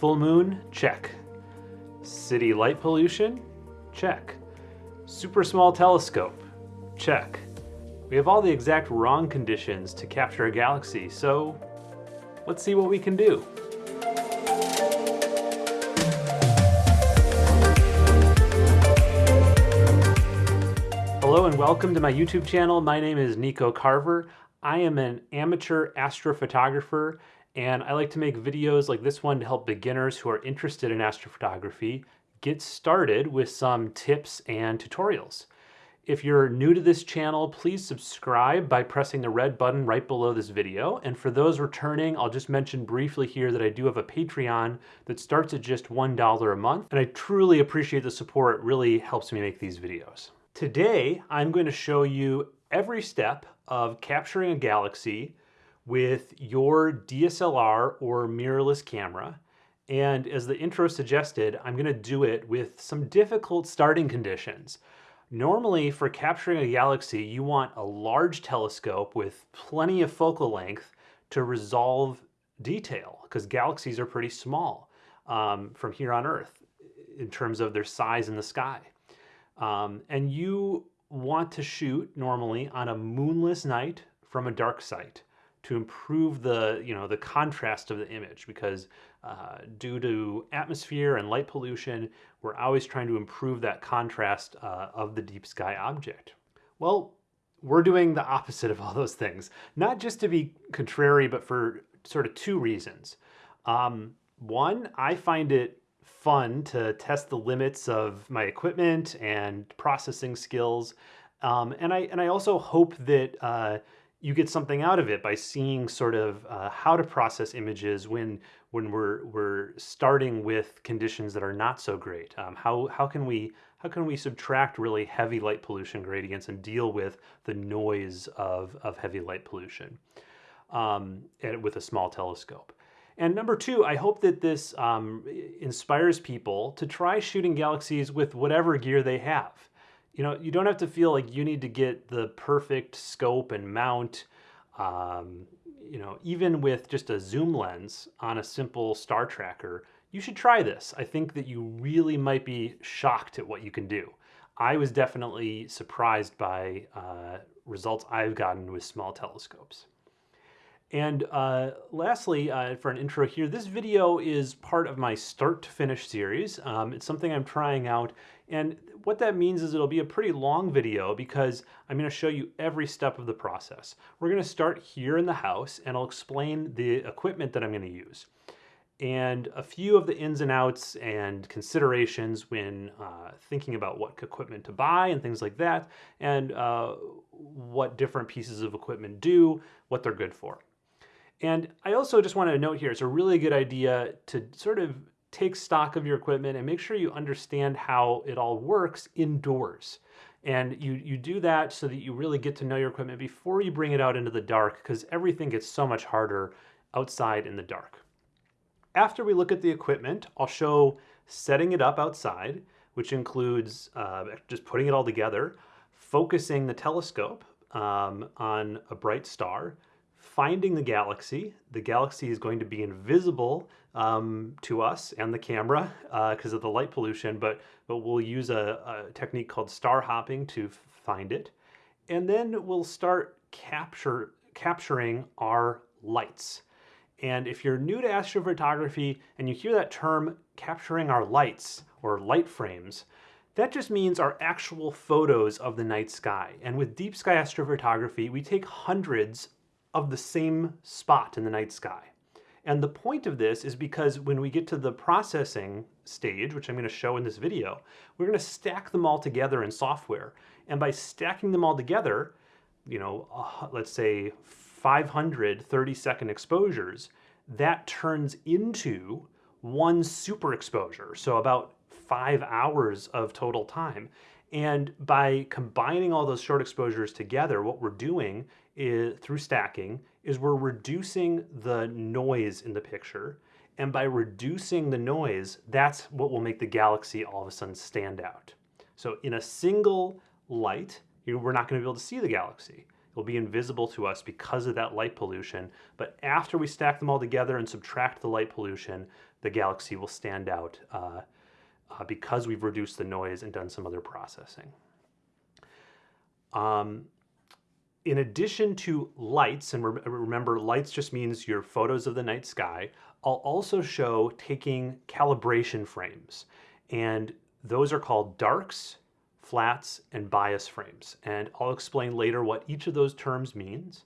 Full moon, check. City light pollution, check. Super small telescope, check. We have all the exact wrong conditions to capture a galaxy, so let's see what we can do. Hello and welcome to my YouTube channel. My name is Nico Carver. I am an amateur astrophotographer and I like to make videos like this one to help beginners who are interested in astrophotography get started with some tips and tutorials. If you're new to this channel, please subscribe by pressing the red button right below this video. And for those returning, I'll just mention briefly here that I do have a Patreon that starts at just $1 a month. And I truly appreciate the support. It really helps me make these videos. Today, I'm going to show you every step of capturing a galaxy with your DSLR or mirrorless camera. And as the intro suggested, I'm gonna do it with some difficult starting conditions. Normally, for capturing a galaxy, you want a large telescope with plenty of focal length to resolve detail, because galaxies are pretty small um, from here on Earth in terms of their size in the sky. Um, and you want to shoot normally on a moonless night from a dark site to improve the you know the contrast of the image because uh, due to atmosphere and light pollution we're always trying to improve that contrast uh, of the deep sky object. Well we're doing the opposite of all those things not just to be contrary but for sort of two reasons. Um, one i find it fun to test the limits of my equipment and processing skills um, and i and i also hope that uh, you get something out of it by seeing sort of uh, how to process images when when we're we're starting with conditions that are not so great. Um, how how can we how can we subtract really heavy light pollution gradients and deal with the noise of of heavy light pollution um, with a small telescope. And number two, I hope that this um, inspires people to try shooting galaxies with whatever gear they have you know, you don't have to feel like you need to get the perfect scope and mount. Um, you know, even with just a zoom lens on a simple star tracker, you should try this. I think that you really might be shocked at what you can do. I was definitely surprised by uh, results I've gotten with small telescopes. And uh, lastly, uh, for an intro here, this video is part of my start to finish series. Um, it's something I'm trying out. And what that means is it'll be a pretty long video because I'm gonna show you every step of the process. We're gonna start here in the house and I'll explain the equipment that I'm gonna use and a few of the ins and outs and considerations when uh, thinking about what equipment to buy and things like that, and uh, what different pieces of equipment do, what they're good for. And I also just want to note here, it's a really good idea to sort of take stock of your equipment and make sure you understand how it all works indoors. And you, you do that so that you really get to know your equipment before you bring it out into the dark because everything gets so much harder outside in the dark. After we look at the equipment, I'll show setting it up outside, which includes uh, just putting it all together, focusing the telescope um, on a bright star, finding the galaxy. The galaxy is going to be invisible um, to us and the camera because uh, of the light pollution, but, but we'll use a, a technique called star hopping to find it. And then we'll start capture, capturing our lights. And if you're new to astrophotography and you hear that term capturing our lights or light frames, that just means our actual photos of the night sky. And with deep sky astrophotography, we take hundreds of the same spot in the night sky. And the point of this is because when we get to the processing stage, which I'm going to show in this video, we're going to stack them all together in software. And by stacking them all together, you know, uh, let's say 500 30 second exposures, that turns into one super exposure. So about five hours of total time. And by combining all those short exposures together, what we're doing is, through stacking is we're reducing the noise in the picture. And by reducing the noise, that's what will make the galaxy all of a sudden stand out. So in a single light, we're not going to be able to see the galaxy. It'll be invisible to us because of that light pollution. But after we stack them all together and subtract the light pollution, the galaxy will stand out uh, uh, because we've reduced the noise and done some other processing. Um, in addition to lights, and re remember lights just means your photos of the night sky, I'll also show taking calibration frames. And those are called darks, flats, and bias frames. And I'll explain later what each of those terms means.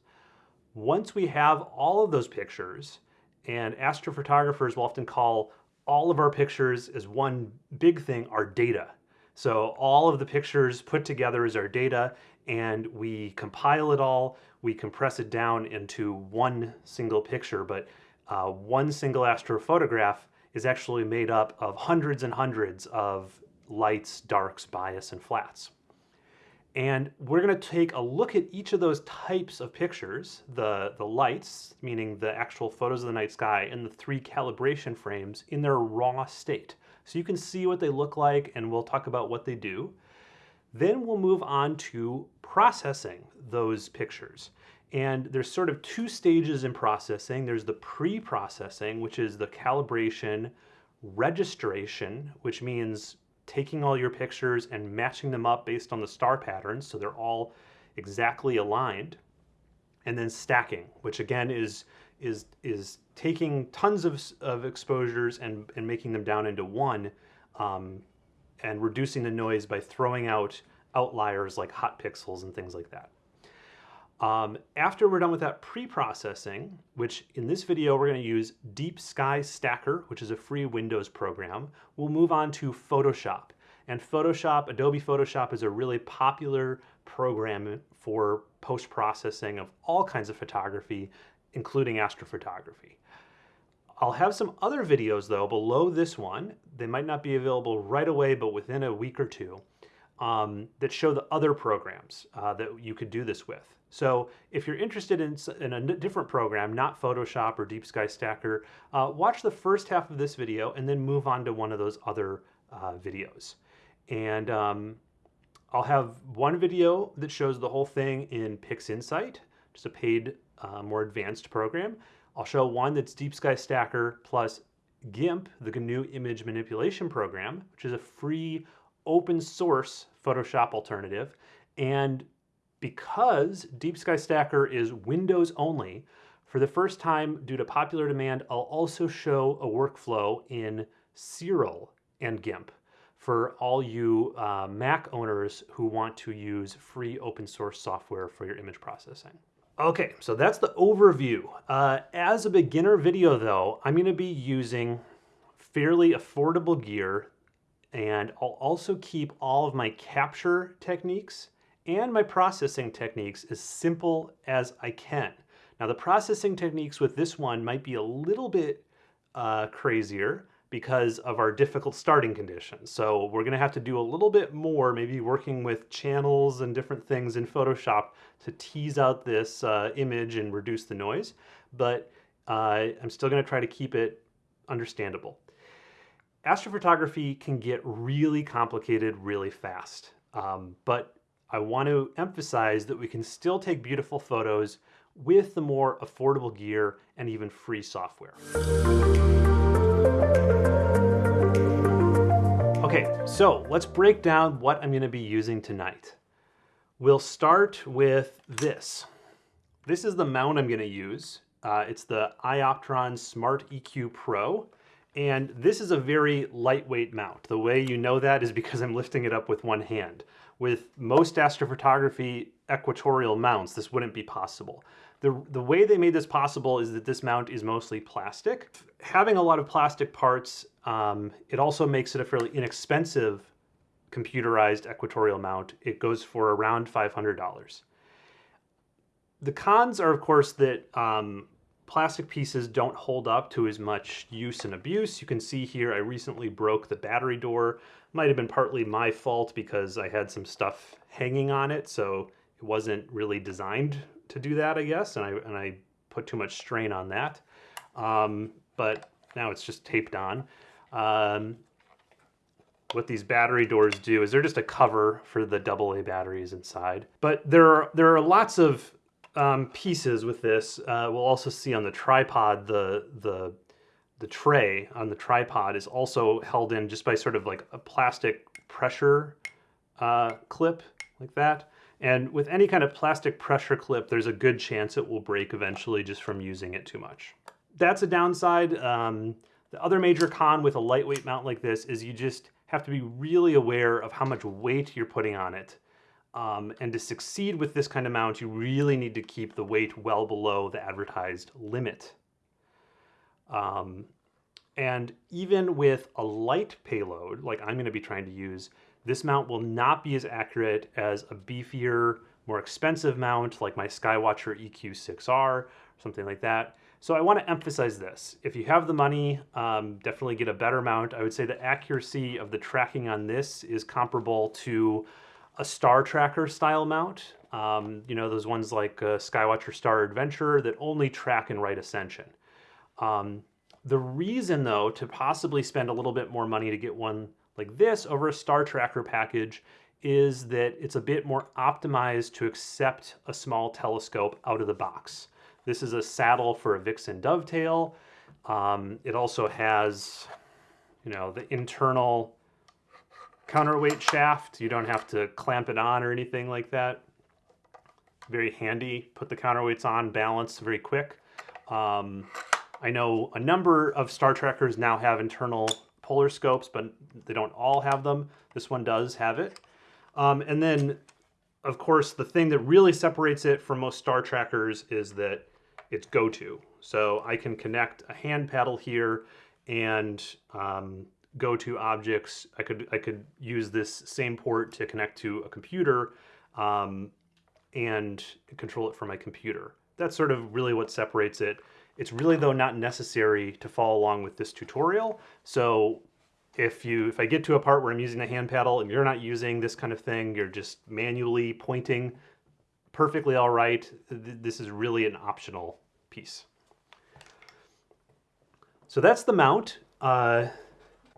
Once we have all of those pictures, and astrophotographers will often call all of our pictures is one big thing our data. So all of the pictures put together is our data and we compile it all, we compress it down into one single picture, but uh, one single astrophotograph is actually made up of hundreds and hundreds of lights, darks, bias, and flats. And we're going to take a look at each of those types of pictures, the, the lights, meaning the actual photos of the night sky, and the three calibration frames in their raw state. So you can see what they look like, and we'll talk about what they do. Then we'll move on to processing those pictures. And there's sort of two stages in processing. There's the pre-processing, which is the calibration registration, which means taking all your pictures and matching them up based on the star patterns so they're all exactly aligned. And then stacking, which again is is is taking tons of, of exposures and, and making them down into one um, and reducing the noise by throwing out outliers like hot pixels and things like that. Um, after we're done with that pre-processing, which in this video we're going to use Deep Sky Stacker, which is a free Windows program, we'll move on to Photoshop. And Photoshop, Adobe Photoshop is a really popular program for post-processing of all kinds of photography, including astrophotography. I'll have some other videos though below this one. They might not be available right away, but within a week or two, um, that show the other programs uh, that you could do this with. So if you're interested in, in a different program, not Photoshop or Deep Sky Stacker, uh, watch the first half of this video and then move on to one of those other uh, videos. And um, I'll have one video that shows the whole thing in PixInsight, just a paid, uh, more advanced program. I'll show one that's Deep Sky Stacker plus GIMP, the GNU image manipulation program, which is a free open source Photoshop alternative. And because Deep Sky Stacker is Windows only, for the first time due to popular demand, I'll also show a workflow in Siril and GIMP for all you uh, Mac owners who want to use free open source software for your image processing. Okay, so that's the overview. Uh, as a beginner video though, I'm gonna be using fairly affordable gear and I'll also keep all of my capture techniques and my processing techniques as simple as I can. Now the processing techniques with this one might be a little bit uh, crazier because of our difficult starting conditions. So we're gonna have to do a little bit more, maybe working with channels and different things in Photoshop to tease out this uh, image and reduce the noise. But uh, I'm still gonna try to keep it understandable. Astrophotography can get really complicated really fast, um, but I want to emphasize that we can still take beautiful photos with the more affordable gear and even free software. Okay, so let's break down what I'm gonna be using tonight. We'll start with this. This is the mount I'm gonna use. Uh, it's the iOptron Smart EQ Pro. And this is a very lightweight mount. The way you know that is because I'm lifting it up with one hand. With most astrophotography equatorial mounts, this wouldn't be possible. The, the way they made this possible is that this mount is mostly plastic. Having a lot of plastic parts, um, it also makes it a fairly inexpensive computerized equatorial mount. It goes for around $500. The cons are, of course, that um, plastic pieces don't hold up to as much use and abuse. You can see here I recently broke the battery door. Might have been partly my fault because I had some stuff hanging on it, so it wasn't really designed to do that, I guess, and I, and I put too much strain on that. Um, but now it's just taped on. Um, what these battery doors do is they're just a cover for the AA batteries inside. But there are, there are lots of um, pieces with this. Uh, we'll also see on the tripod the, the, the tray on the tripod is also held in just by sort of like a plastic pressure uh, clip like that. And with any kind of plastic pressure clip, there's a good chance it will break eventually just from using it too much. That's a downside. Um, the other major con with a lightweight mount like this is you just have to be really aware of how much weight you're putting on it. Um, and to succeed with this kind of mount, you really need to keep the weight well below the advertised limit. Um, and even with a light payload, like I'm going to be trying to use, this mount will not be as accurate as a beefier, more expensive mount like my Skywatcher EQ6R, something like that. So I want to emphasize this. If you have the money, um, definitely get a better mount. I would say the accuracy of the tracking on this is comparable to a Star Tracker style mount. Um, you know, those ones like uh, Skywatcher Star Adventure that only track and right ascension. Um, the reason though to possibly spend a little bit more money to get one like this over a Star Tracker package is that it's a bit more optimized to accept a small telescope out of the box. This is a saddle for a Vixen dovetail. Um, it also has, you know, the internal counterweight shaft. You don't have to clamp it on or anything like that. Very handy. Put the counterweights on, balance very quick. Um, I know a number of Star Trackers now have internal polar scopes, but they don't all have them. This one does have it. Um, and then, of course, the thing that really separates it from most Star Trackers is that it's go-to. So I can connect a hand paddle here and um, go to objects. I could I could use this same port to connect to a computer um, and control it from my computer. That's sort of really what separates it. It's really though not necessary to follow along with this tutorial. So if you if I get to a part where I'm using the hand paddle and you're not using this kind of thing, you're just manually pointing perfectly all right. This is really an optional piece. So that's the mount. Uh,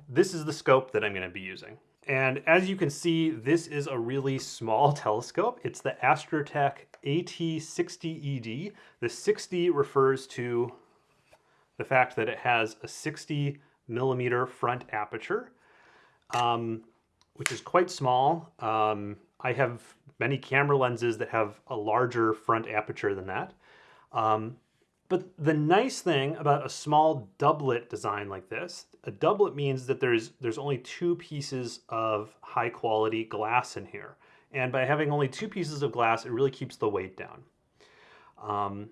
this is the scope that I'm going to be using. And as you can see, this is a really small telescope. It's the Astrotech AT60ED. The 60 refers to the fact that it has a 60 millimeter front aperture, um, which is quite small. Um, I have many camera lenses that have a larger front aperture than that. Um, but the nice thing about a small doublet design like this, a doublet means that there's there's only two pieces of high quality glass in here. And by having only two pieces of glass, it really keeps the weight down. Um,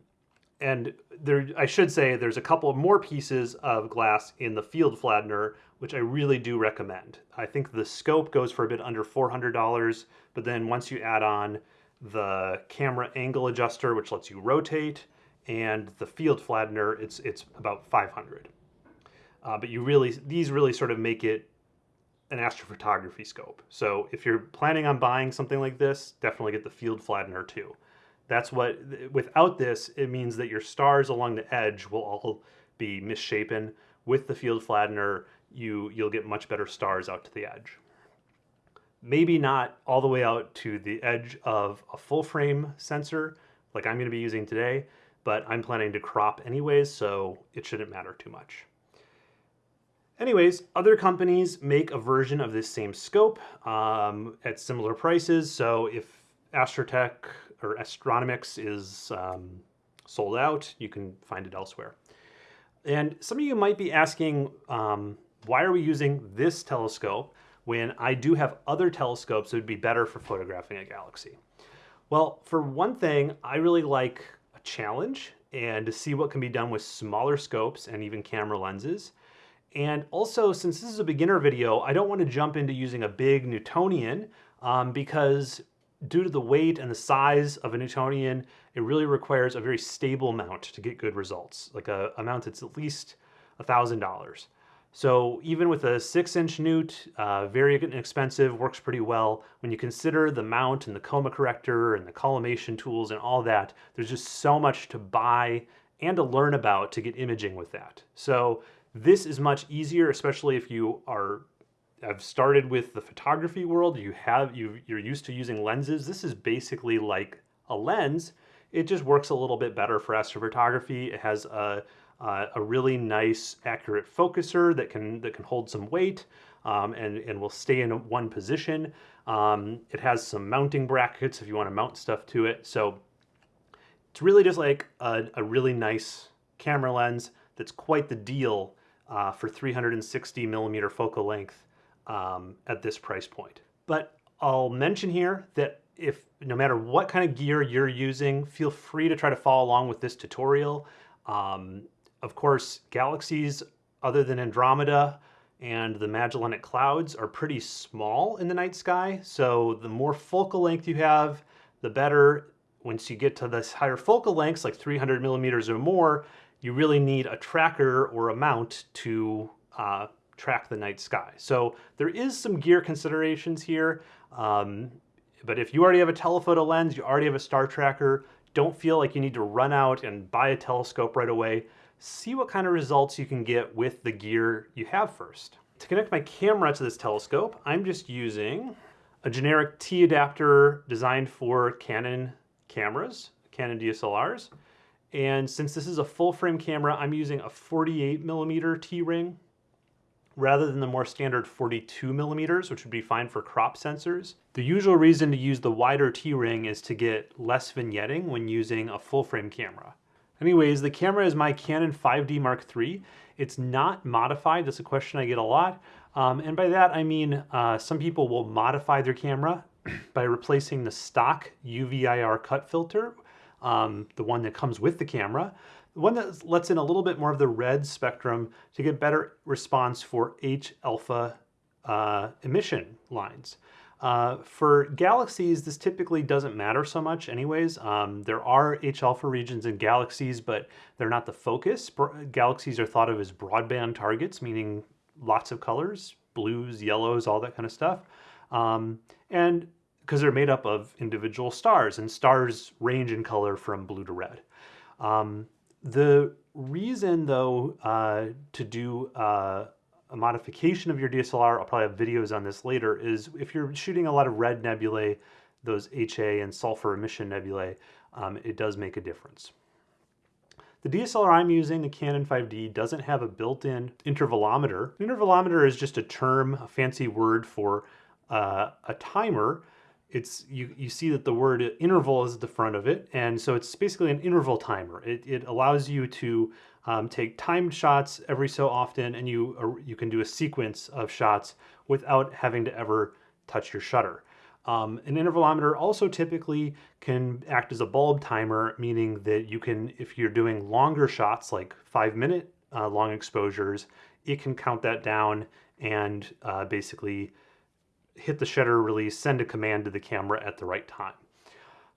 and there, I should say there's a couple more pieces of glass in the field flattener, which I really do recommend. I think the scope goes for a bit under $400, but then once you add on the camera angle adjuster, which lets you rotate, and the field flattener, it's, it's about 500. Uh, but you really, these really sort of make it an astrophotography scope. So if you're planning on buying something like this, definitely get the field flattener too. That's what, without this, it means that your stars along the edge will all be misshapen. With the field flattener, you, you'll get much better stars out to the edge. Maybe not all the way out to the edge of a full frame sensor like I'm gonna be using today, but I'm planning to crop anyways, so it shouldn't matter too much. Anyways, other companies make a version of this same scope um, at similar prices. So if Astrotech or Astronomics is um, sold out, you can find it elsewhere. And some of you might be asking, um, why are we using this telescope when I do have other telescopes that would be better for photographing a galaxy? Well, for one thing, I really like a challenge and to see what can be done with smaller scopes and even camera lenses. And also, since this is a beginner video, I don't want to jump into using a big Newtonian um, because due to the weight and the size of a Newtonian, it really requires a very stable mount to get good results, like a, a mount that's at least $1,000. So even with a six inch newt, uh, very inexpensive, works pretty well. When you consider the mount and the coma corrector and the collimation tools and all that, there's just so much to buy and to learn about to get imaging with that. So this is much easier, especially if you are have started with the photography world. You have you you're used to using lenses. This is basically like a lens. It just works a little bit better for astrophotography. It has a, uh, a really nice accurate focuser that can that can hold some weight um, and, and will stay in one position. Um, it has some mounting brackets if you want to mount stuff to it. So it's really just like a, a really nice camera lens that's quite the deal uh, for 360 millimeter focal length um, at this price point. But I'll mention here that if no matter what kind of gear you're using, feel free to try to follow along with this tutorial. Um, of course, galaxies other than Andromeda and the Magellanic Clouds are pretty small in the night sky. So the more focal length you have, the better. Once you get to this higher focal lengths, like 300 millimeters or more, you really need a tracker or a mount to uh, track the night sky. So there is some gear considerations here. Um, but if you already have a telephoto lens, you already have a star tracker, don't feel like you need to run out and buy a telescope right away see what kind of results you can get with the gear you have first. To connect my camera to this telescope, I'm just using a generic T adapter designed for Canon cameras, Canon DSLRs. And since this is a full frame camera, I'm using a 48 millimeter T-ring rather than the more standard 42 millimeters, which would be fine for crop sensors. The usual reason to use the wider T-ring is to get less vignetting when using a full frame camera. Anyways, the camera is my Canon 5D Mark III. It's not modified. That's a question I get a lot. Um, and by that, I mean uh, some people will modify their camera by replacing the stock UV-IR cut filter, um, the one that comes with the camera, the one that lets in a little bit more of the red spectrum to get better response for H-alpha uh, emission lines. Uh, for galaxies, this typically doesn't matter so much anyways. Um, there are H-alpha regions in galaxies, but they're not the focus. Galaxies are thought of as broadband targets, meaning lots of colors, blues, yellows, all that kind of stuff. Um, and because they're made up of individual stars, and stars range in color from blue to red. Um, the reason, though, uh, to do uh, a modification of your DSLR, I'll probably have videos on this later, is if you're shooting a lot of red nebulae, those HA and sulfur emission nebulae, um, it does make a difference. The DSLR I'm using, the Canon 5D, doesn't have a built-in intervalometer. An intervalometer is just a term, a fancy word for uh, a timer. It's you, you see that the word interval is at the front of it, and so it's basically an interval timer. It, it allows you to um, take timed shots every so often, and you, uh, you can do a sequence of shots without having to ever touch your shutter. Um, an intervalometer also typically can act as a bulb timer, meaning that you can, if you're doing longer shots, like five minute uh, long exposures, it can count that down and uh, basically hit the shutter release, send a command to the camera at the right time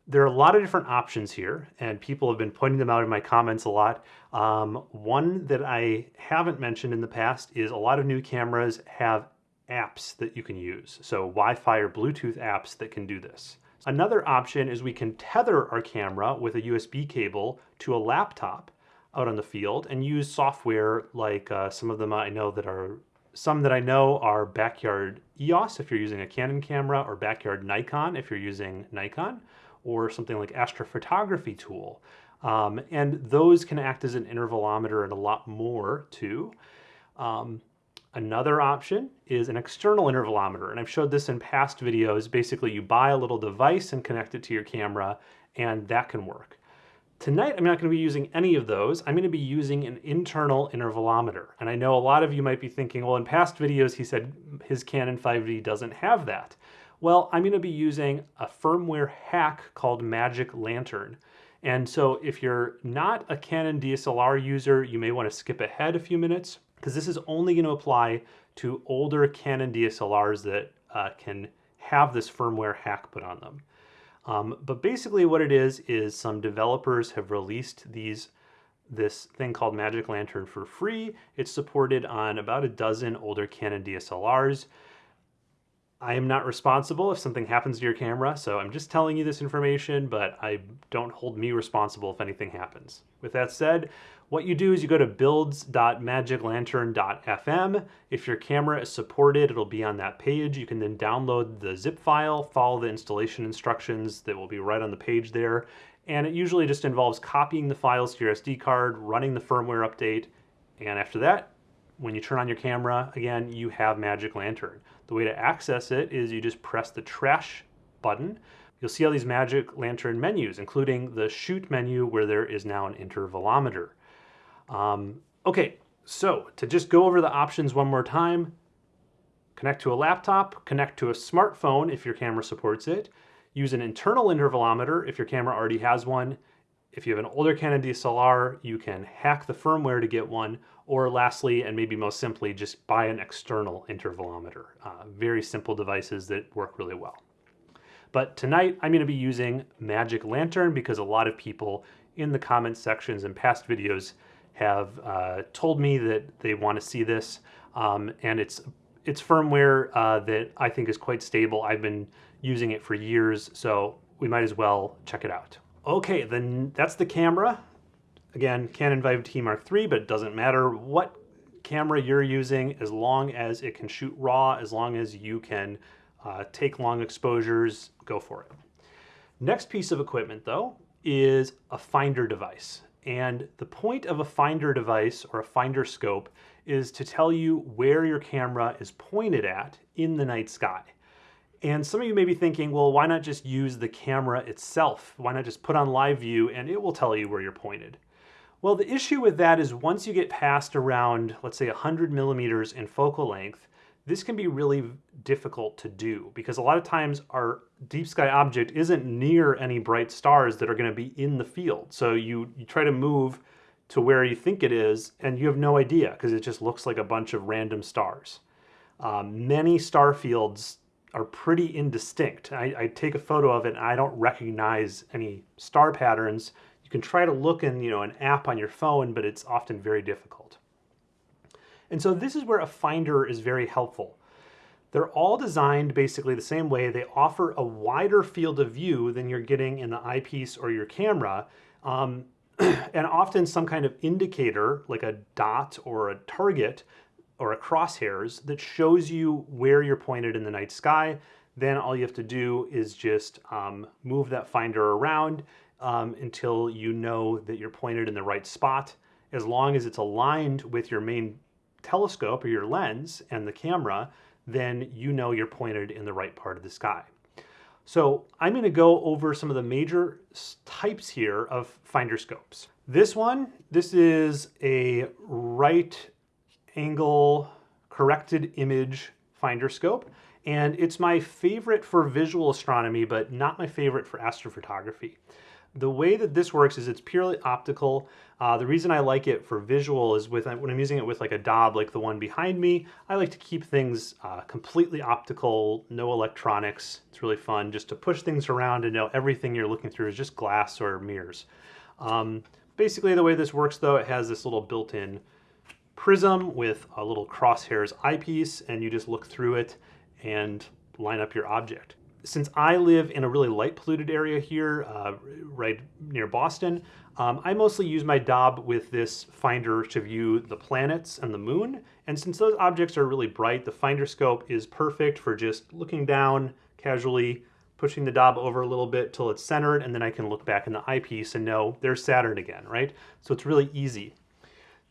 there are a lot of different options here, and people have been pointing them out in my comments a lot. Um, one that I haven't mentioned in the past is a lot of new cameras have apps that you can use. So Wi-Fi or Bluetooth apps that can do this. Another option is we can tether our camera with a USB cable to a laptop out on the field and use software like uh, some of them I know that are some that I know are Backyard EOS if you're using a Canon camera or Backyard Nikon if you're using Nikon or something like astrophotography tool. Um, and those can act as an intervalometer and a lot more too. Um, another option is an external intervalometer, and I've showed this in past videos. Basically, you buy a little device and connect it to your camera, and that can work. Tonight, I'm not going to be using any of those. I'm going to be using an internal intervalometer. And I know a lot of you might be thinking, well, in past videos, he said his Canon 5D doesn't have that. Well, I'm going to be using a firmware hack called Magic Lantern. And so if you're not a Canon DSLR user, you may want to skip ahead a few minutes because this is only going to apply to older Canon DSLRs that uh, can have this firmware hack put on them. Um, but basically what it is, is some developers have released these this thing called Magic Lantern for free. It's supported on about a dozen older Canon DSLRs. I am not responsible if something happens to your camera, so I'm just telling you this information, but I don't hold me responsible if anything happens. With that said, what you do is you go to builds.magiclantern.fm. If your camera is supported, it'll be on that page. You can then download the zip file, follow the installation instructions that will be right on the page there, And it usually just involves copying the files to your SD card, running the firmware update, and after that, when you turn on your camera, again, you have Magic Lantern. The way to access it is you just press the trash button. You'll see all these Magic Lantern menus, including the shoot menu where there is now an intervalometer. Um, okay, so to just go over the options one more time, connect to a laptop, connect to a smartphone if your camera supports it, use an internal intervalometer if your camera already has one. If you have an older Canon DSLR, you can hack the firmware to get one, or lastly, and maybe most simply, just buy an external intervalometer. Uh, very simple devices that work really well. But tonight I'm gonna be using Magic Lantern because a lot of people in the comment sections and past videos have uh, told me that they wanna see this. Um, and it's it's firmware uh, that I think is quite stable. I've been using it for years, so we might as well check it out. Okay, then that's the camera. Again, Canon 5D Mark III, but it doesn't matter what camera you're using as long as it can shoot RAW, as long as you can uh, take long exposures, go for it. Next piece of equipment though is a finder device. And the point of a finder device or a finder scope is to tell you where your camera is pointed at in the night sky. And some of you may be thinking, well, why not just use the camera itself? Why not just put on live view and it will tell you where you're pointed? Well, the issue with that is once you get past around, let's say 100 millimeters in focal length, this can be really difficult to do because a lot of times our deep sky object isn't near any bright stars that are going to be in the field. So you, you try to move to where you think it is and you have no idea because it just looks like a bunch of random stars. Um, many star fields are pretty indistinct. I, I, take a photo of it and I don't recognize any star patterns. You can try to look in you know, an app on your phone, but it's often very difficult. And so this is where a finder is very helpful. They're all designed basically the same way. They offer a wider field of view than you're getting in the eyepiece or your camera. Um, and often some kind of indicator like a dot or a target or a crosshairs that shows you where you're pointed in the night sky. Then all you have to do is just um, move that finder around um, until you know that you're pointed in the right spot. As long as it's aligned with your main telescope or your lens and the camera, then you know you're pointed in the right part of the sky. So I'm going to go over some of the major types here of finder scopes. This one, this is a right angle corrected image finder scope. And it's my favorite for visual astronomy, but not my favorite for astrophotography. The way that this works is it's purely optical. Uh, the reason I like it for visual is with when I'm using it with like a Dob like the one behind me, I like to keep things uh, completely optical, no electronics. It's really fun just to push things around and know everything you're looking through is just glass or mirrors. Um, basically the way this works though, it has this little built-in prism with a little crosshairs eyepiece and you just look through it and line up your object since I live in a really light polluted area here, uh, right near Boston, um, I mostly use my Dob with this finder to view the planets and the moon. And since those objects are really bright, the finder scope is perfect for just looking down casually, pushing the Dob over a little bit till it's centered, and then I can look back in the eyepiece and know there's Saturn again, right? So it's really easy.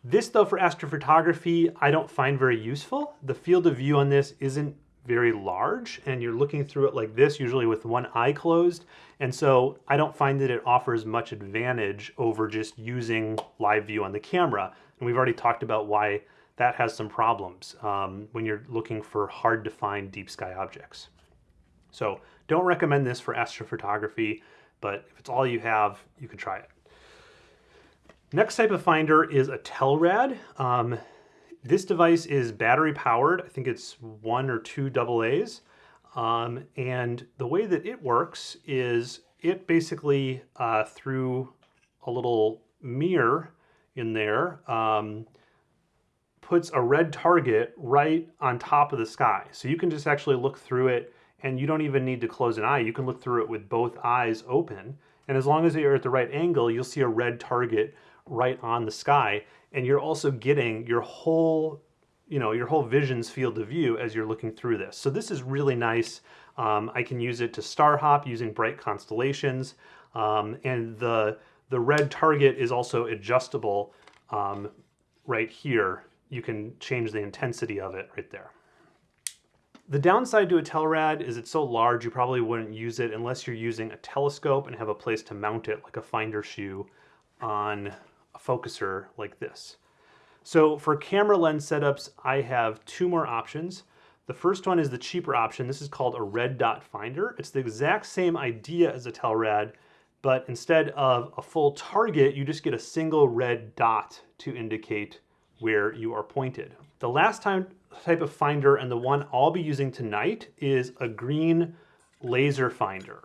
This though for astrophotography, I don't find very useful. The field of view on this isn't very large and you're looking through it like this, usually with one eye closed. And so I don't find that it offers much advantage over just using live view on the camera. And we've already talked about why that has some problems um, when you're looking for hard to find deep sky objects. So don't recommend this for astrophotography, but if it's all you have, you can try it. Next type of finder is a Telrad. Um, this device is battery powered. I think it's one or two double A's. Um, and the way that it works is it basically, uh, through a little mirror in there, um, puts a red target right on top of the sky. So you can just actually look through it and you don't even need to close an eye. You can look through it with both eyes open. And as long as you're at the right angle, you'll see a red target right on the sky and you're also getting your whole you know your whole vision's field of view as you're looking through this so this is really nice um, I can use it to star hop using bright constellations Um, and the, the red target is also adjustable um, right here. You can change the intensity of it right there. The downside to a Telrad is it's so large you probably wouldn't use it unless you're using a telescope and have a place to mount it like a finder shoe on focuser like this. So for camera lens setups, I have two more options. The first one is the cheaper option. This is called a red dot finder. It's the exact same idea as a Telrad, but instead of a full target, you just get a single red dot to indicate where you are pointed. The last time type of finder and the one I'll be using tonight is a green laser finder.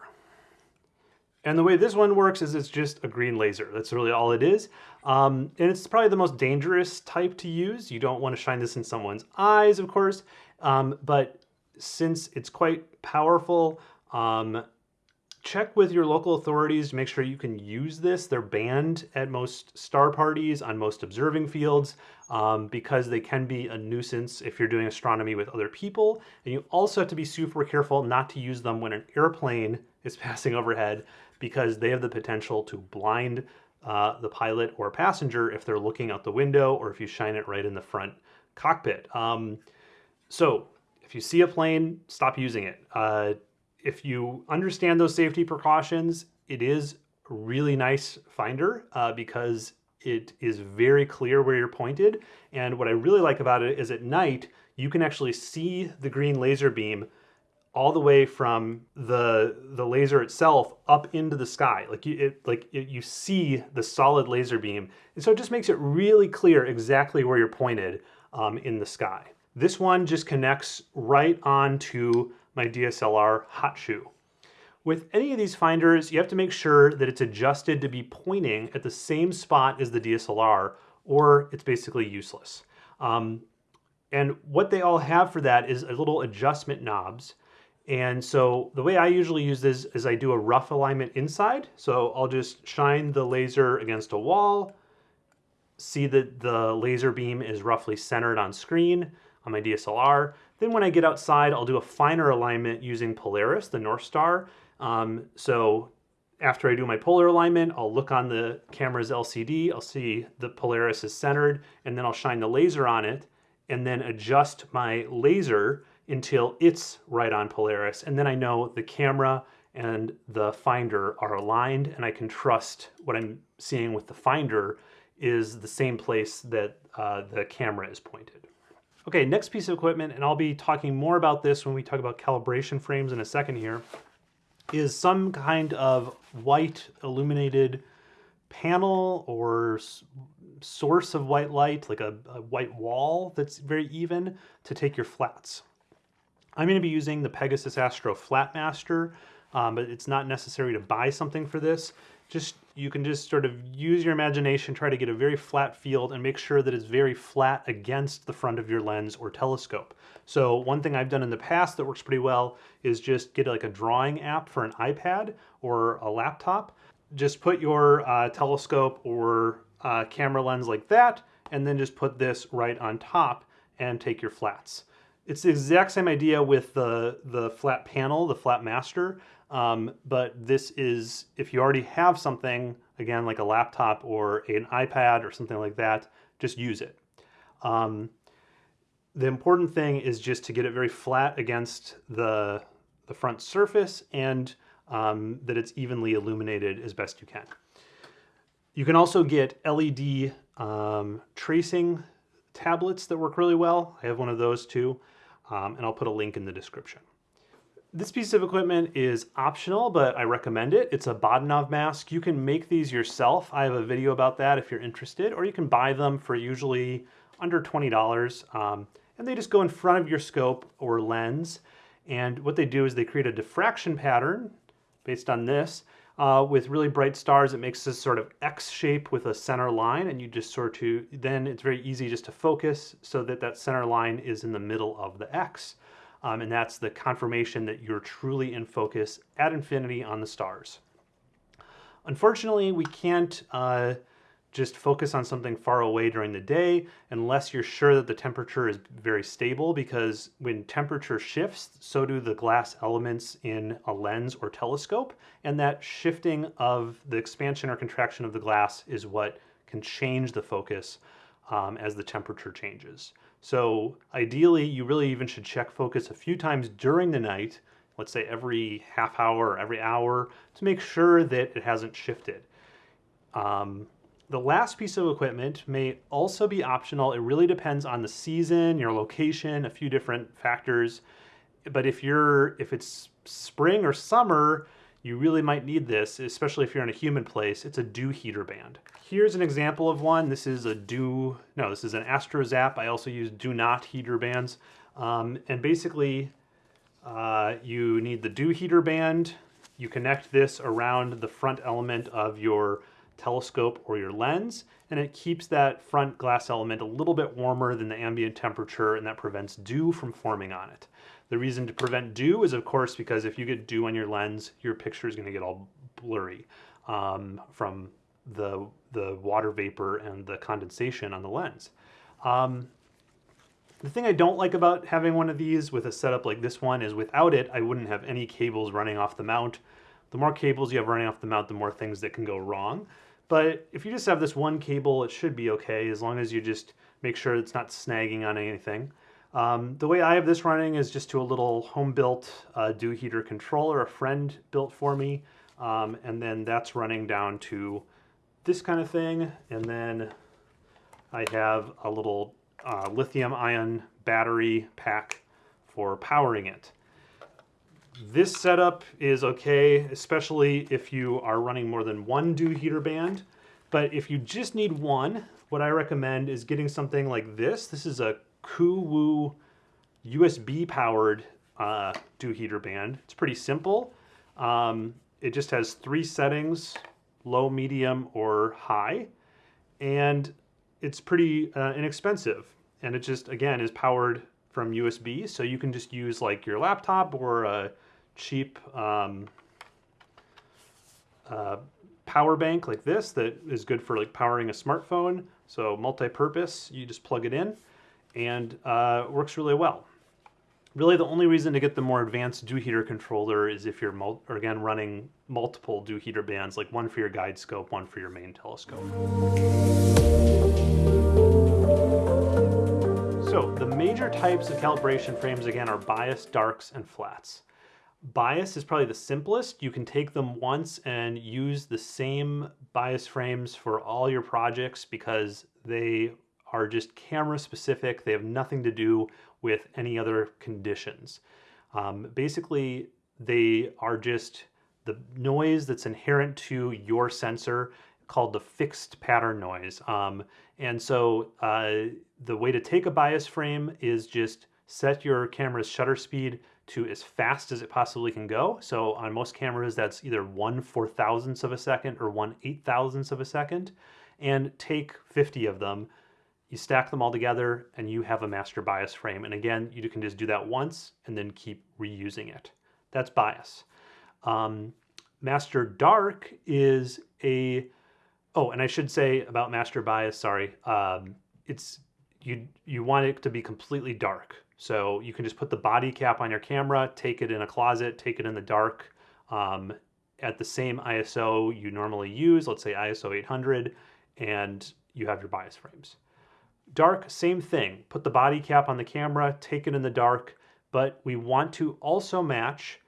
And the way this one works is it's just a green laser. That's really all it is. Um, and it's probably the most dangerous type to use. You don't want to shine this in someone's eyes, of course. Um, but since it's quite powerful, um, check with your local authorities to make sure you can use this. They're banned at most star parties, on most observing fields, um, because they can be a nuisance if you're doing astronomy with other people. And you also have to be super careful not to use them when an airplane is passing overhead, because they have the potential to blind uh, the pilot or passenger if they're looking out the window or if you shine it right in the front cockpit. Um, so if you see a plane, stop using it. Uh, if you understand those safety precautions, it is a really nice finder uh, because it is very clear where you're pointed. And what I really like about it is at night, you can actually see the green laser beam all the way from the the laser itself up into the sky. Like you, it, like it, you see the solid laser beam. And so it just makes it really clear exactly where you're pointed um, in the sky. This one just connects right onto my DSLR hot shoe. With any of these finders, you have to make sure that it's adjusted to be pointing at the same spot as the DSLR or it's basically useless. Um, and what they all have for that is a little adjustment knobs. And so the way I usually use this is I do a rough alignment inside. So I'll just shine the laser against a wall, see that the laser beam is roughly centered on screen on my DSLR. Then when I get outside, I'll do a finer alignment using Polaris, the North Star. Um, so after I do my polar alignment, I'll look on the camera's LCD, I'll see the Polaris is centered, and then I'll shine the laser on it, and then adjust my laser until it's right on Polaris. And then I know the camera and the finder are aligned, and I can trust what I'm seeing with the finder is the same place that uh, the camera is pointed. Okay, next piece of equipment, and I'll be talking more about this when we talk about calibration frames in a second here, is some kind of white illuminated panel or source of white light, like a, a, white wall that's very even to take your flats. I'm going to be using the Pegasus Astro Flatmaster, um, but it's not necessary to buy something for this just you can just sort of use your imagination, try to get a very flat field and make sure that it's very flat against the front of your lens or telescope. So one thing I've done in the past that works pretty well is just get like a drawing app for an iPad or a laptop. Just put your uh, telescope or uh, camera lens like that, and then just put this right on top and take your flats. It's the exact same idea with the, the flat panel, the Flatmaster. Um, but this is, if you already have something, again, like a laptop or an iPad or something like that, just use it. Um, the important thing is just to get it very flat against the, the front surface and um, that it's evenly illuminated as best you can. You can also get LED um, tracing tablets that work really well. I have one of those too, um, and I'll put a link in the description. This piece of equipment is optional, but I recommend it. It's a Bahtinov mask. You can make these yourself. I have a video about that if you're interested, or you can buy them for usually under $20. Um, and they just go in front of your scope or lens. And what they do is they create a diffraction pattern based on this uh, with really bright stars. It makes this sort of X shape with a center line and you just sort of, then it's very easy just to focus so that that center line is in the middle of the X. Um, and that's the confirmation that you're truly in focus at infinity on the stars. Unfortunately, we can't uh, just focus on something far away during the day unless you're sure that the temperature is very stable because when temperature shifts, so do the glass elements in a lens or telescope. And that shifting of the expansion or contraction of the glass is what can change the focus um, as the temperature changes. So ideally, you really even should check focus a few times during the night, let's say every half hour or every hour, to make sure that it hasn't shifted. Um, the last piece of equipment may also be optional. It really depends on the season, your location, a few different factors. But if you're if it's spring or summer, you really might need this, especially if you're in a humid place. It's a dew heater band. Here's an example of one. This is a dew, no, this is an AstroZap. I also use DewNot heater bands. Um, and basically, uh, you need the dew heater band. You connect this around the front element of your telescope or your lens, and it keeps that front glass element a little bit warmer than the ambient temperature, and that prevents dew from forming on it. The reason to prevent dew is, of course, because if you get dew on your lens, your picture is going to get all blurry um, from the, the water vapor and the condensation on the lens. Um, the thing I don't like about having one of these with a setup like this one is without it, I wouldn't have any cables running off the mount. The more cables you have running off the mount, the more things that can go wrong. But if you just have this one cable, it should be okay as long as you just make sure it's not snagging on anything. Um, the way I have this running is just to a little home-built uh, dew heater controller a friend built for me. Um, and then that's running down to this kind of thing. And then I have a little uh, lithium ion battery pack for powering it. This setup is okay, especially if you are running more than one dew heater band. But if you just need one, what I recommend is getting something like this. This is a Kuwu USB powered uh, dew heater band. It's pretty simple. Um, it just has three settings, low, medium, or high. And it's pretty uh, inexpensive. And it just, again, is powered from USB. So you can just use like your laptop or a cheap um, uh, power bank like this that is good for like powering a smartphone. So multi-purpose, you just plug it in and uh, works really well. Really the only reason to get the more advanced dew heater controller is if you're, again, running multiple dew heater bands, like one for your guide scope, one for your main telescope. So the major types of calibration frames, again, are bias, darks, and flats. Bias is probably the simplest. You can take them once and use the same bias frames for all your projects because they are just camera specific. They have nothing to do with any other conditions. Um, basically, they are just the noise that's inherent to your sensor called the fixed pattern noise. Um, and so uh, the way to take a bias frame is just set your camera's shutter speed to as fast as it possibly can go. So on most cameras, that's either one four thousandths of a second or one eight thousandths of a second. And take 50 of them, you stack them all together, and you have a master bias frame. And again, you can just do that once and then keep reusing it. That's bias. Um, master dark is a, oh, and I should say about master bias, sorry, um, it's, you, you want it to be completely dark. So you can just put the body cap on your camera, take it in a closet, take it in the dark um, at the same ISO you normally use, let's say ISO 800, and you have your bias frames. Dark, same thing. Put the body cap on the camera, take it in the dark, but we want to also match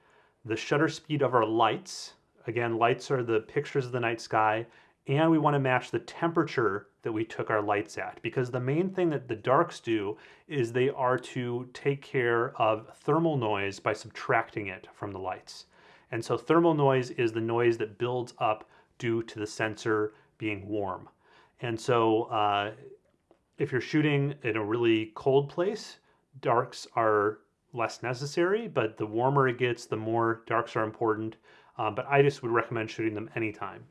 the shutter speed of our lights. Again, lights are the pictures of the night sky, and we want to match the temperature that we took our lights at because the main thing that the darks do is they are to take care of thermal noise by subtracting it from the lights. And so thermal noise is the noise that builds up due to the sensor being warm. And so uh, if you're shooting in a really cold place, darks are less necessary, but the warmer it gets, the more darks are important. Um, but I just would recommend shooting them anytime.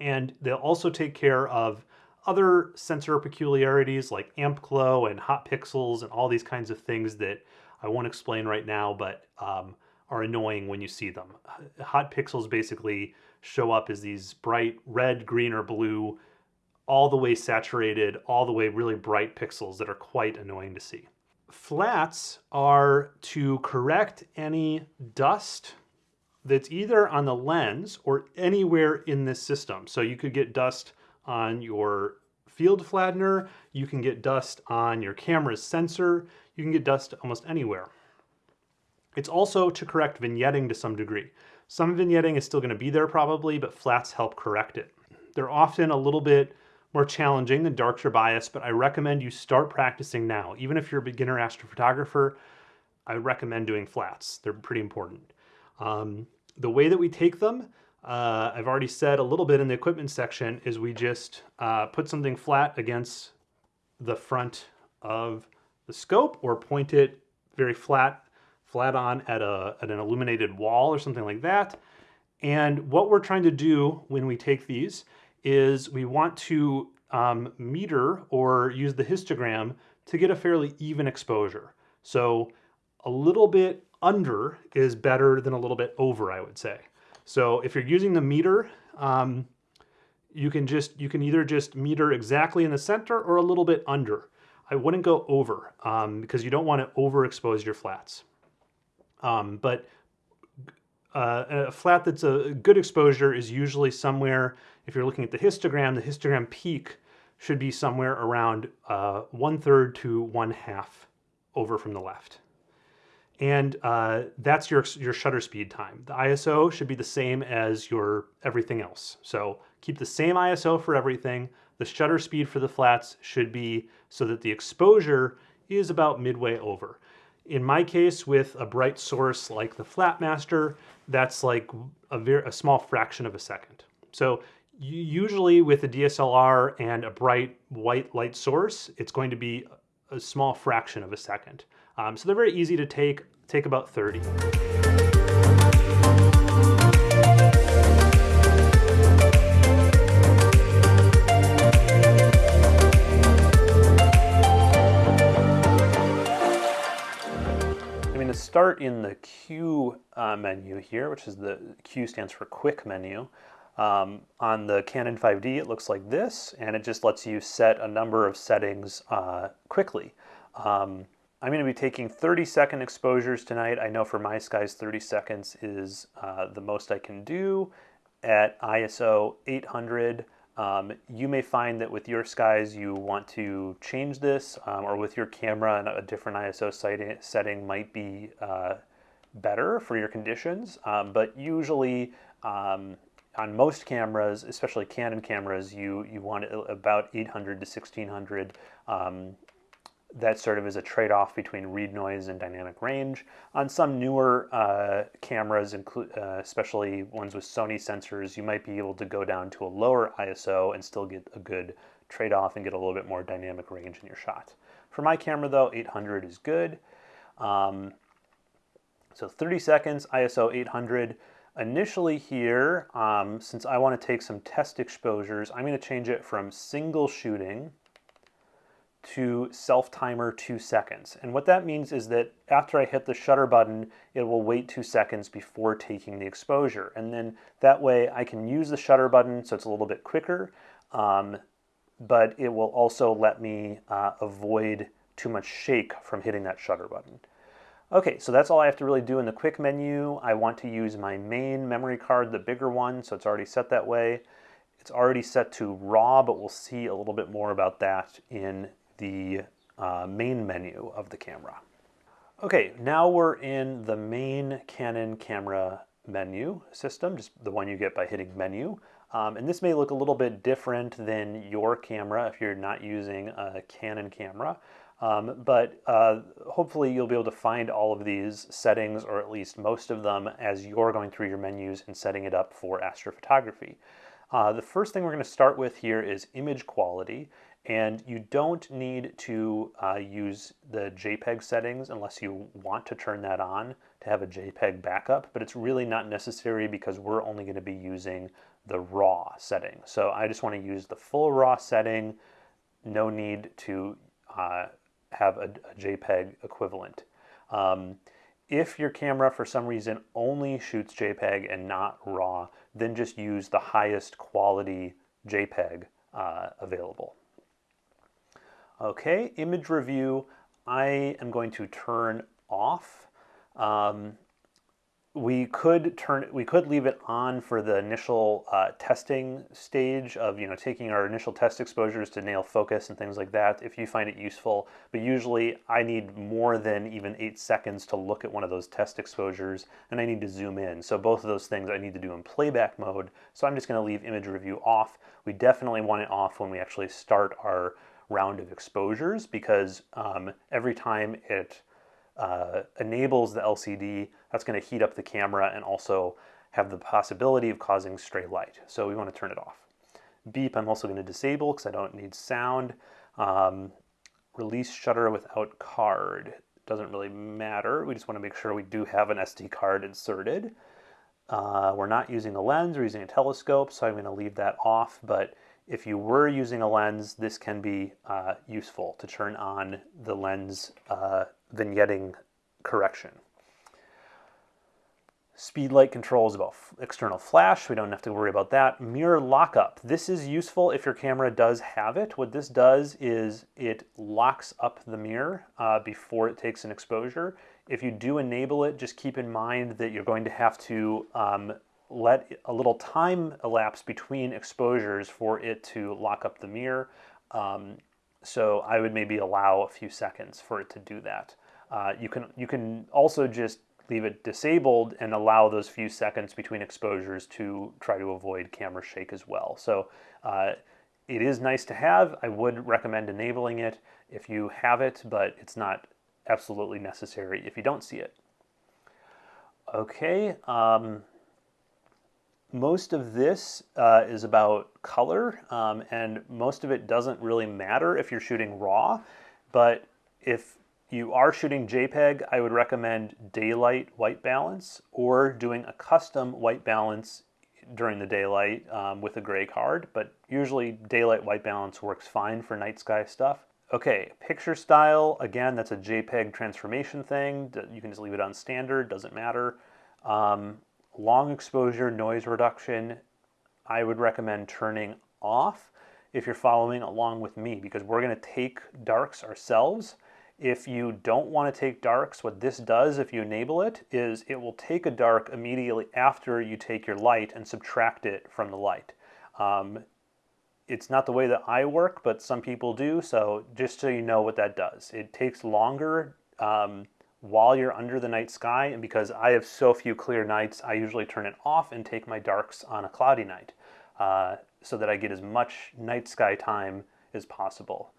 And they'll also take care of other sensor peculiarities like amp glow and hot pixels and all these kinds of things that I won't explain right now, but um, are annoying when you see them. Hot pixels basically show up as these bright red, green, or blue all the way saturated, all the way really bright pixels that are quite annoying to see. Flats are to correct any dust that's either on the lens or anywhere in this system. So you could get dust on your field flattener, you can get dust on your camera's sensor, you can get dust almost anywhere. It's also to correct vignetting to some degree. Some vignetting is still going to be there probably, but flats help correct it. They're often a little bit more challenging than Darkster bias, but I recommend you start practicing now. Even if you're a beginner astrophotographer, I recommend doing flats. They're pretty important. Um, the way that we take them, uh, I've already said a little bit in the equipment section, is we just uh, put something flat against the front of the scope or point it very flat, flat on at, a, at an illuminated wall or something like that. And what we're trying to do when we take these is we want to um, meter or use the histogram to get a fairly even exposure. So a little bit under is better than a little bit over, I would say. So if you're using the meter, um, you can just you can either just meter exactly in the center or a little bit under. I wouldn't go over um, because you don't want to overexpose your flats. Um, but uh, a flat that's a good exposure is usually somewhere, if you're looking at the histogram, the histogram peak should be somewhere around uh, one third to one half over from the left. And uh, that's your, your shutter speed time. The ISO should be the same as your everything else. So keep the same ISO for everything. The shutter speed for the flats should be so that the exposure is about midway over. In my case, with a bright source like the Flatmaster, that's like a, very, a small fraction of a second. So usually with a DSLR and a bright white light source, it's going to be a small fraction of a second. Um, so they're very easy to take, take about 30. start in the Q uh, menu here, which is the Q stands for quick menu. Um, on the Canon 5D, it looks like this, and it just lets you set a number of settings uh, quickly. Um, I'm going to be taking 30 second exposures tonight. I know for my skies, 30 seconds is uh, the most I can do at ISO 800. Um, you may find that with your skies you want to change this um, or with your camera and a different ISO setting might be uh, better for your conditions. Um, but usually um, on most cameras, especially Canon cameras, you, you want about 800 to 1600 that sort of is a trade-off between read noise and dynamic range. On some newer uh, cameras, uh, especially ones with Sony sensors, you might be able to go down to a lower ISO and still get a good trade-off and get a little bit more dynamic range in your shot. For my camera though, 800 is good. Um, so 30 seconds, ISO 800. Initially here, um, since I want to take some test exposures, I'm going to change it from single shooting to self timer two seconds. And what that means is that after I hit the shutter button, it will wait two seconds before taking the exposure. And then that way I can use the shutter button so it's a little bit quicker, um, but it will also let me uh, avoid too much shake from hitting that shutter button. Okay, so that's all I have to really do in the quick menu. I want to use my main memory card, the bigger one, so it's already set that way. It's already set to RAW, but we'll see a little bit more about that in the uh, main menu of the camera. Okay, now we're in the main Canon camera menu system, just the one you get by hitting menu. Um, and this may look a little bit different than your camera if you're not using a Canon camera. Um, but uh, hopefully you'll be able to find all of these settings, or at least most of them, as you're going through your menus and setting it up for astrophotography. Uh, the first thing we're going to start with here is image quality. And you don't need to uh, use the JPEG settings unless you want to turn that on to have a JPEG backup, but it's really not necessary because we're only going to be using the RAW setting. So I just want to use the full RAW setting, no need to uh, have a, a, JPEG equivalent. Um, if your camera for some reason only shoots JPEG and not RAW, then just use the highest quality JPEG uh, available. Okay, image review, I am going to turn off. Um, we could turn we could leave it on for the initial uh, testing stage of you know taking our initial test exposures to nail focus and things like that if you find it useful. But usually I need more than even eight seconds to look at one of those test exposures and I need to zoom in. So both of those things I need to do in playback mode. So I'm just going to leave image review off. We definitely want it off when we actually start our round of exposures because um, every time it uh, enables the LCD, that's going to heat up the camera and also have the possibility of causing stray light. So we want to turn it off. Beep I'm also going to disable because I don't need sound. Um, release shutter without card. Doesn't really matter. We just want to make sure we do have an SD card inserted. Uh, we're not using a lens, we're using a telescope, so I'm going to leave that off. But if you were using a lens, this can be uh, useful to turn on the lens uh, vignetting correction. Speed light control is about external flash. We don't have to worry about that. Mirror lockup. This is useful if your camera does have it. What this does is it locks up the mirror uh, before it takes an exposure. If you do enable it, just keep in mind that you're going to have to um, let a little time elapse between exposures for it to lock up the mirror. Um, so I would maybe allow a few seconds for it to do that. Uh, you can you can also just leave it disabled and allow those few seconds between exposures to try to avoid camera shake as well. So uh, it is nice to have. I would recommend enabling it if you have it, but it's not absolutely necessary if you don't see it. Okay, um, most of this uh, is about color, um, and most of it doesn't really matter if you're shooting RAW, but if you are shooting JPEG, I would recommend daylight white balance or doing a custom white balance during the daylight um, with a gray card, but usually daylight white balance works fine for night sky stuff. Okay, picture style, again, that's a JPEG transformation thing. You can just leave it on standard, doesn't matter. Um, long exposure noise reduction, I would recommend turning off if you're following along with me because we're going to take darks ourselves. If you don't want to take darks, what this does if you enable it is it will take a dark immediately after you take your light and subtract it from the light. Um, it's not the way that I work, but some people do, so just so you know what that does. It takes longer um, while you're under the night sky. And because I have so few clear nights, I usually turn it off and take my darks on a cloudy night uh, so that I get as much night sky time as possible.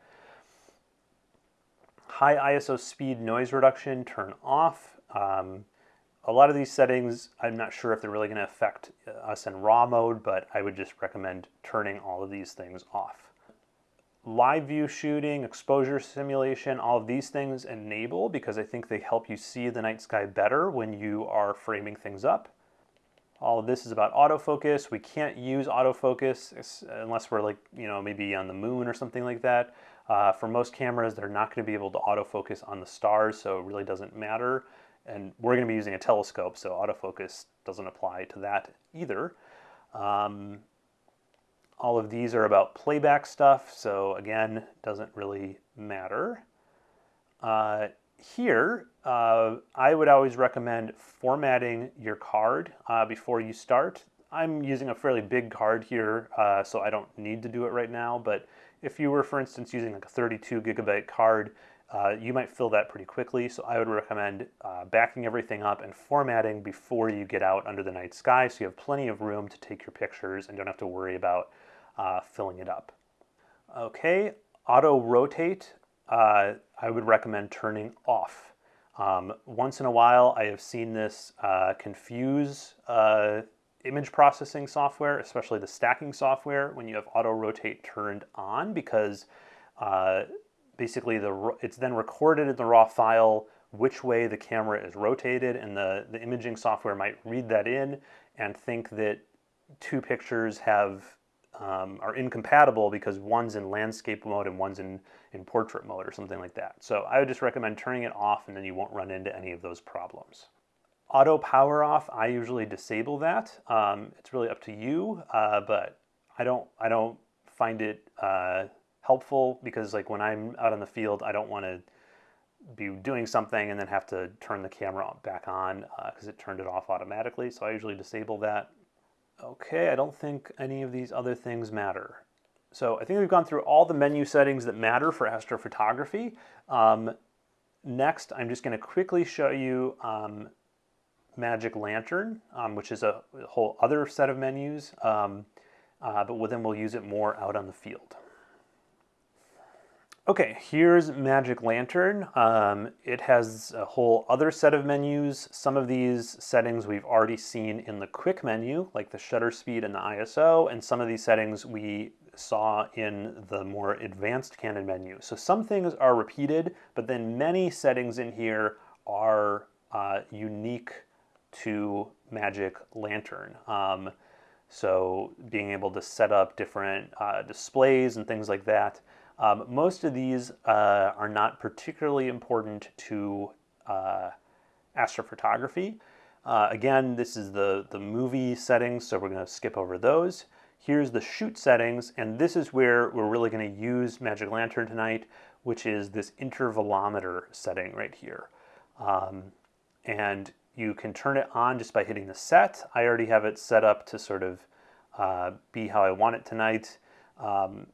High ISO speed noise reduction, turn off. Um, a lot of these settings, I'm not sure if they're really going to affect us in RAW mode, but I would just recommend turning all of these things off live view shooting, exposure simulation, all of these things enable because I think they help you see the night sky better when you are framing things up. All of this is about autofocus. We can't use autofocus unless we're like, you know, maybe on the moon or something like that. Uh, for most cameras, they're not going to be able to autofocus on the stars, so it really doesn't matter. And we're going to be using a telescope, so autofocus doesn't apply to that either. Um, all of these are about playback stuff, so again, doesn't really matter. Uh, here, uh, I would always recommend formatting your card uh, before you start. I'm using a fairly big card here, uh, so I don't need to do it right now, but if you were, for instance, using like a 32 gigabyte card, uh, you might fill that pretty quickly, so I would recommend uh, backing everything up and formatting before you get out under the night sky so you have plenty of room to take your pictures and don't have to worry about uh, filling it up. Okay, auto rotate, uh, I would recommend turning off. Um, once in a while, I have seen this uh, confuse uh, image processing software, especially the stacking software, when you have auto rotate turned on, because uh, basically the it's then recorded in the raw file which way the camera is rotated, and the, the imaging software might read that in and think that two pictures have um, are incompatible because one's in landscape mode and one's in, in portrait mode or something like that. So I would just recommend turning it off and then you won't run into any of those problems. Auto power off, I usually disable that. Um, it's really up to you, uh, but I don't, I don't find it uh, helpful because like when I'm out in the field, I don't want to be doing something and then have to turn the camera back on because uh, it turned it off automatically. So I usually disable that. Okay, I don't think any of these other things matter. So I think we've gone through all the menu settings that matter for astrophotography. Um, next, I'm just going to quickly show you um, Magic Lantern, um, which is a whole other set of menus, um, uh, but then we'll use it more out on the field. Okay, here's Magic Lantern. Um, it has a whole other set of menus. Some of these settings we've already seen in the quick menu, like the shutter speed and the ISO, and some of these settings we saw in the more advanced Canon menu. So some things are repeated, but then many settings in here are uh, unique to Magic Lantern. Um, so being able to set up different uh, displays and things like that. Um, most of these uh, are not particularly important to uh, astrophotography. Uh, again, this is the, the movie settings, so we're going to skip over those. Here's the shoot settings, and this is where we're really going to use Magic Lantern tonight, which is this intervalometer setting right here. Um, and you can turn it on just by hitting the set. I already have it set up to sort of uh, be how I want it tonight. Um,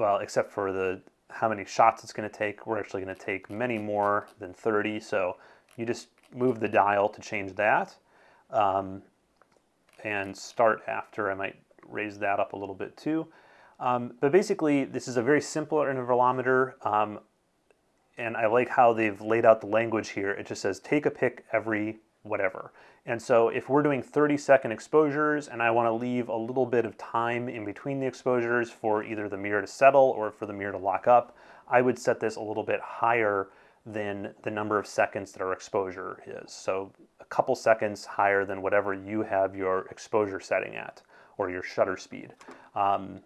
well, except for the how many shots it's going to take. We're actually going to take many more than 30, so you just move the dial to change that. Um, and start after, I might raise that up a little bit too. Um, but basically, this is a very simple intervalometer, um, and I like how they've laid out the language here. It just says take a pic every whatever. And so if we're doing 30 second exposures and I want to leave a little bit of time in between the exposures for either the mirror to settle or for the mirror to lock up, I would set this a little bit higher than the number of seconds that our exposure is. So a couple seconds higher than whatever you have your exposure setting at or your shutter speed. Um,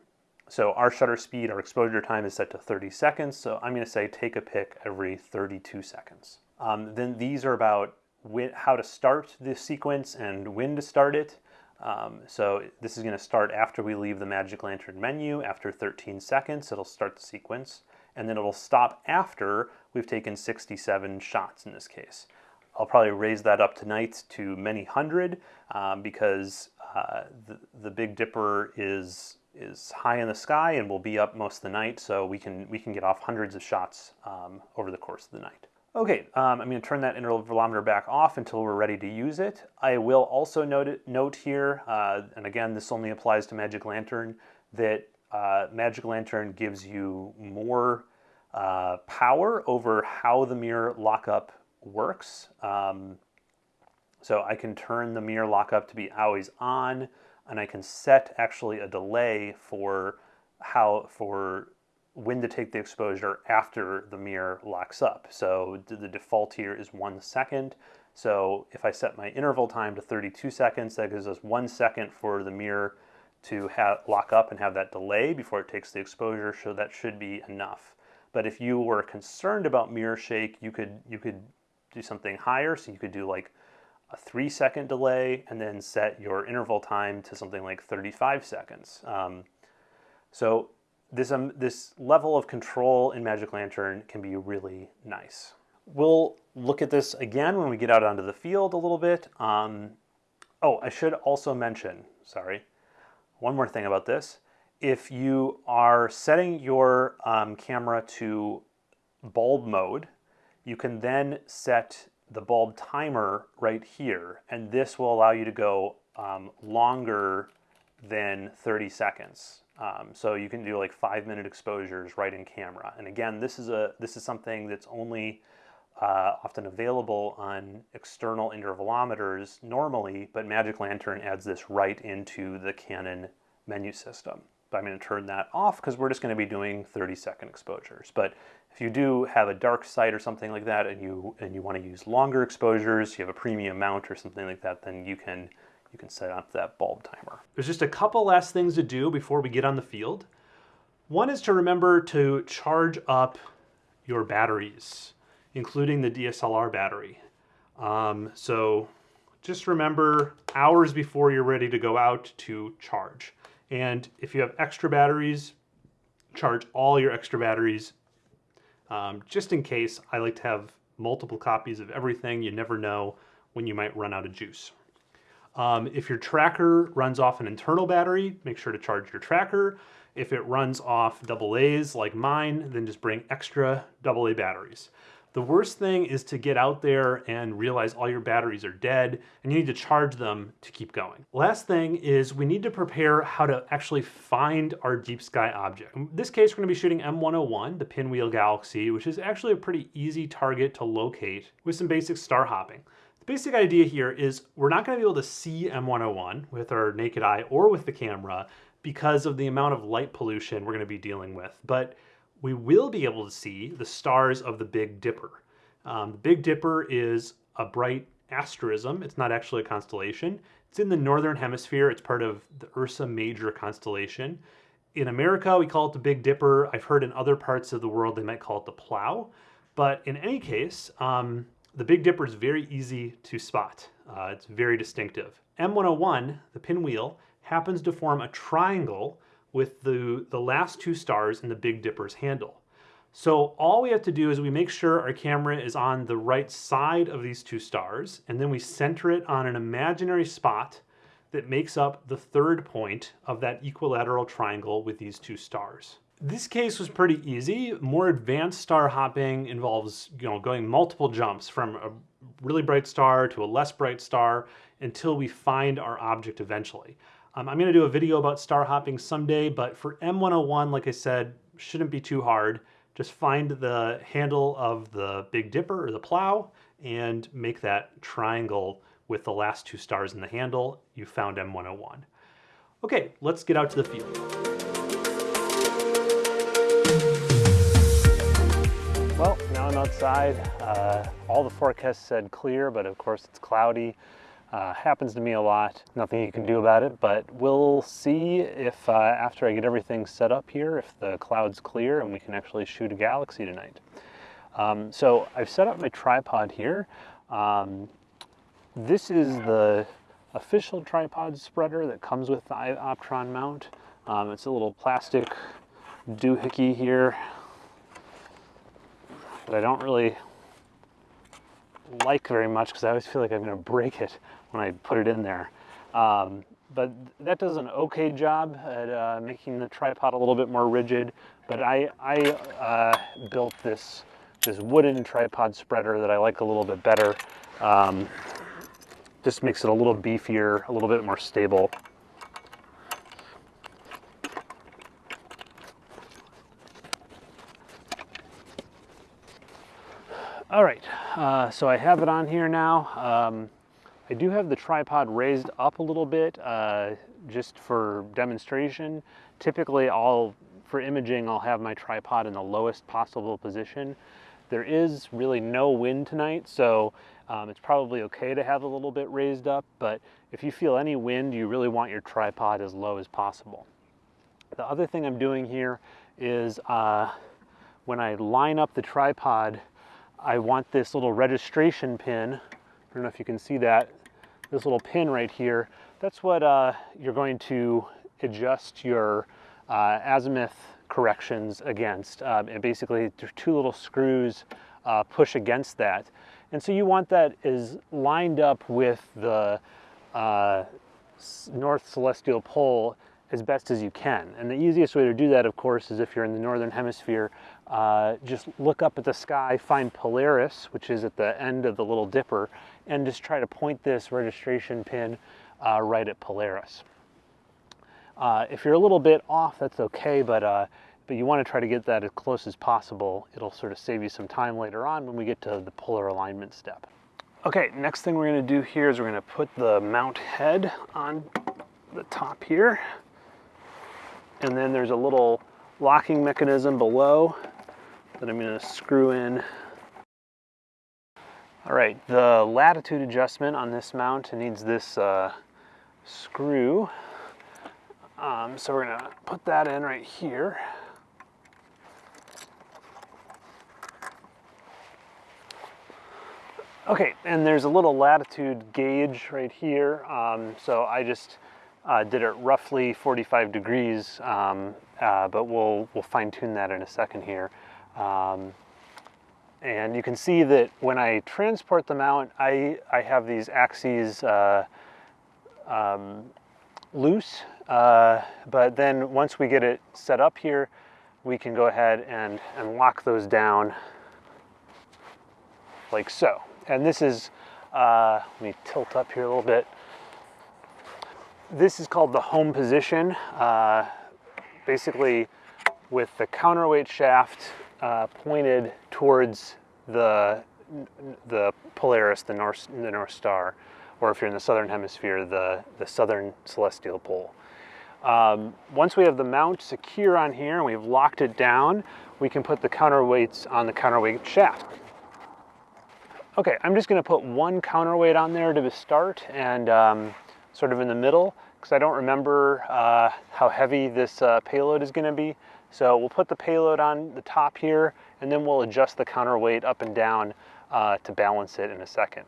so our shutter speed, our exposure time is set to 30 seconds. So I'm going to say take a pic every 32 seconds. Um, then these are about how to start the sequence and when to start it. Um, so this is going to start after we leave the Magic Lantern menu. After 13 seconds, it'll start the sequence. And then it'll stop after we've taken 67 shots in this case. I'll probably raise that up tonight to many hundred um, because uh, the, the Big Dipper is is high in the sky and will be up most of the night, so we can we can get off hundreds of shots um, over the course of the night. Okay, um, I'm going to turn that intervalometer back off until we're ready to use it. I will also note, it, note here, uh, and again, this only applies to Magic Lantern, that uh, Magic Lantern gives you more uh, power over how the mirror lockup works. Um, so I can turn the mirror lockup to be always on, and I can set actually a delay for how for when to take the exposure after the mirror locks up. So the default here is one second. So if I set my interval time to 32 seconds, that gives us one second for the mirror to have, lock up and have that delay before it takes the exposure, so that should be enough. But if you were concerned about mirror shake, you could, you could do something higher. So you could do like a three second delay and then set your interval time to something like 35 seconds. Um, so this, um, this level of control in Magic Lantern can be really nice. We'll look at this again when we get out onto the field a little bit. Um, oh, I should also mention, sorry, one more thing about this. If you are setting your um, camera to bulb mode, you can then set the bulb timer right here, and this will allow you to go um, longer than 30 seconds. Um, so you can do like five minute exposures right in camera. And again, this is a this is something that's only uh, often available on external intervalometers normally, but Magic Lantern adds this right into the Canon menu system. But I'm going to turn that off because we're just going to be doing 30 second exposures. But if you do have a dark site or something like that and you and you want to use longer exposures, you have a premium mount or something like that, then you can you can set up that bulb timer. There's just a couple last things to do before we get on the field. One is to remember to charge up your batteries, including the DSLR battery. Um, so just remember hours before you're ready to go out to charge. And if you have extra batteries, charge all your extra batteries. Um, just in case, I like to have multiple copies of everything. You never know when you might run out of juice. Um, if your tracker runs off an internal battery, make sure to charge your tracker. If it runs off double A's like mine, then just bring extra double A batteries. The worst thing is to get out there and realize all your batteries are dead and you need to charge them to keep going. Last thing is we need to prepare how to actually find our deep sky object. In this case, we're gonna be shooting M101, the Pinwheel Galaxy, which is actually a pretty easy target to locate with some basic star hopping. The basic idea here is we're not gonna be able to see M101 with our naked eye or with the camera because of the amount of light pollution we're gonna be dealing with. But we will be able to see the stars of the Big Dipper. Um, the Big Dipper is a bright asterism. It's not actually a constellation. It's in the northern hemisphere. It's part of the Ursa Major constellation. In America, we call it the Big Dipper. I've heard in other parts of the world they might call it the Plough. But in any case, um, the Big Dipper is very easy to spot. Uh, it's very distinctive. M101, the pinwheel, happens to form a triangle with the, the last two stars in the Big Dipper's handle. So all we have to do is we make sure our camera is on the right side of these two stars, and then we center it on an imaginary spot that makes up the third point of that equilateral triangle with these two stars. This case was pretty easy. More advanced star hopping involves you know, going multiple jumps from a really bright star to a less bright star until we find our object eventually. Um, I'm going to do a video about star hopping someday, but for M101, like I said, shouldn't be too hard. Just find the handle of the Big Dipper or the plow and make that triangle with the last two stars in the handle. You found M101. Okay, let's get out to the field. Outside. Uh, all the forecasts said clear, but of course it's cloudy. Uh, happens to me a lot, nothing you can do about it, but we'll see if uh, after I get everything set up here, if the cloud's clear and we can actually shoot a galaxy tonight. Um, so I've set up my tripod here. Um, this is the official tripod spreader that comes with the iOptron mount. Um, it's a little plastic doohickey here that I don't really like very much because I always feel like I'm going to break it when I put it in there. Um, but that does an okay job at uh, making the tripod a little bit more rigid. But I, I uh, built this, this wooden tripod spreader that I like a little bit better. Um, just makes it a little beefier, a little bit more stable. All right, uh, so I have it on here now. Um, I do have the tripod raised up a little bit uh, just for demonstration. Typically, I'll, for imaging, I'll have my tripod in the lowest possible position. There is really no wind tonight, so um, it's probably okay to have a little bit raised up, but if you feel any wind, you really want your tripod as low as possible. The other thing I'm doing here is uh, when I line up the tripod, I want this little registration pin. I don't know if you can see that. This little pin right here. That's what uh, you're going to adjust your uh, azimuth corrections against. Um, and basically, two little screws uh, push against that. And so you want that is lined up with the uh, North Celestial Pole as best as you can. And the easiest way to do that, of course, is if you're in the Northern Hemisphere, uh, just look up at the sky, find Polaris, which is at the end of the Little Dipper, and just try to point this registration pin uh, right at Polaris. Uh, if you're a little bit off, that's okay, but, uh, but you want to try to get that as close as possible. It'll sort of save you some time later on when we get to the polar alignment step. Okay, next thing we're going to do here is we're going to put the mount head on the top here. And then there's a little locking mechanism below that I'm to screw in. All right, the latitude adjustment on this mount needs this uh, screw. Um, so we're going to put that in right here. Okay, and there's a little latitude gauge right here. Um, so I just uh, did it roughly 45 degrees, um, uh, but we'll, we'll fine tune that in a second here. Um, and you can see that when I transport the mount, I, I have these axes uh, um, loose, uh, but then once we get it set up here, we can go ahead and, and lock those down like so. And this is, uh, let me tilt up here a little bit. This is called the home position. Uh, basically with the counterweight shaft uh, pointed towards the, the Polaris, the North, the North Star, or if you're in the Southern Hemisphere, the, the Southern Celestial Pole. Um, once we have the mount secure on here and we've locked it down, we can put the counterweights on the counterweight shaft. Okay, I'm just gonna put one counterweight on there to start and um, sort of in the middle because I don't remember uh, how heavy this uh, payload is gonna be. So we'll put the payload on the top here and then we'll adjust the counterweight up and down uh, to balance it in a second.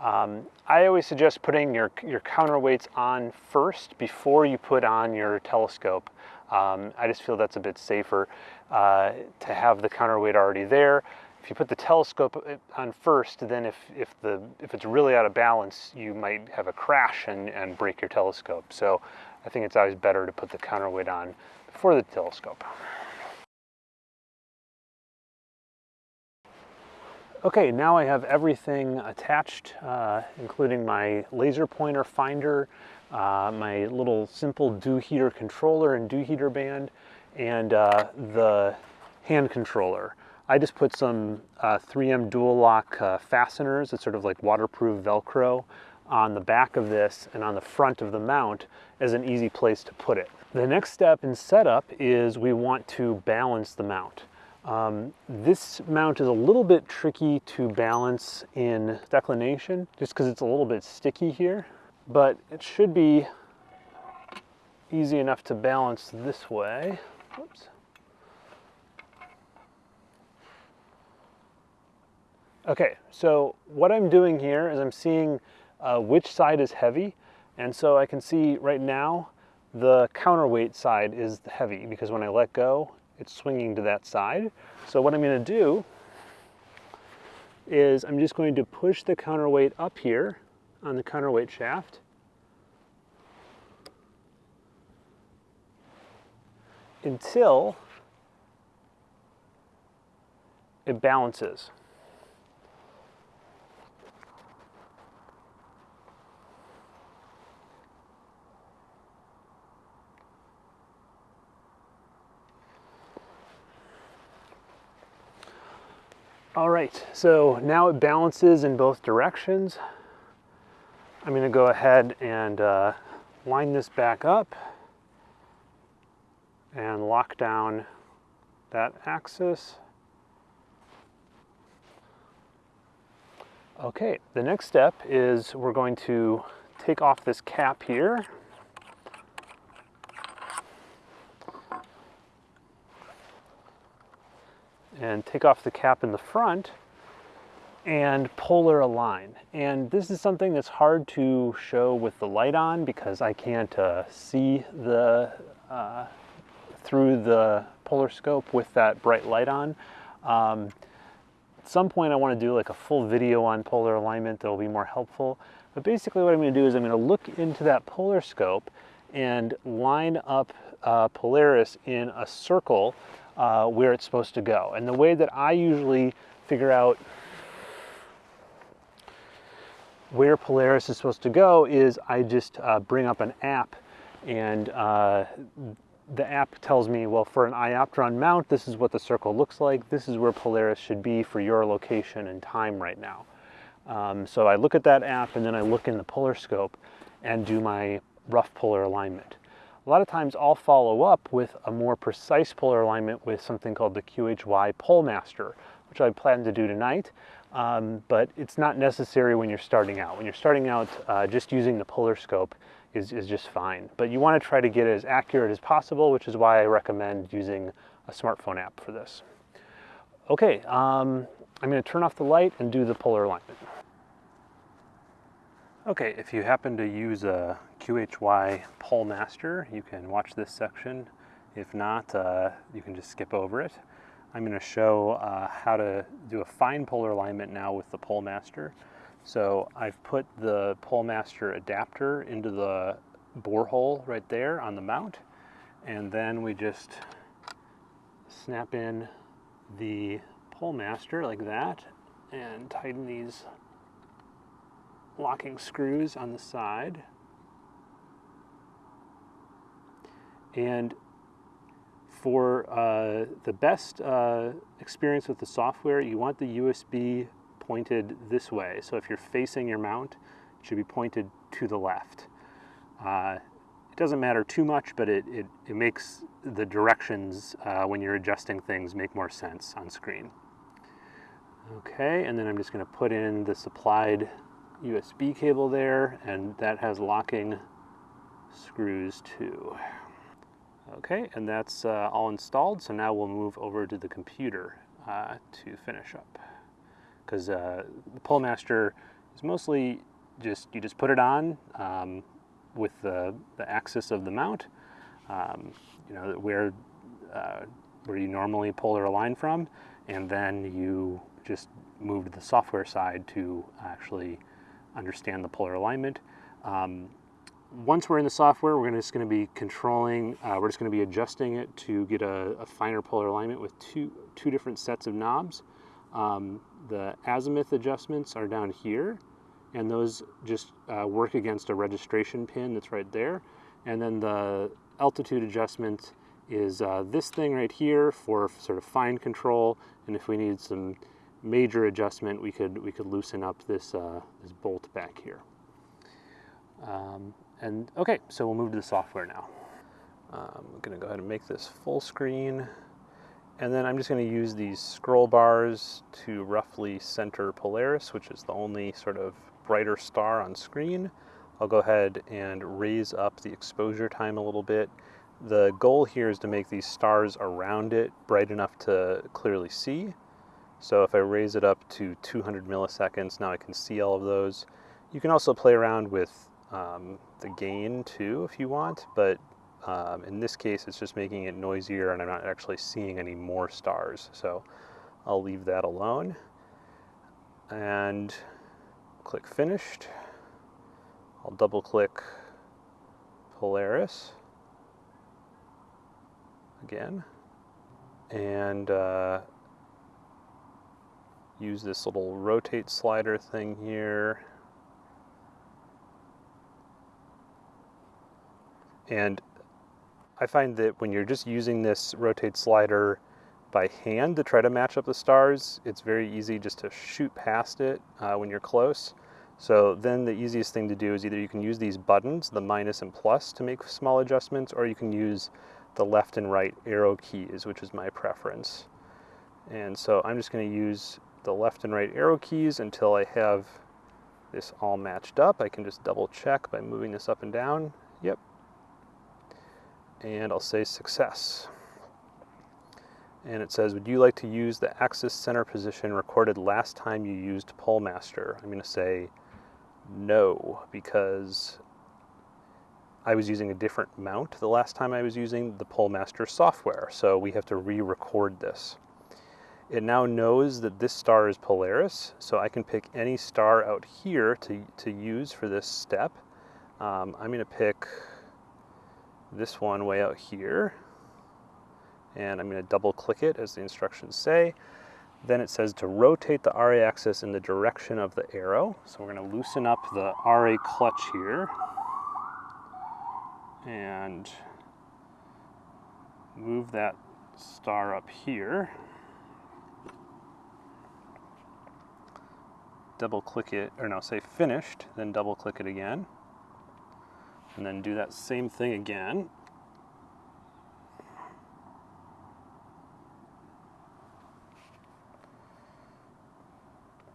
Um, I always suggest putting your, your counterweights on first before you put on your telescope. Um, I just feel that's a bit safer uh, to have the counterweight already there. If you put the telescope uh, on first, then if, if, the, if it's really out of balance, you might have a crash and, and break your telescope. So I think it's always better to put the counterweight on before the telescope. Okay, now I have everything attached, uh, including my laser pointer finder, uh, my little simple dew heater controller and dew heater band, and uh, the hand controller. I just put some 3M uh, dual lock uh, fasteners, it's sort of like waterproof Velcro, on the back of this and on the front of the mount as an easy place to put it. The next step in setup is we want to balance the mount. Um, this mount is a little bit tricky to balance in declination just because it's a little bit sticky here, but it should be easy enough to balance this way. Whoops. Okay, so what I'm doing here is I'm seeing uh, which side is heavy, and so I can see right now the counterweight side is heavy because when I let go, it's swinging to that side. So what I'm going to do is I'm just going to push the counterweight up here on the counterweight shaft. until it balances. All right, so now it balances in both directions. I'm gonna go ahead and uh, line this back up and lock down that axis. Okay, the next step is we're going to take off this cap here and take off the cap in the front and polar align. And this is something that's hard to show with the light on because I can't uh, see the uh, through the polar scope with that bright light on. Um, at some point I want to do like a full video on polar alignment that will be more helpful. But basically what I'm going to do is I'm going to look into that polar scope and line up uh, Polaris in a circle uh, where it's supposed to go. And the way that I usually figure out where Polaris is supposed to go is I just uh, bring up an app and uh, the app tells me, well, for an iOptron mount, this is what the circle looks like. This is where Polaris should be for your location and time right now. Um, so I look at that app and then I look in the polar scope and do my rough polar alignment. A lot of times I'll follow up with a more precise polar alignment with something called the QHY PoleMaster, which I plan to do tonight, um, but it's not necessary when you're starting out. When you're starting out, uh, just using the polar scope is, is just fine. But you want to try to get it as accurate as possible, which is why I recommend using a smartphone app for this. Okay, um, I'm going to turn off the light and do the polar alignment. Okay, if you happen to use a QHY PoleMaster, you can watch this section. If not, uh, you can just skip over it. I'm going to show uh, how to do a fine polar alignment now with the PoleMaster. So I've put the PoleMaster adapter into the borehole right there on the mount, and then we just snap in the PoleMaster like that and tighten these locking screws on the side. And for uh, the best uh, experience with the software, you want the USB pointed this way. So if you're facing your mount, it should be pointed to the left. Uh, it doesn't matter too much, but it, it, it makes the directions uh, when you're adjusting things make more sense on screen. Okay, and then I'm just going to put in the supplied USB cable there, and that has locking screws too. Okay, and that's uh, all installed, so now we'll move over to the computer uh, to finish up. Because uh, the PoleMaster is mostly just, you just put it on um, with the, the axis of the mount, um, you know, where, uh, where you normally polar align from, and then you just move to the software side to actually understand the polar alignment. Um, once we're in the software, we're just going to be controlling, uh, we're just going to be adjusting it to get a, a, finer polar alignment with two, two different sets of knobs. Um, the azimuth adjustments are down here, and those just uh, work against a registration pin that's right there. And then the altitude adjustment is uh, this thing right here for sort of fine control, and if we need some major adjustment, we could, we could loosen up this, uh, this bolt back here. Um, and okay, so we'll move to the software now. Um, I'm gonna go ahead and make this full screen. And then I'm just gonna use these scroll bars to roughly center Polaris, which is the only sort of brighter star on screen. I'll go ahead and raise up the exposure time a little bit. The goal here is to make these stars around it bright enough to clearly see. So if I raise it up to 200 milliseconds, now I can see all of those. You can also play around with um, the gain too if you want, but um, in this case it's just making it noisier and I'm not actually seeing any more stars. So I'll leave that alone and click finished. I'll double click Polaris again and uh, use this little rotate slider thing here And I find that when you're just using this rotate slider by hand to try to match up the stars, it's very easy just to shoot past it uh, when you're close. So then the easiest thing to do is either you can use these buttons, the minus and plus, to make small adjustments, or you can use the left and right arrow keys, which is my preference. And so I'm just going to use the left and right arrow keys until I have this all matched up. I can just double check by moving this up and down. Yep, and I'll say success. And it says, would you like to use the axis center position recorded last time you used PoleMaster? I'm going to say no, because I was using a different mount the last time I was using the PoleMaster software, so we have to re-record this. It now knows that this star is Polaris, so I can pick any star out here to, to use for this step. Um, I'm going to pick this one way out here. And I'm going to double click it as the instructions say. Then it says to rotate the RA axis in the direction of the arrow. So we're going to loosen up the RA clutch here. And move that star up here. Double click it, or no, say finished, then double click it again and then do that same thing again.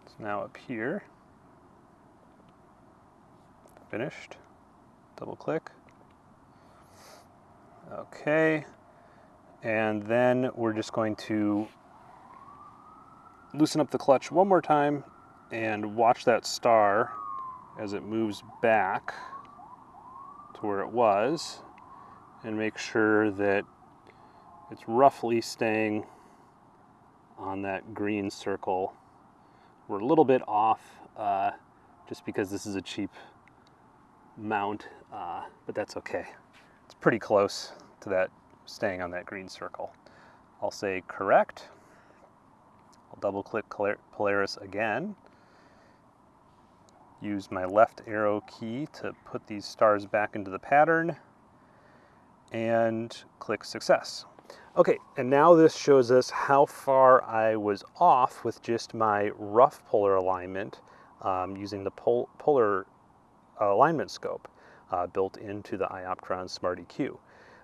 It's now up here. Finished. Double click. Okay. And then we're just going to loosen up the clutch one more time and watch that star as it moves back where it was and make sure that it's roughly staying on that green circle. We're a little bit off uh, just because this is a cheap mount, uh, but that's okay. It's pretty close to that staying on that green circle. I'll say correct. I'll double click Polaris again. Use my left arrow key to put these stars back into the pattern and click success. Okay, and now this shows us how far I was off with just my rough polar alignment um, using the pol polar alignment scope uh, built into the iOptron Smart EQ.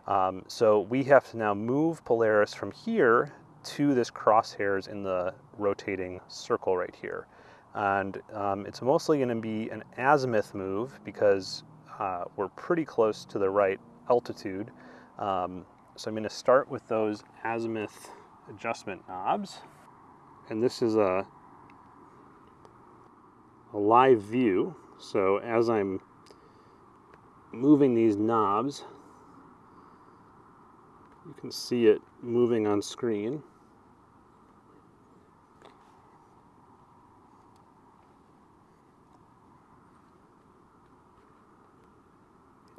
Um, so we have to now move Polaris from here to this crosshairs in the rotating circle right here. And um, it's mostly going to be an azimuth move because uh, we're pretty close to the right altitude. Um, so I'm going to start with those azimuth adjustment knobs. And this is a, a live view. So as I'm moving these knobs, you can see it moving on screen.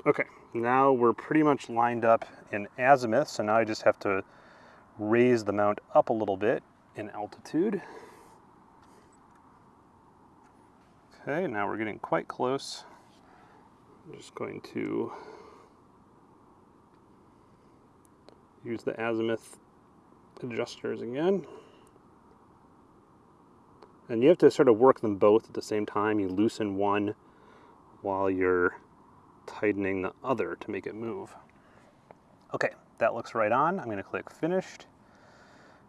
Okay, now we're pretty much lined up in azimuth, so now I just have to raise the mount up a little bit in altitude. Okay, now we're getting quite close. I'm just going to use the azimuth adjusters again. And you have to sort of work them both at the same time. You loosen one while you're tightening the other to make it move. Okay, that looks right on. I'm going to click Finished.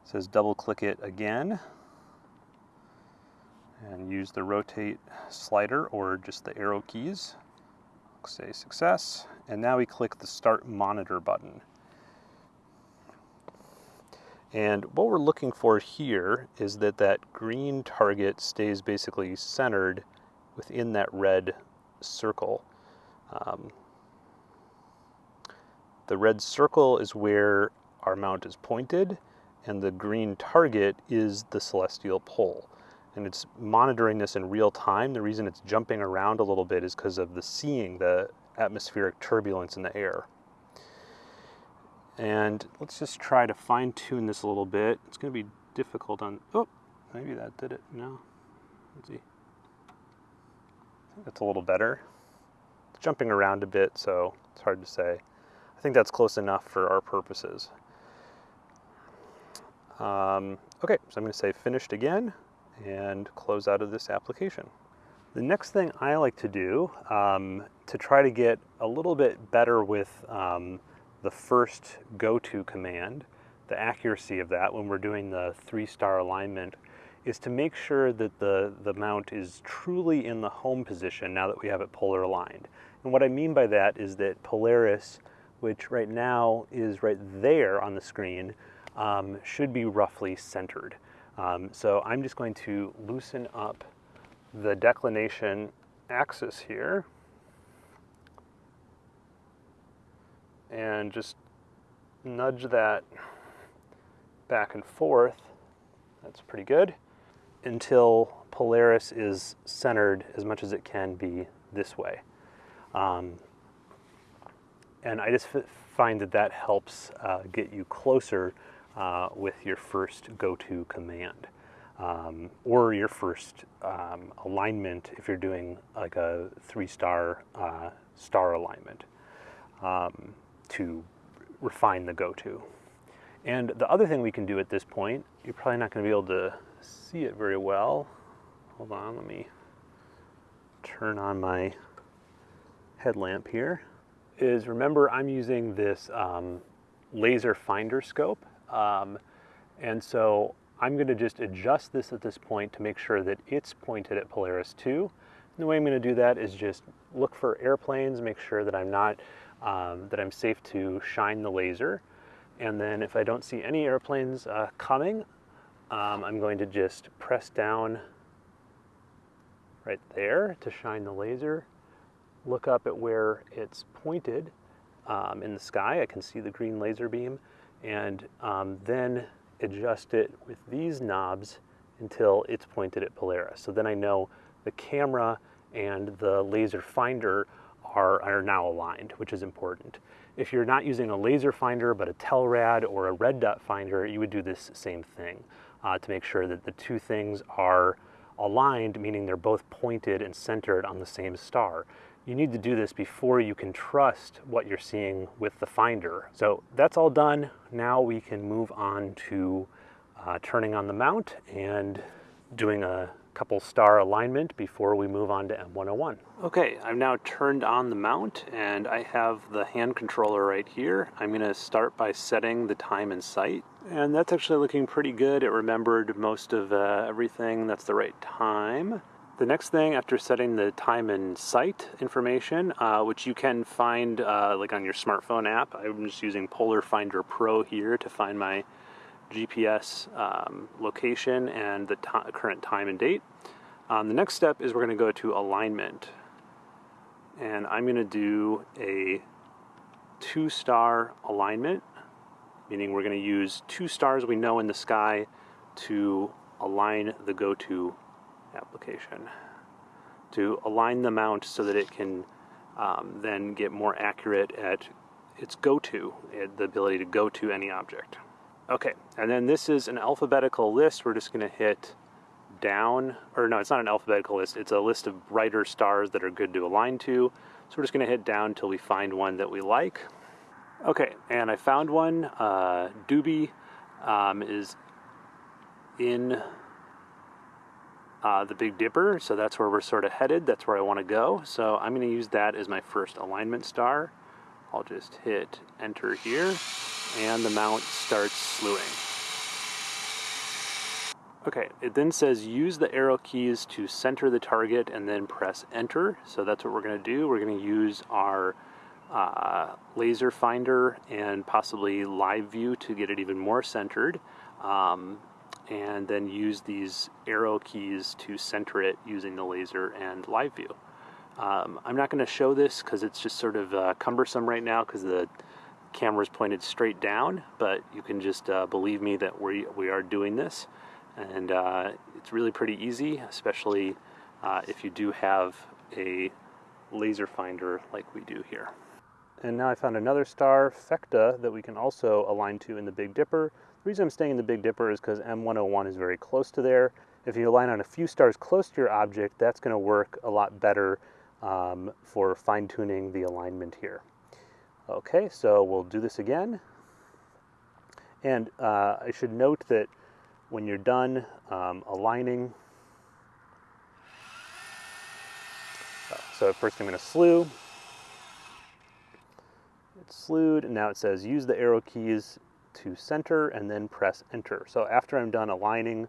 It says double click it again and use the rotate slider or just the arrow keys. Say success. And now we click the Start Monitor button. And what we're looking for here is that that green target stays basically centered within that red circle. Um, the red circle is where our mount is pointed, and the green target is the celestial pole. And it's monitoring this in real time. The reason it's jumping around a little bit is because of the seeing the atmospheric turbulence in the air. And let's just try to fine tune this a little bit. It's going to be difficult on, oh, maybe that did it. No, let's see. That's a little better jumping around a bit, so it's hard to say. I think that's close enough for our purposes. Um, okay, so I'm going to say finished again and close out of this application. The next thing I like to do um, to try to get a little bit better with um, the first go-to command, the accuracy of that when we're doing the three-star alignment, is to make sure that the, the mount is truly in the home position now that we have it polar aligned. And what I mean by that is that Polaris, which right now is right there on the screen, um, should be roughly centered. Um, so I'm just going to loosen up the declination axis here and just nudge that back and forth. That's pretty good until Polaris is centered as much as it can be this way. Um, and I just find that that helps uh, get you closer uh, with your first go-to command um, or your first um, alignment if you're doing like a three-star uh, star alignment um, to refine the go-to. And the other thing we can do at this point, you're probably not going to be able to see it very well. Hold on, let me turn on my headlamp here is remember I'm using this um, laser finder scope. Um, and so I'm gonna just adjust this at this point to make sure that it's pointed at Polaris 2. And the way I'm gonna do that is just look for airplanes, make sure that I'm not, um, that I'm safe to shine the laser. And then if I don't see any airplanes uh, coming, um, I'm going to just press down right there to shine the laser. Look up at where it's pointed um, in the sky. I can see the green laser beam. And um, then adjust it with these knobs until it's pointed at Polaris. So then I know the camera and the laser finder are, are now aligned, which is important. If you're not using a laser finder but a Telrad or a red dot finder, you would do this same thing uh, to make sure that the two things are aligned, meaning they're both pointed and centered on the same star. You need to do this before you can trust what you're seeing with the finder. So that's all done. Now we can move on to uh, turning on the mount and doing a couple star alignment before we move on to M101. Okay, I've now turned on the mount and I have the hand controller right here. I'm going to start by setting the time and site. And that's actually looking pretty good. It remembered most of uh, everything. That's the right time. The next thing after setting the time and site information, uh, which you can find uh, like on your smartphone app, I'm just using Polar Finder Pro here to find my GPS um, location and the current time and date. Um, the next step is we're going to go to alignment. And I'm going to do a two star alignment, meaning we're going to use two stars we know in the sky to align the go-to application, to align the mount so that it can um, then get more accurate at its go-to, the ability to go to any object. Okay, and then this is an alphabetical list. We're just going to hit down, or no, it's not an alphabetical list. It's a list of brighter stars that are good to align to. So we're just going to hit down until we find one that we like. Okay, and I found one. Uh, Dubhe um, is in uh, the Big Dipper, so that's where we're sort of headed. That's where I want to go. So I'm going to use that as my first alignment star. I'll just hit enter here and the mount starts slewing. Okay, it then says use the arrow keys to center the target and then press enter. So that's what we're going to do. We're going to use our uh, laser finder and possibly live view to get it even more centered. Um, and then use these arrow keys to center it using the laser and live view. Um, I'm not going to show this because it's just sort of uh, cumbersome right now because the camera's pointed straight down, but you can just uh, believe me that we, we are doing this. And uh, it's really pretty easy, especially uh, if you do have a laser finder like we do here. And now I found another star, Phecda, that we can also align to in the Big Dipper. The reason I'm staying in the Big Dipper is because M101 is very close to there. If you align on a few stars close to your object, that's going to work a lot better um, for fine-tuning the alignment here. Okay, so we'll do this again. And uh, I should note that when you're done um, aligning, so first I'm going to slew. It's slewed, and now it says use the arrow keys to center and then press enter. So after I'm done aligning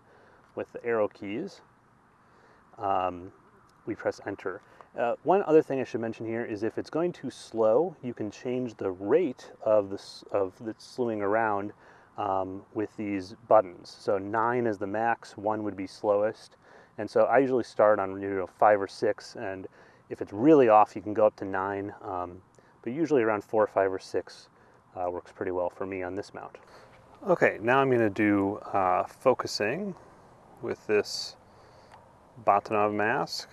with the arrow keys, um, we press enter. Uh, one other thing I should mention here is if it's going too slow, you can change the rate of the, of the slewing around um, with these buttons. So nine is the max, one would be slowest. And so I usually start on you know, five or six, and if it's really off, you can go up to nine. Um, but usually around four, five, or six uh, works pretty well for me on this mount. Okay, now I'm going to do uh, focusing with this Bahtinov mask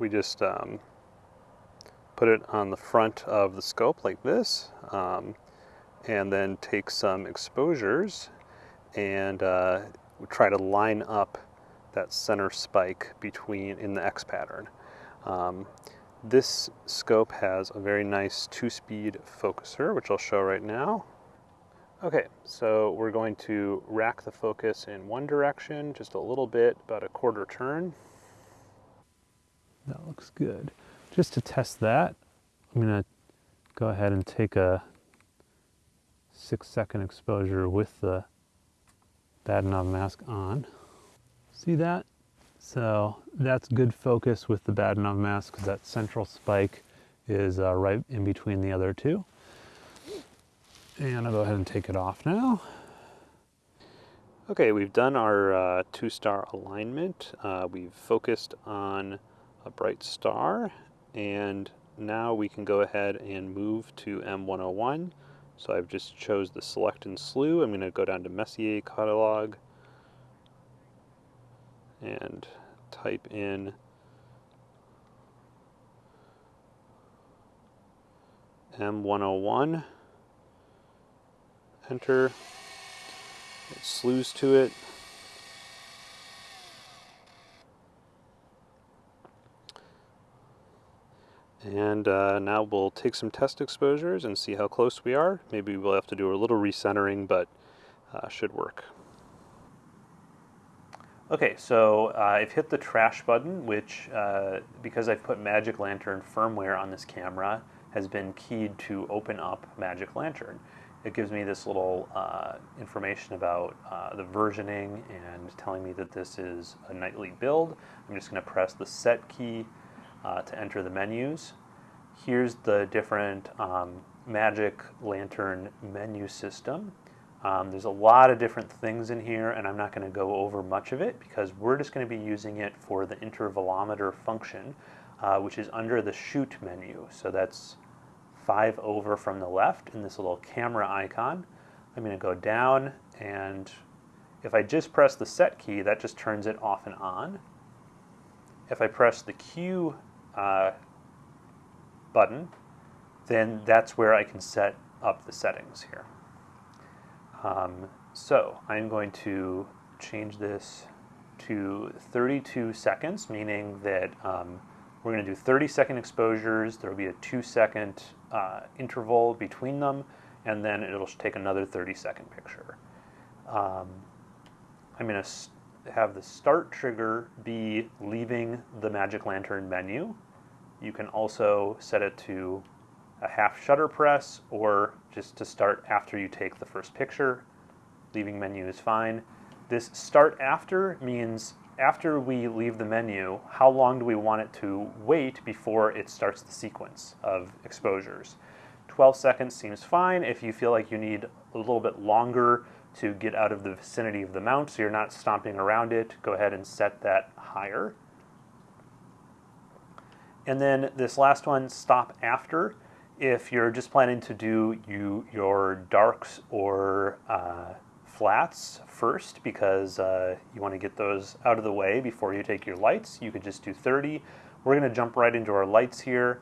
we just um, put it on the front of the scope like this um, and then take some exposures and uh, try to line up that center spike between in the X pattern. Um, this scope has a very nice two-speed focuser, which I'll show right now. Okay, so we're going to rack the focus in one direction, just a little bit, about a quarter turn. That looks good. Just to test that, I'm gonna go ahead and take a six second exposure with the Bahtinov mask on. See that? So that's good focus with the Bahtinov mask because that central spike is uh, right in between the other two. And I'll go ahead and take it off now. Okay, we've done our uh, two-star alignment. Uh, we've focused on a bright star, and now we can go ahead and move to M101. So I've just chose the select and slew. I'm going to go down to Messier catalog and type in M101, enter, it slews to it. And uh, now we'll take some test exposures and see how close we are. Maybe we'll have to do a little recentering, but uh, should work. Okay, so uh, I've hit the trash button, which, uh, because I've put Magic Lantern firmware on this camera, has been keyed to open up Magic Lantern. It gives me this little uh, information about uh, the versioning and telling me that this is a nightly build. I'm just going to press the set key uh, to enter the menus. Here's the different um, Magic Lantern menu system. Um, there's a lot of different things in here and I'm not going to go over much of it because we're just going to be using it for the intervalometer function uh, which is under the shoot menu. So that's five over from the left in this little camera icon. I'm going to go down and if I just press the set key that just turns it off and on. If I press the Q uh, button, then that's where I can set up the settings here. Um, so I'm going to change this to 32 seconds, meaning that um, we're going to do 30 second exposures. There will be a two second uh, interval between them, and then it'll take another 30 second picture. Um, I'm going to have the start trigger be leaving the Magic Lantern menu. You can also set it to a half shutter press or just to start after you take the first picture. Leaving menu is fine. This start after means after we leave the menu, how long do we want it to wait before it starts the sequence of exposures? 12 seconds seems fine. If you feel like you need a little bit longer to get out of the vicinity of the mount so you're not stomping around it, go ahead and set that higher. And then this last one, stop after. If you're just planning to do you, your darks or uh, flats first because uh, you want to get those out of the way before you take your lights, you could just do 30. We're going to jump right into our lights here.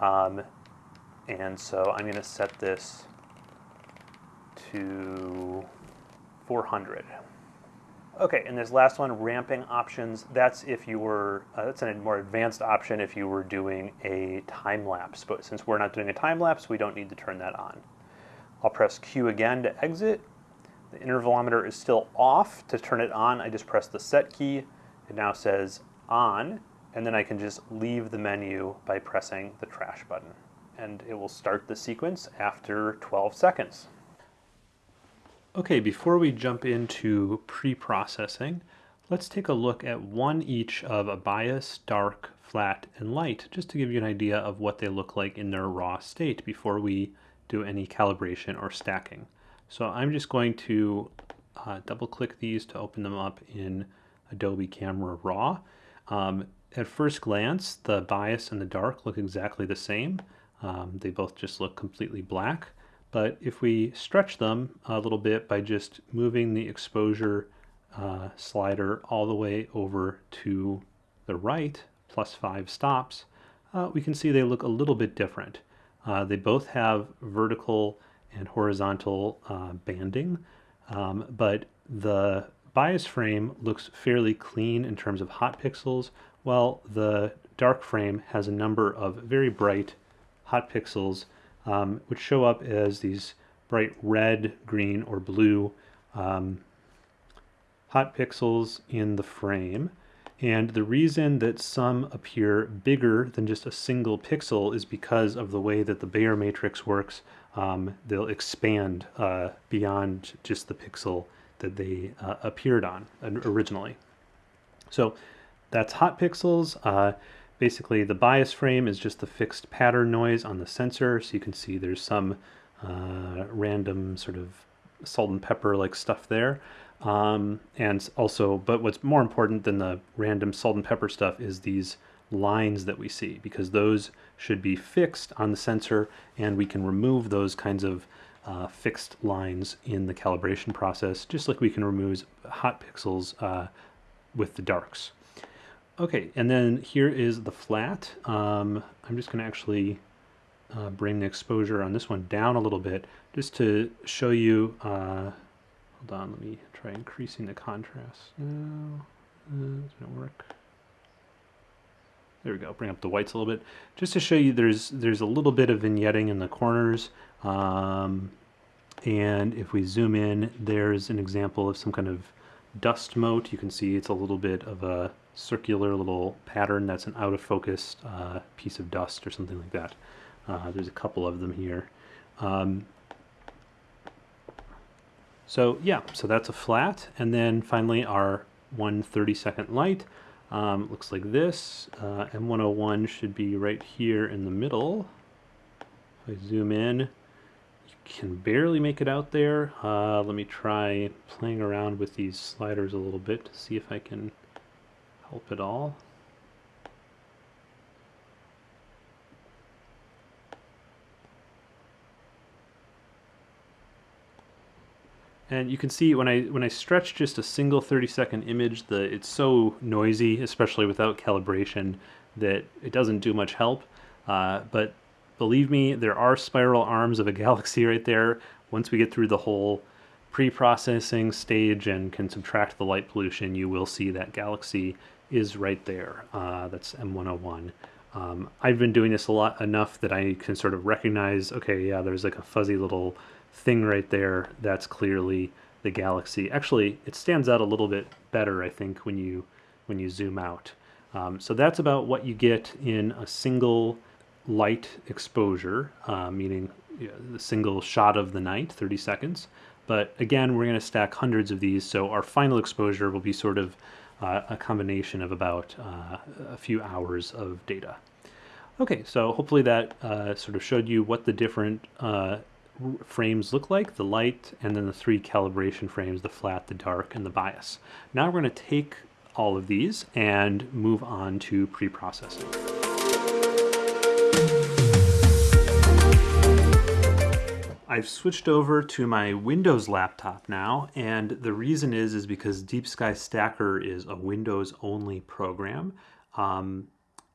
Um, and so I'm going to set this to 400. Okay, and this last one, ramping options, that's if you were, uh, that's a more advanced option if you were doing a time lapse, but since we're not doing a time lapse, we don't need to turn that on. I'll press Q again to exit. The intervalometer is still off. To turn it on, I just press the set key. It now says on, and then I can just leave the menu by pressing the trash button. And it will start the sequence after 12 seconds. Okay, before we jump into pre-processing, let's take a look at one each of a bias, dark, flat, and light, just to give you an idea of what they look like in their raw state before we do any calibration or stacking. So I'm just going to uh, double click these to open them up in Adobe Camera Raw. Um, at first glance, the bias and the dark look exactly the same. Um, they both just look completely black. But if we stretch them a little bit by just moving the exposure uh, slider all the way over to the right, plus five stops, uh, we can see they look a little bit different. Uh, they both have vertical and horizontal uh, banding, um, but the bias frame looks fairly clean in terms of hot pixels, while the dark frame has a number of very bright hot pixels um, which show up as these bright red, green, or blue um, hot pixels in the frame. And the reason that some appear bigger than just a single pixel is because of the way that the Bayer matrix works. Um, they'll expand uh, beyond just the pixel that they uh, appeared on originally. So that's hot pixels. Uh, Basically, the bias frame is just the fixed pattern noise on the sensor. So you can see there's some uh, random sort of salt and pepper like stuff there. Um, and also, but what's more important than the random salt and pepper stuff is these lines that we see because those should be fixed on the sensor and we can remove those kinds of uh, fixed lines in the calibration process just like we can remove hot pixels uh, with the darks. Okay, and then here is the flat. Um, I'm just going to actually uh, bring the exposure on this one down a little bit just to show you. Uh, hold on, let me try increasing the contrast. No, uh, doesn't work. There we go. Bring up the whites a little bit, just to show you there's there's a little bit of vignetting in the corners. Um, and if we zoom in, there's an example of some kind of dust mote. You can see it's a little bit of a circular little pattern that's an out of focus uh, piece of dust or something like that. Uh, there's a couple of them here. Um, so yeah, so that's a flat. And then finally our one 30 second light. Um, looks like this. Uh, M101 should be right here in the middle. If I zoom in, you can barely make it out there. Uh, let me try playing around with these sliders a little bit to see if I can help at all. And you can see when I when I stretch just a single 30 second image, the it's so noisy, especially without calibration, that it doesn't do much help. Uh, but believe me, there are spiral arms of a galaxy right there. Once we get through the whole pre-processing stage and can subtract the light pollution, you will see that galaxy is right there. Uh, that's M101. Um, I've been doing this a lot enough that I can sort of recognize, okay, yeah, there's like a fuzzy little thing right there, that's clearly the galaxy. Actually, it stands out a little bit better, I think, when you when you zoom out. Um, so that's about what you get in a single light exposure, uh, meaning you know, the single shot of the night, 30 seconds. But again, we're going to stack hundreds of these, so our final exposure will be sort of uh, a combination of about uh, a few hours of data. Okay, so hopefully that uh, sort of showed you what the different uh, frames look like, the light, and then the three calibration frames, the flat, the dark, and the bias. Now we're going to take all of these and move on to pre-processing. I've switched over to my Windows laptop now, and the reason is is because Deep Sky Stacker is a Windows only program. Um,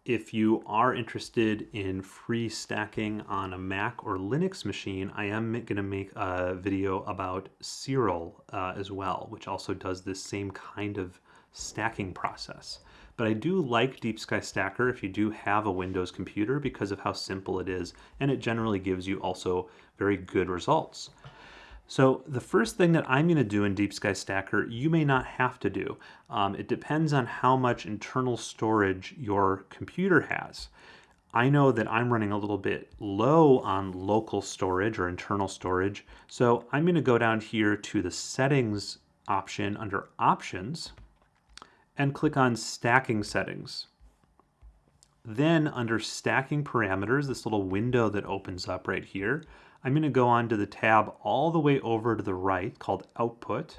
if you are interested in free stacking on a Mac or Linux machine, I am going to make a video about Siril uh, as well, which also does this same kind of stacking process. But I do like Deep Sky Stacker if you do have a Windows computer because of how simple it is, and it generally gives you also very good results. So the first thing that I'm going to do in Deep Sky Stacker, you may not have to do. Um, it depends on how much internal storage your computer has. I know that I'm running a little bit low on local storage or internal storage, so I'm going to go down here to the settings option under options and click on stacking settings. Then under stacking parameters, this little window that opens up right here, I'm going to go on to the tab all the way over to the right called Output.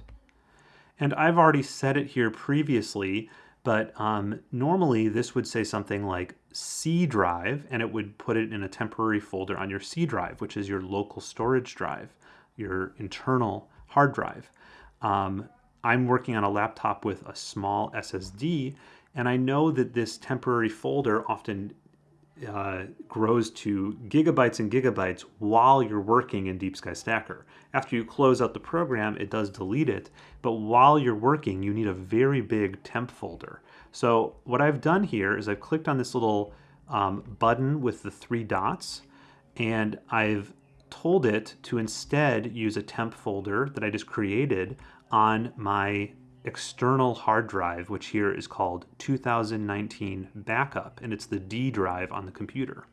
And I've already set it here previously, but um, normally this would say something like C drive, and it would put it in a temporary folder on your C drive, which is your local storage drive, your internal hard drive. Um, I'm working on a laptop with a small SSD, and I know that this temporary folder often uh, grows to gigabytes and gigabytes while you're working in Deep Sky Stacker. After you close out the program, it does delete it, but while you're working, you need a very big temp folder. So what I've done here is I've clicked on this little um, button with the three dots, and I've told it to instead use a temp folder that I just created on my external hard drive, which here is called 2019 backup, and it's the D drive on the computer.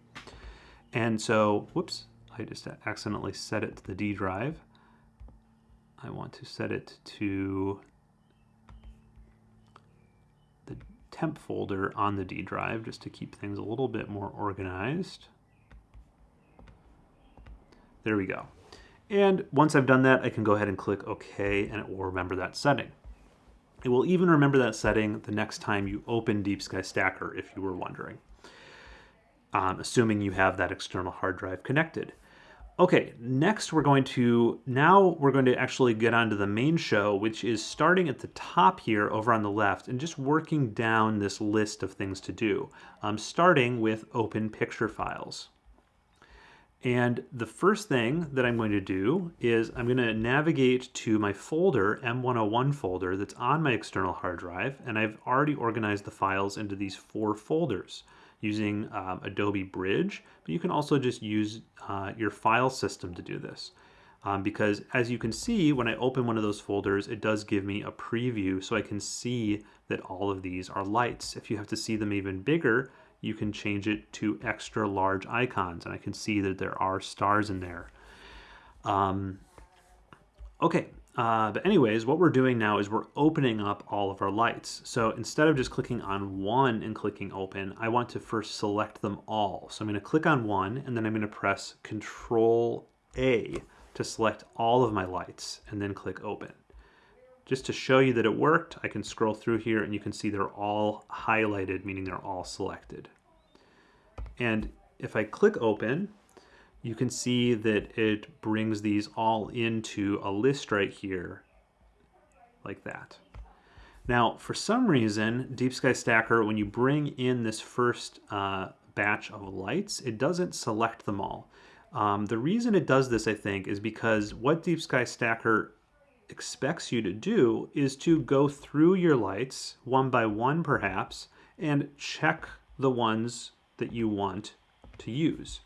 And so, whoops, I just accidentally set it to the D drive. I want to set it to the temp folder on the D drive just to keep things a little bit more organized. There we go. And once I've done that, I can go ahead and click OK, and it will remember that setting. It will even remember that setting the next time you open Deep Sky Stacker, if you were wondering, um, assuming you have that external hard drive connected. Okay, next we're going to, now we're going to actually get onto the main show, which is starting at the top here over on the left and just working down this list of things to do, um, starting with open picture files. And the first thing that I'm going to do is I'm going to navigate to my folder, M101 folder, that's on my external hard drive, and I've already organized the files into these four folders using um, Adobe Bridge, but you can also just use uh, your file system to do this. Um, because as you can see, when I open one of those folders, it does give me a preview so I can see that all of these are lights. If you have to see them even bigger, you can change it to extra large icons and I can see that there are stars in there. Um, okay, uh, but anyways, what we're doing now is we're opening up all of our lights. So instead of just clicking on one and clicking open, I want to first select them all. So I'm going to click on one and then I'm going to press Control A to select all of my lights and then click open. Just to show you that it worked, I can scroll through here and you can see they're all highlighted, meaning they're all selected. And if I click open, you can see that it brings these all into a list right here, like that. Now, for some reason, Deep Sky Stacker, when you bring in this first uh, batch of lights, it doesn't select them all. Um, the reason it does this, I think, is because what Deep Sky Stacker expects you to do is to go through your lights, one by one perhaps, and check the ones that you want to use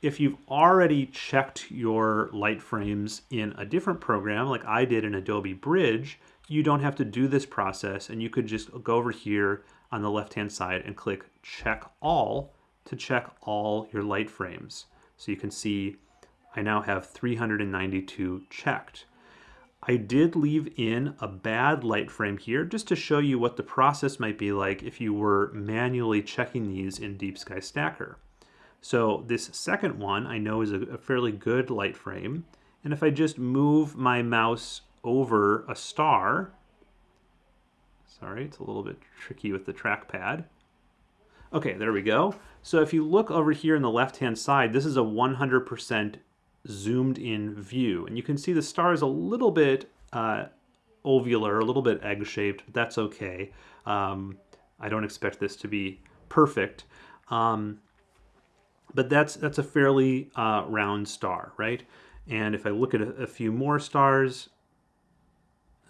if you've already checked your light frames in a different program, like I did in Adobe Bridge, you don't have to do this process and you could just go over here on the left-hand side and click check all to check all your light frames. So you can see I now have 392 checked. I did leave in a bad light frame here just to show you what the process might be like if you were manually checking these in Deep Sky Stacker. So this second one I know is a, a fairly good light frame. And if I just move my mouse over a star, sorry, it's a little bit tricky with the trackpad. Okay, there we go. So if you look over here in the left-hand side, this is a 100% zoomed in view. And you can see the star is a little bit uh, ovular, a little bit egg-shaped, but that's okay. Um, I don't expect this to be perfect. Um, but that's that's a fairly uh, round star, right? And if I look at a, a few more stars,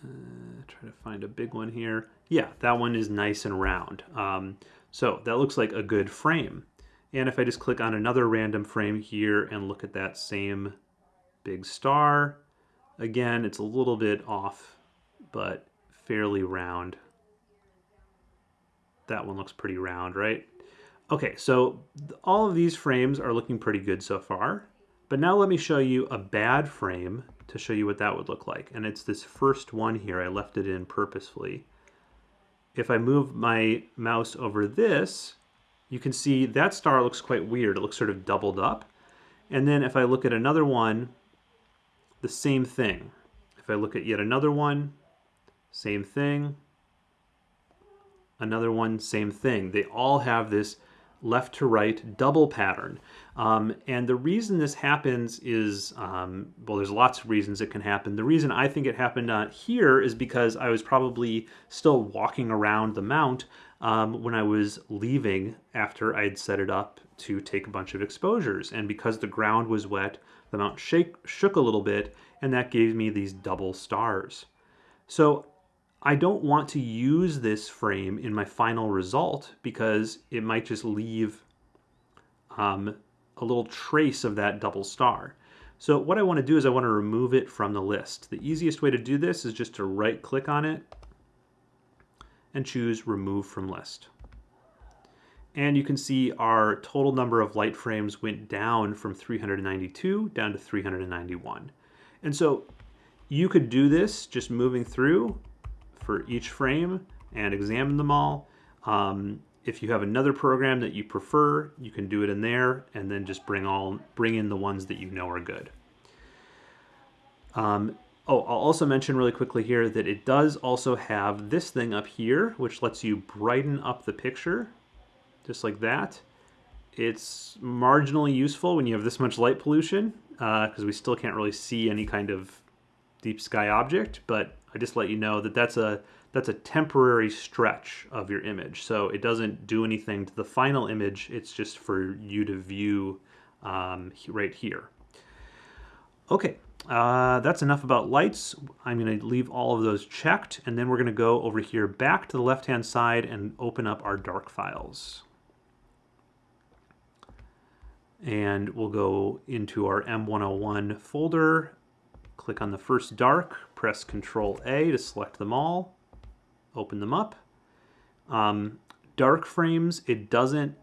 uh, try to find a big one here. Yeah, that one is nice and round. Um, so that looks like a good frame. And if I just click on another random frame here and look at that same big star, again, it's a little bit off, but fairly round. That one looks pretty round, right? Okay, so all of these frames are looking pretty good so far. But now let me show you a bad frame to show you what that would look like. And it's this first one here. I left it in purposefully. If I move my mouse over this, you can see that star looks quite weird. It looks sort of doubled up. And then if I look at another one, the same thing. If I look at yet another one, same thing. Another one, same thing. They all have this left to right double pattern. Um, and the reason this happens is, um, well, there's lots of reasons it can happen. The reason I think it happened uh, here is because I was probably still walking around the mount um, when I was leaving after I'd set it up to take a bunch of exposures. And because the ground was wet, the mount shake, shook a little bit, and that gave me these double stars. So I don't want to use this frame in my final result because it might just leave um, a little trace of that double star. So what I want to do is I want to remove it from the list. The easiest way to do this is just to right click on it and choose remove from list. And you can see our total number of light frames went down from 392 down to 391. And so you could do this just moving through for each frame and examine them all. Um, if you have another program that you prefer, you can do it in there and then just bring all bring in the ones that you know are good. Um, oh, I'll also mention really quickly here that it does also have this thing up here, which lets you brighten up the picture, just like that. It's marginally useful when you have this much light pollution, because uh, we still can't really see any kind of deep sky object, but I just let you know that that's a that's a temporary stretch of your image. So it doesn't do anything to the final image. It's just for you to view um, right here. Okay, uh, that's enough about lights. I'm going to leave all of those checked, and then we're going to go over here back to the left-hand side and open up our dark files. And we'll go into our M101 folder, click on the first dark, press Control A to select them all, open them up. Um, dark frames, it doesn't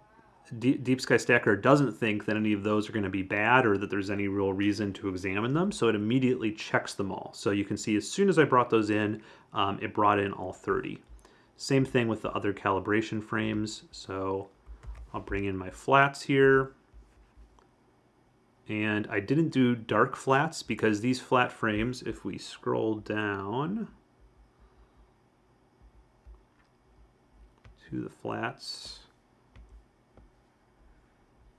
Deep Sky Stacker doesn't think that any of those are going to be bad or that there's any real reason to examine them, so it immediately checks them all. So you can see as soon as I brought those in, um, it brought in all 30. Same thing with the other calibration frames. So I'll bring in my flats here. And I didn't do dark flats because these flat frames, if we scroll down to the flats,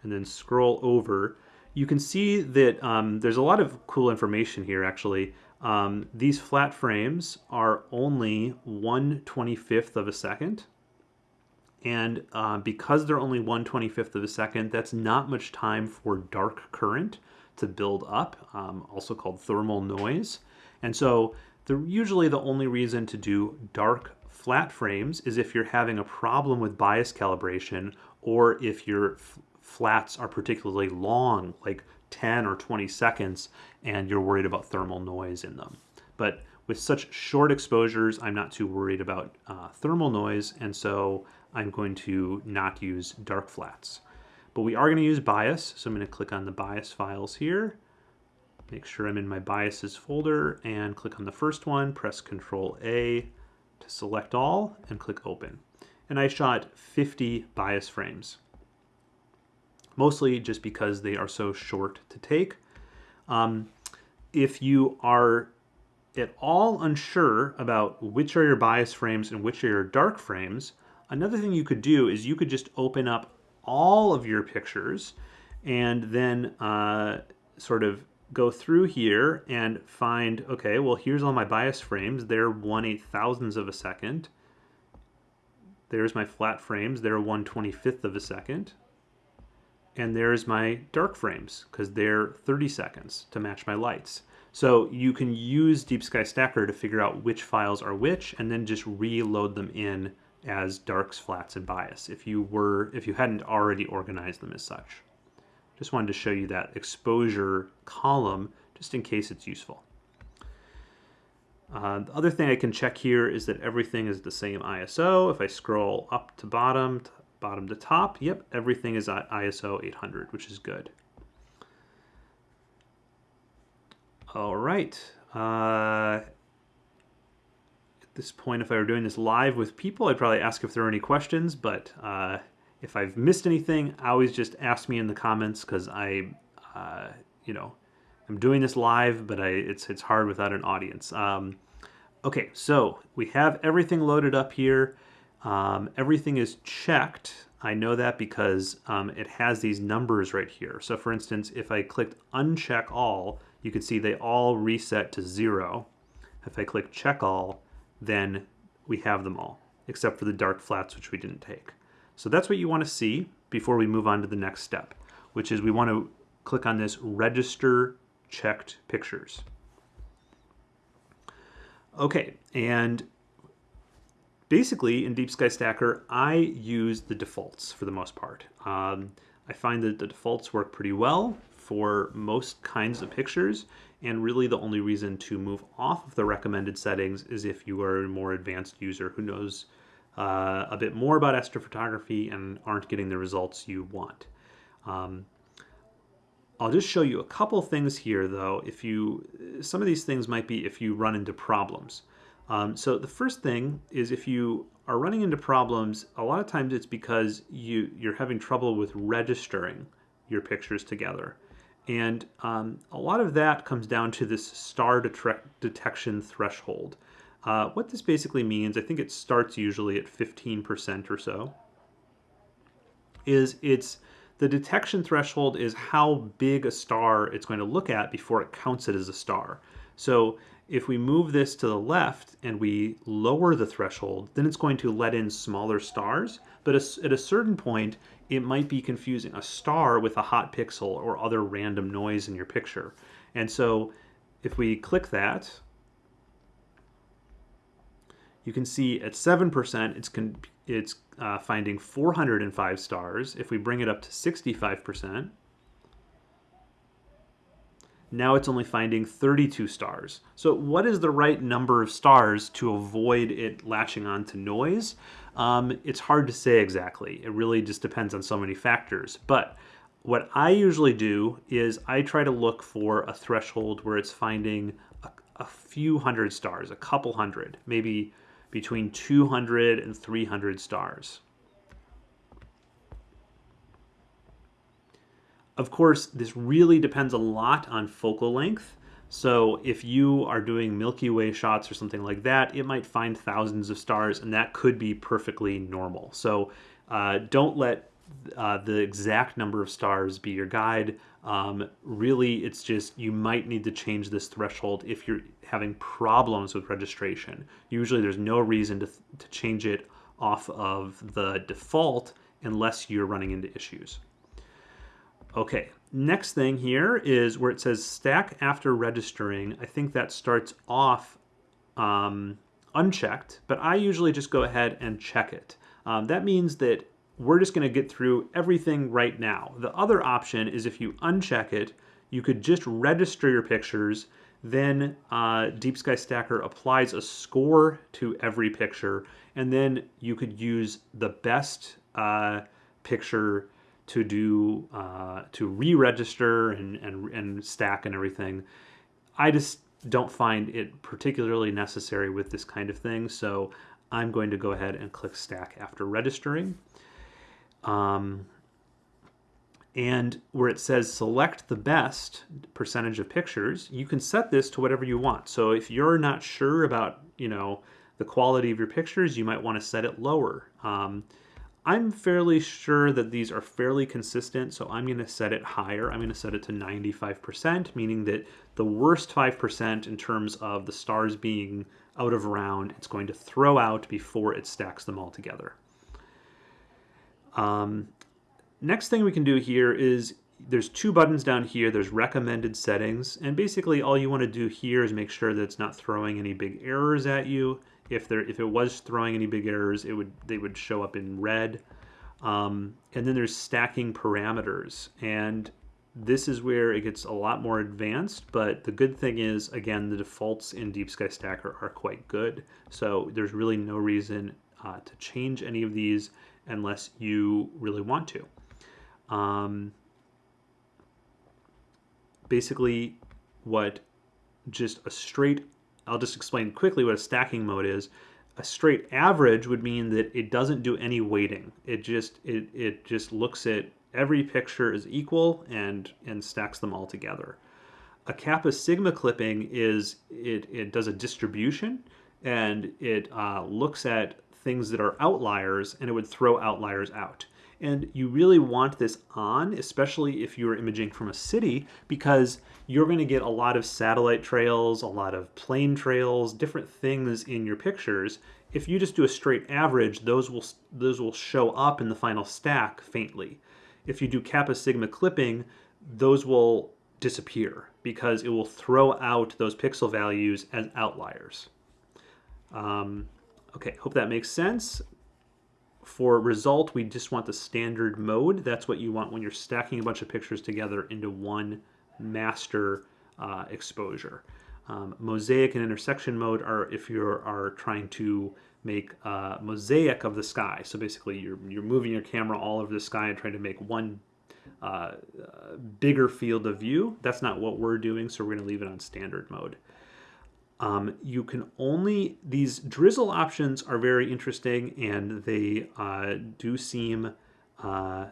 and then scroll over, you can see that um, there's a lot of cool information here actually. Um, these flat frames are only 1 25th of a second. And uh, because they're only 1 25th of a second, that's not much time for dark current to build up, um, also called thermal noise. And so the, usually the only reason to do dark flat frames is if you're having a problem with bias calibration or if your flats are particularly long, like 10 or 20 seconds, and you're worried about thermal noise in them. But with such short exposures, I'm not too worried about uh, thermal noise, and so I'm going to not use dark flats. But we are going to use bias, so I'm going to click on the bias files here, make sure I'm in my biases folder, and click on the first one, press Control A to select all, and click Open. And I shot 50 bias frames mostly just because they are so short to take. Um, if you are at all unsure about which are your bias frames and which are your dark frames, another thing you could do is you could just open up all of your pictures and then uh, sort of go through here and find, okay, well, here's all my bias frames. They're 1 8 thousandths of a second. There's my flat frames. They're 1 25th of a second and there's my dark frames because they're 30 seconds to match my lights. So you can use Deep Sky Stacker to figure out which files are which and then just reload them in as darks, flats, and bias if you were if you hadn't already organized them as such. Just wanted to show you that exposure column just in case it's useful. Uh, the other thing I can check here is that everything is the same ISO. If I scroll up to bottom, bottom to top, yep, everything is at ISO 800, which is good. All right. Uh, at this point, if I were doing this live with people, I'd probably ask if there are any questions, but uh, if I've missed anything, always just ask me in the comments because I, uh, you know, I'm doing this live, but I, it's, it's hard without an audience. Um, okay, so we have everything loaded up here. Um, everything is checked. I know that because um, it has these numbers right here. So for instance, if I clicked uncheck all, you can see they all reset to zero. If I click check all, then we have them all, except for the dark flats, which we didn't take. So that's what you want to see before we move on to the next step, which is we want to click on this register checked pictures. Okay, and basically in Deep Sky Stacker, I use the defaults for the most part. Um, I find that the defaults work pretty well for most kinds of pictures, and really the only reason to move off of the recommended settings is if you are a more advanced user who knows uh, a bit more about astrophotography and aren't getting the results you want. Um, I'll just show you a couple things here though. If you, some of these things might be if you run into problems. Um, so the first thing is if you are running into problems, a lot of times it's because you, you're having trouble with registering your pictures together. And um, a lot of that comes down to this star detection threshold. Uh, what this basically means, I think it starts usually at 15% or so, is it's the detection threshold is how big a star it's going to look at before it counts it as a star. So if we move this to the left and we lower the threshold, then it's going to let in smaller stars. But at a certain point, it might be confusing a star with a hot pixel or other random noise in your picture. And so if we click that, you can see at 7% it's, it's uh, finding 405 stars. If we bring it up to 65%, now it's only finding 32 stars. So what is the right number of stars to avoid it latching on to noise? Um, it's hard to say exactly. It really just depends on so many factors. But what I usually do is I try to look for a threshold where it's finding a, a few hundred stars, a couple hundred, maybe between 200 and 300 stars. Of course, this really depends a lot on focal length. So if you are doing Milky Way shots or something like that, it might find thousands of stars and that could be perfectly normal. So uh, don't let uh, the exact number of stars be your guide. Um, really, it's just you might need to change this threshold if you're having problems with registration. Usually there's no reason to, to change it off of the default unless you're running into issues. Okay, next thing here is where it says stack after registering. I think that starts off um, unchecked, but I usually just go ahead and check it. Um, that means that we're just going to get through everything right now. The other option is if you uncheck it, you could just register your pictures, then uh, Deep Sky Stacker applies a score to every picture, and then you could use the best uh, picture to do uh, to re-register and, and and stack and everything. I just don't find it particularly necessary with this kind of thing, so I'm going to go ahead and click stack after registering. Um, and where it says select the best percentage of pictures, you can set this to whatever you want. So if you're not sure about, you know, the quality of your pictures, you might want to set it lower. Um, I'm fairly sure that these are fairly consistent, so I'm going to set it higher. I'm going to set it to 95%, meaning that the worst 5% in terms of the stars being out of round, it's going to throw out before it stacks them all together. Um, next thing we can do here is there's two buttons down here. There's recommended settings, and basically all you want to do here is make sure that it's not throwing any big errors at you if there if it was throwing any big errors, it would they would show up in red. Um, and then there's stacking parameters, and this is where it gets a lot more advanced. But the good thing is, again, the defaults in Deep Sky Stacker are quite good, so there's really no reason uh, to change any of these unless you really want to. Um, basically, what just a straight I'll just explain quickly what a stacking mode is. A straight average would mean that it doesn't do any weighting. It just it, it just looks at every picture is equal and and stacks them all together. A kappa sigma clipping is it, it does a distribution and it uh, looks at things that are outliers and it would throw outliers out. And you really want this on, especially if you're imaging from a city, because you're going to get a lot of satellite trails, a lot of plane trails, different things in your pictures. If you just do a straight average, those will, those will show up in the final stack faintly. If you do kappa sigma clipping, those will disappear because it will throw out those pixel values as outliers. Um, okay, hope that makes sense. For result, we just want the standard mode. That's what you want when you're stacking a bunch of pictures together into one master uh, exposure. Um, mosaic and intersection mode are if you are trying to make a mosaic of the sky. So basically you're, you're moving your camera all over the sky and trying to make one uh, uh, bigger field of view. That's not what we're doing, so we're going to leave it on standard mode. Um, you can only, these drizzle options are very interesting and they uh, do seem, uh,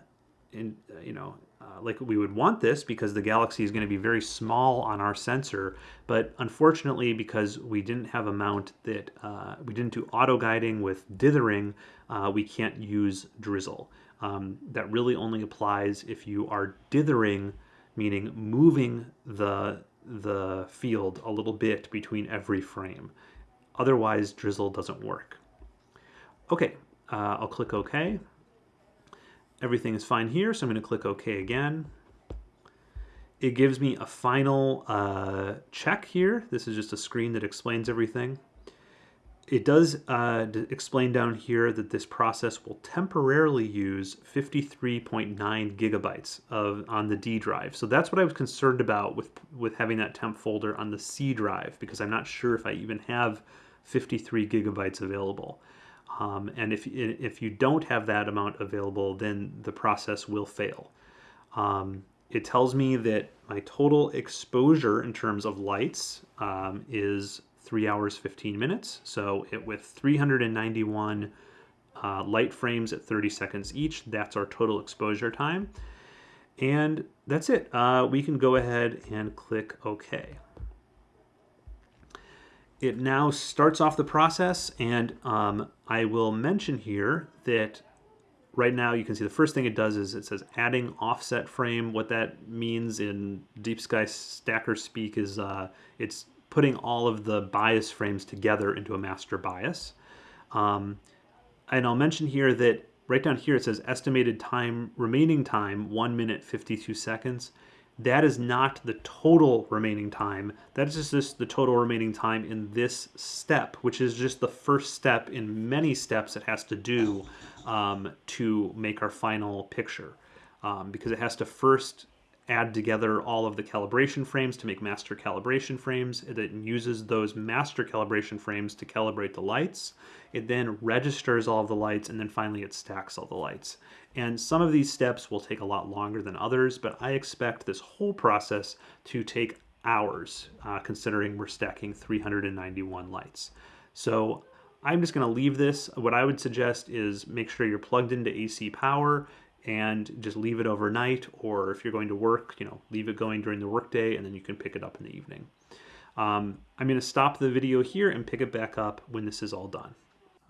in, you know, uh, like we would want this because the galaxy is going to be very small on our sensor, but unfortunately because we didn't have a mount that, uh, we didn't do auto guiding with dithering, uh, we can't use drizzle. Um, that really only applies if you are dithering, meaning moving the, the field a little bit between every frame. Otherwise, drizzle doesn't work. Okay, uh, I'll click OK. Everything is fine here, so I'm going to click OK again. It gives me a final uh, check here. This is just a screen that explains everything. It does uh, explain down here that this process will temporarily use 53.9 gigabytes of on the D drive. So that's what I was concerned about with, with having that temp folder on the C drive because I'm not sure if I even have 53 gigabytes available. Um, and if, if you don't have that amount available, then the process will fail. Um, it tells me that my total exposure in terms of lights um, is 3 hours 15 minutes. So it, with 391 uh, light frames at 30 seconds each, that's our total exposure time. And that's it. Uh, we can go ahead and click OK it now starts off the process and um, I will mention here that right now you can see the first thing it does is it says adding offset frame. What that means in Deep Sky Stacker speak is uh, it's putting all of the bias frames together into a master bias. Um, and I'll mention here that right down here it says estimated time, remaining time, 1 minute 52 seconds that is not the total remaining time. That is just the total remaining time in this step, which is just the first step in many steps it has to do um, to make our final picture. Um, because it has to first add together all of the calibration frames to make master calibration frames. It then uses those master calibration frames to calibrate the lights. It then registers all of the lights and then finally it stacks all the lights. And some of these steps will take a lot longer than others, but I expect this whole process to take hours, uh, considering we're stacking 391 lights. So I'm just gonna leave this. What I would suggest is make sure you're plugged into AC power and just leave it overnight or if you're going to work you know leave it going during the workday and then you can pick it up in the evening. Um, I'm going to stop the video here and pick it back up when this is all done.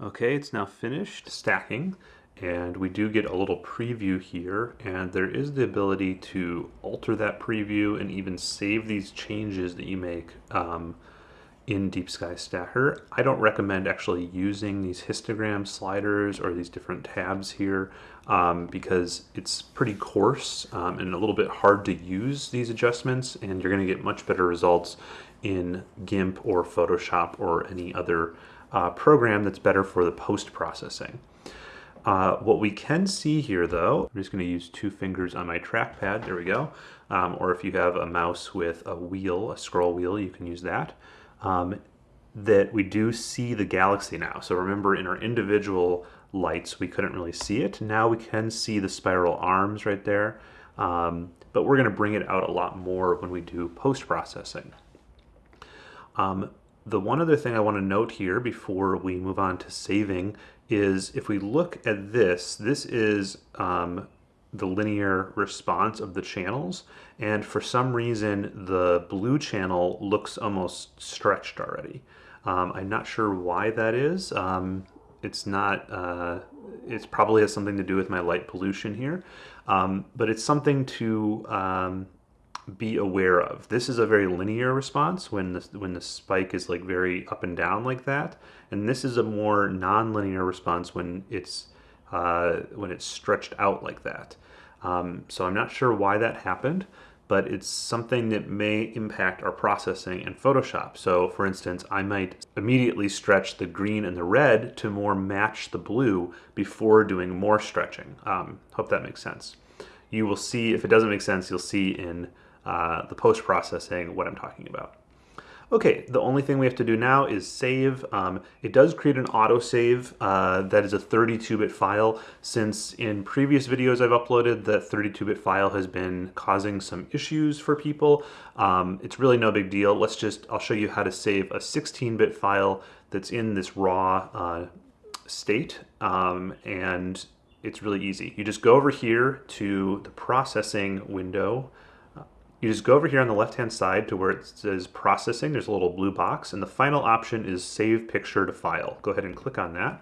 Okay it's now finished stacking and we do get a little preview here and there is the ability to alter that preview and even save these changes that you make um, in Deep Sky Stacker. I don't recommend actually using these histogram sliders or these different tabs here um, because it's pretty coarse um, and a little bit hard to use these adjustments and you're going to get much better results in GIMP or Photoshop or any other uh, program that's better for the post-processing. Uh, what we can see here though, I'm just going to use two fingers on my trackpad, there we go, um, or if you have a mouse with a wheel, a scroll wheel, you can use that um, that we do see the galaxy now. So remember in our individual lights, we couldn't really see it. Now we can see the spiral arms right there, um, but we're gonna bring it out a lot more when we do post-processing. Um, the one other thing I wanna note here before we move on to saving is if we look at this, this is um, the linear response of the channels. And for some reason, the blue channel looks almost stretched already. Um, I'm not sure why that is. Um, it's not, uh, it probably has something to do with my light pollution here, um, but it's something to um, be aware of. This is a very linear response when the, when the spike is like very up and down like that. And this is a more non-linear response when it's uh, when it's stretched out like that. Um, so I'm not sure why that happened, but it's something that may impact our processing in Photoshop. So for instance, I might immediately stretch the green and the red to more match the blue before doing more stretching. Um, hope that makes sense. You will see, if it doesn't make sense, you'll see in uh, the post-processing what I'm talking about. Okay, the only thing we have to do now is save. Um, it does create an autosave uh, that is a 32-bit file. Since in previous videos I've uploaded, that 32-bit file has been causing some issues for people. Um, it's really no big deal. Let's just, I'll show you how to save a 16-bit file that's in this raw uh, state. Um, and it's really easy. You just go over here to the processing window. You just go over here on the left hand side to where it says processing. There's a little blue box and the final option is save picture to file. Go ahead and click on that.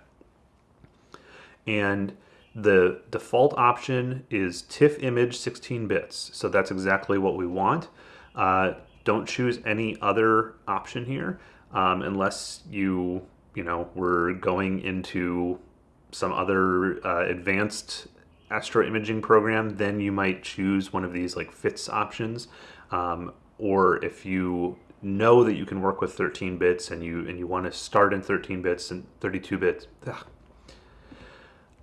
And the default option is TIFF image 16 bits. So that's exactly what we want. Uh, don't choose any other option here um, unless you, you know, we're going into some other uh, advanced astro imaging program, then you might choose one of these like FITS options. Um, or if you know that you can work with 13 bits and you and you want to start in 13 bits and 32 bits. Ugh.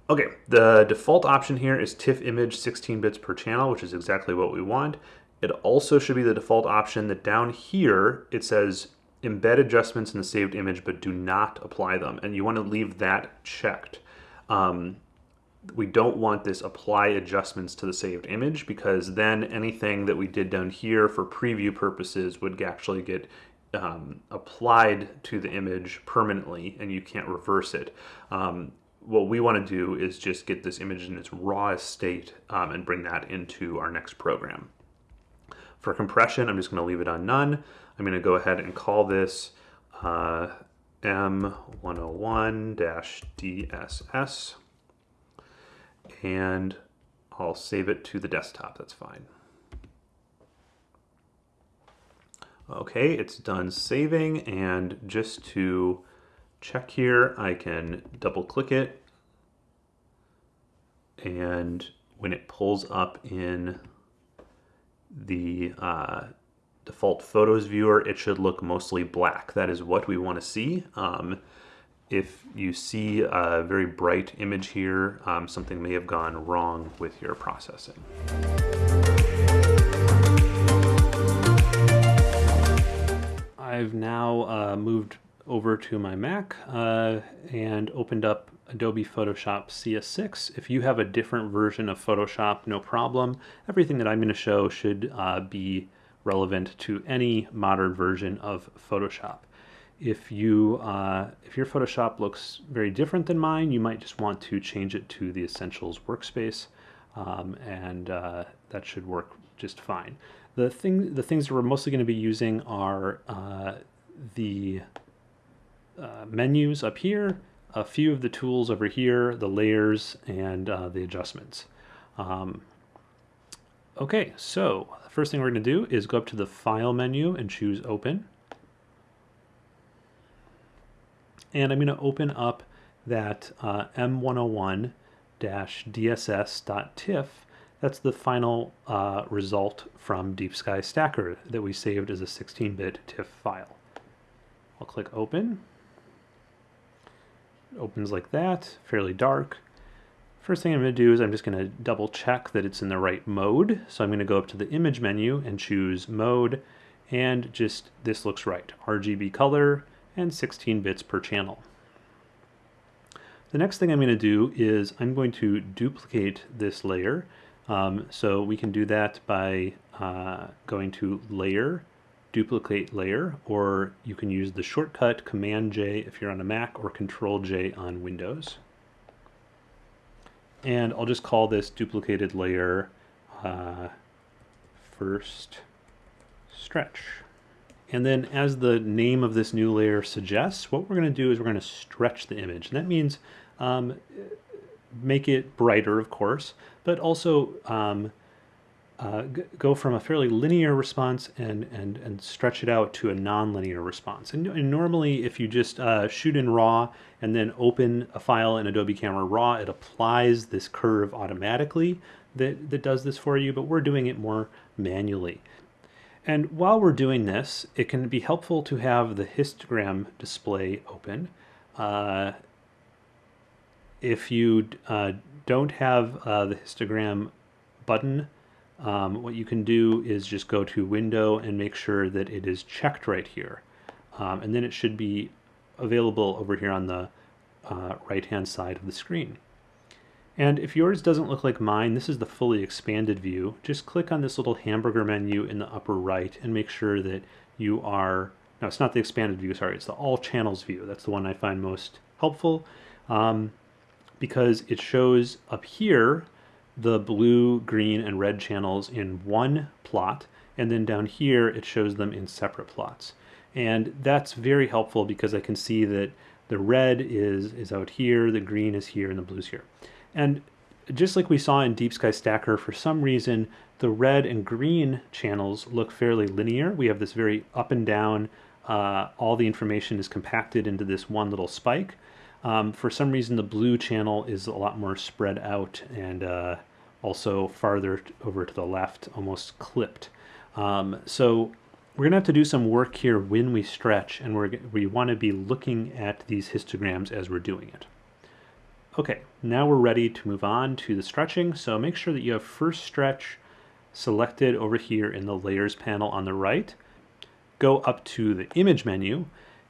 Okay, the default option here is TIFF image 16 bits per channel, which is exactly what we want. It also should be the default option that down here it says embed adjustments in the saved image but do not apply them. And you want to leave that checked. Um, we don't want this apply adjustments to the saved image because then anything that we did down here for preview purposes would actually get um, applied to the image permanently and you can't reverse it. Um, what we want to do is just get this image in its rawest state um, and bring that into our next program. For compression, I'm just going to leave it on none. I'm going to go ahead and call this uh, M101-DSS and I'll save it to the desktop, that's fine. Okay, it's done saving and just to check here, I can double click it and when it pulls up in the uh, default photos viewer, it should look mostly black. That is what we want to see. Um, if you see a very bright image here, um, something may have gone wrong with your processing. I've now uh, moved over to my Mac uh, and opened up Adobe Photoshop CS6. If you have a different version of Photoshop, no problem. Everything that I'm going to show should uh, be relevant to any modern version of Photoshop. If you uh, if your Photoshop looks very different than mine, you might just want to change it to the Essentials workspace, um, and uh, that should work just fine. The thing the things that we're mostly going to be using are uh, the uh, menus up here, a few of the tools over here, the layers, and uh, the adjustments. Um, okay, so the first thing we're going to do is go up to the File menu and choose Open. And I'm going to open up that uh, M101-DSS.tiff. That's the final uh, result from Deep Sky Stacker that we saved as a 16-bit TIFF file. I'll click Open It opens like that, fairly dark. First thing I'm going to do is I'm just going to double check that it's in the right mode. So I'm going to go up to the image menu and choose mode and just this looks right. RGB color and 16 bits per channel. The next thing I'm going to do is I'm going to duplicate this layer. Um, so we can do that by uh, going to layer duplicate layer, or you can use the shortcut Command J if you're on a Mac or Control J on Windows. And I'll just call this duplicated layer uh, first stretch. And then as the name of this new layer suggests, what we're going to do is we're going to stretch the image. And that means um, make it brighter, of course, but also um, uh, go from a fairly linear response and, and, and stretch it out to a nonlinear response. And, and normally if you just uh, shoot in RAW and then open a file in Adobe Camera Raw, it applies this curve automatically that, that does this for you, but we're doing it more manually. And while we're doing this, it can be helpful to have the histogram display open. Uh, if you uh, don't have uh, the histogram button um, what you can do is just go to window and make sure that it is checked right here. Um, and then it should be available over here on the uh, right hand side of the screen. And if yours doesn't look like mine, this is the fully expanded view. Just click on this little hamburger menu in the upper right and make sure that you are, no, it's not the expanded view, sorry, it's the all channels view. That's the one I find most helpful. Um, because it shows up here the blue, green, and red channels in one plot, and then down here it shows them in separate plots. And that's very helpful because I can see that the red is, is out here, the green is here, and the blue's here. And just like we saw in Deep Sky Stacker, for some reason, the red and green channels look fairly linear. We have this very up and down, uh, all the information is compacted into this one little spike. Um, for some reason, the blue channel is a lot more spread out and uh, also farther over to the left, almost clipped. Um, so we're going to have to do some work here when we stretch, and we're, we want to be looking at these histograms as we're doing it. Okay, now we're ready to move on to the stretching. So make sure that you have first stretch selected over here in the layers panel on the right. Go up to the image menu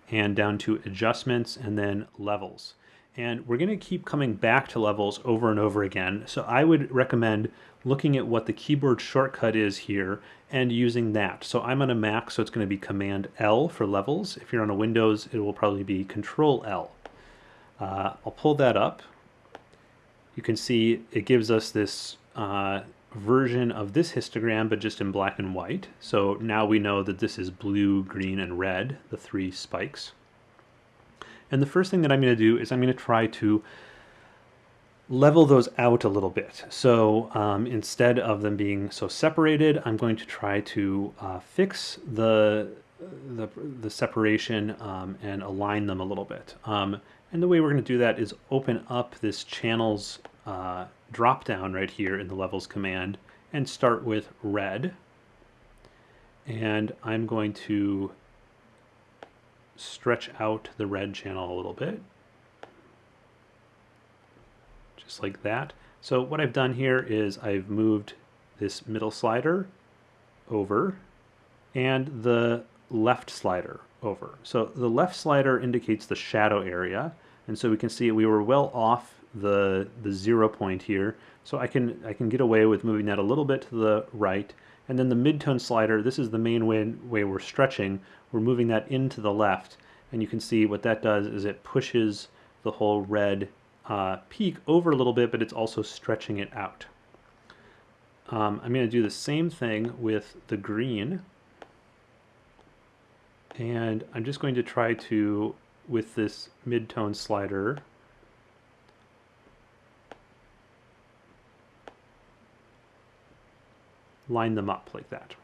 and down to adjustments and then levels. And we're going to keep coming back to levels over and over again. So I would recommend looking at what the keyboard shortcut is here and using that. So I'm on a Mac, so it's going to be Command L for levels. If you're on a Windows, it will probably be Control L. Uh, I'll pull that up. You can see it gives us this uh, version of this histogram, but just in black and white. So now we know that this is blue, green, and red, the three spikes. And the first thing that I'm going to do is I'm going to try to level those out a little bit. So um, instead of them being so separated, I'm going to try to uh, fix the, the, the separation um, and align them a little bit. Um, and the way we're going to do that is open up this channels uh, drop down right here in the levels command and start with red. And I'm going to stretch out the red channel a little bit. Just like that. So what I've done here is I've moved this middle slider over and the left slider over. So the left slider indicates the shadow area. And so we can see we were well off the, the zero point here. So I can, I can get away with moving that a little bit to the right. And then the midtone slider, this is the main way, way we're stretching. We're moving that into the left. And you can see what that does is it pushes the whole red uh, peak over a little bit, but it's also stretching it out. Um, I'm going to do the same thing with the green. And I'm just going to try to, with this midtone slider, line them up like that.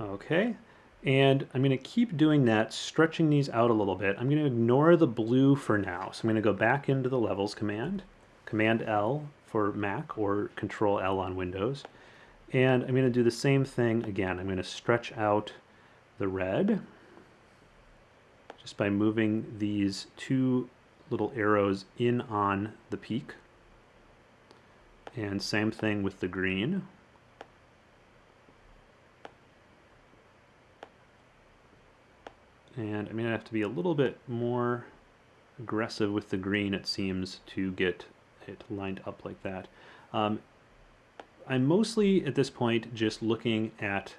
Okay, and I'm going to keep doing that, stretching these out a little bit. I'm going to ignore the blue for now. So I'm going to go back into the levels command, Command L for Mac or Control L on Windows. And I'm going to do the same thing again. I'm going to stretch out the red just by moving these two little arrows in on the peak. And same thing with the green. And I'm going to have to be a little bit more aggressive with the green, it seems, to get it lined up like that. Um, I'm mostly, at this point, just looking at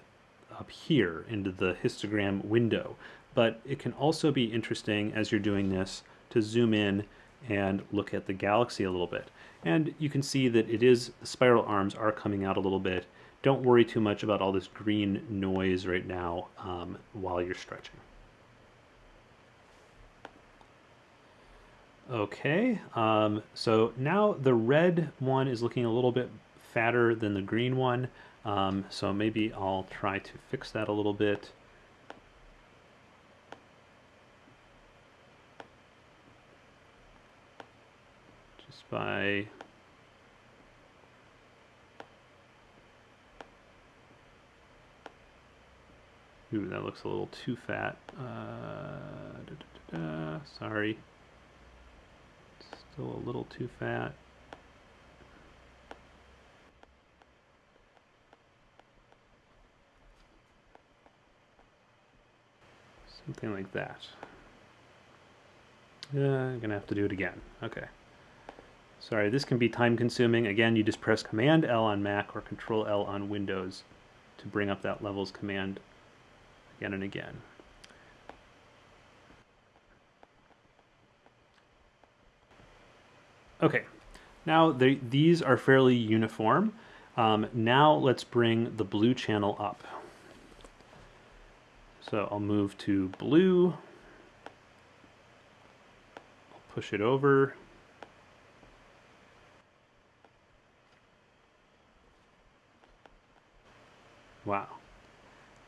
up here into the histogram window, but it can also be interesting as you're doing this to zoom in and look at the galaxy a little bit. And you can see that it is, the spiral arms are coming out a little bit. Don't worry too much about all this green noise right now um, while you're stretching. Okay, um, so now the red one is looking a little bit fatter than the green one. Um, so maybe I'll try to fix that a little bit. Just by Ooh, that looks a little too fat. Uh, da, da, da, sorry. Still a little too fat. Something like that. Yeah, I'm gonna have to do it again. Okay. Sorry, this can be time consuming. Again, you just press Command L on Mac or Control L on Windows to bring up that levels command again and again. Okay, now they, these are fairly uniform. Um, now let's bring the blue channel up. So I'll move to blue. I'll push it over. Wow.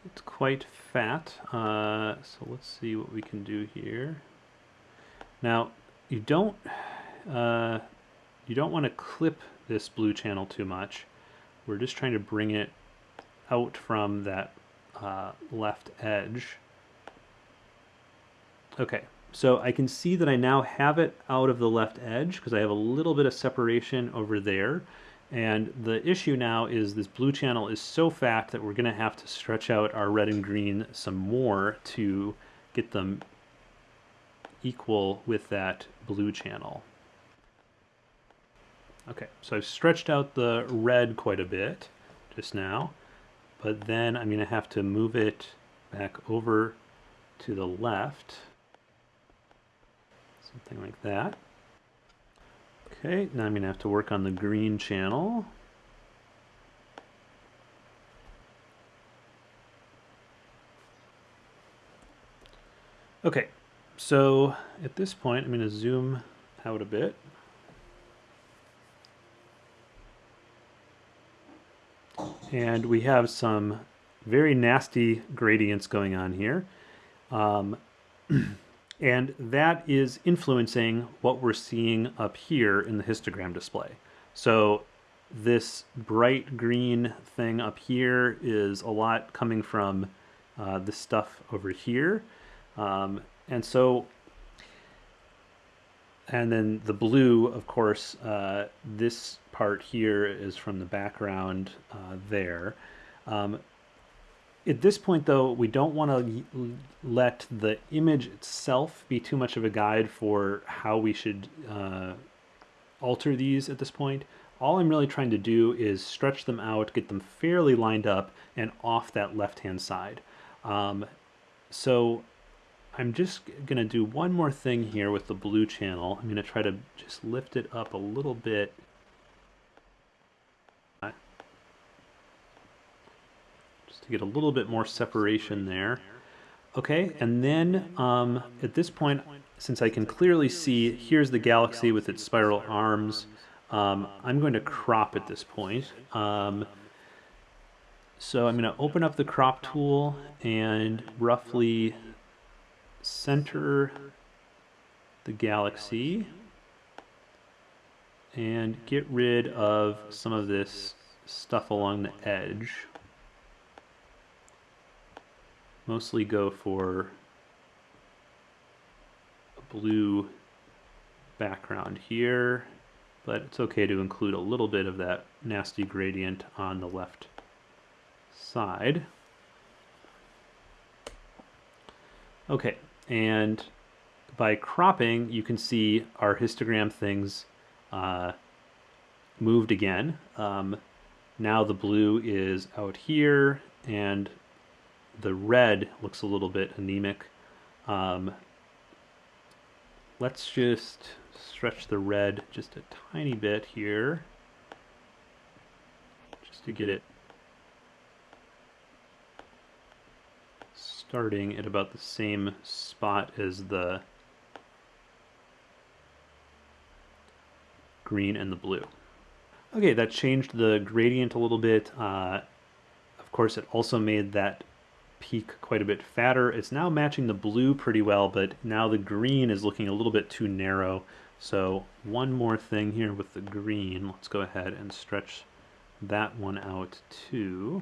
It's quite fat. Uh, so let's see what we can do here. Now, you don't uh, you don't want to clip this blue channel too much. We're just trying to bring it out from that uh, left edge. Okay, so I can see that I now have it out of the left edge because I have a little bit of separation over there. And the issue now is this blue channel is so fat that we're going to have to stretch out our red and green some more to get them equal with that blue channel. Okay, so I've stretched out the red quite a bit just now, but then I'm going to have to move it back over to the left, something like that. Okay, now I'm going to have to work on the green channel. Okay, so at this point I'm going to zoom out a bit. And we have some very nasty gradients going on here. Um, and that is influencing what we're seeing up here in the histogram display. So this bright green thing up here is a lot coming from uh, this stuff over here. Um, and so, and then the blue, of course, uh, this part here is from the background uh, there. Um, at this point, though, we don't want to let the image itself be too much of a guide for how we should uh, alter these at this point. All I'm really trying to do is stretch them out, get them fairly lined up and off that left-hand side. Um, so I'm just going to do one more thing here with the blue channel. I'm going to try to just lift it up a little bit Just to get a little bit more separation there. Okay, and then um, at this point, since I can clearly see, here's the galaxy with its spiral arms, um, I'm going to crop at this point. Um, so I'm going to open up the crop tool and roughly center the galaxy and get rid of some of this stuff along the edge mostly go for a blue background here, but it's okay to include a little bit of that nasty gradient on the left side. Okay, and by cropping, you can see our histogram things uh, moved again. Um, now the blue is out here, and the red looks a little bit anemic. Um, let's just stretch the red just a tiny bit here just to get it starting at about the same spot as the green and the blue. Okay, that changed the gradient a little bit. Uh, of course, it also made that peak quite a bit fatter. It's now matching the blue pretty well, but now the green is looking a little bit too narrow. So one more thing here with the green. Let's go ahead and stretch that one out too.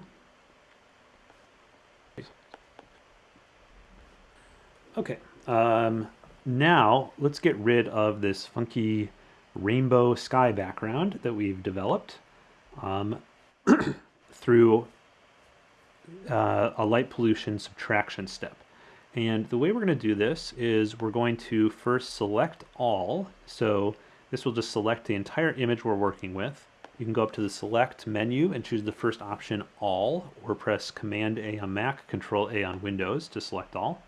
Okay, um, now let's get rid of this funky rainbow sky background that we've developed um, through uh, a light pollution subtraction step. And the way we're going to do this is we're going to first select all. So this will just select the entire image we're working with. You can go up to the select menu and choose the first option all or press command A on Mac, control A on Windows to select all.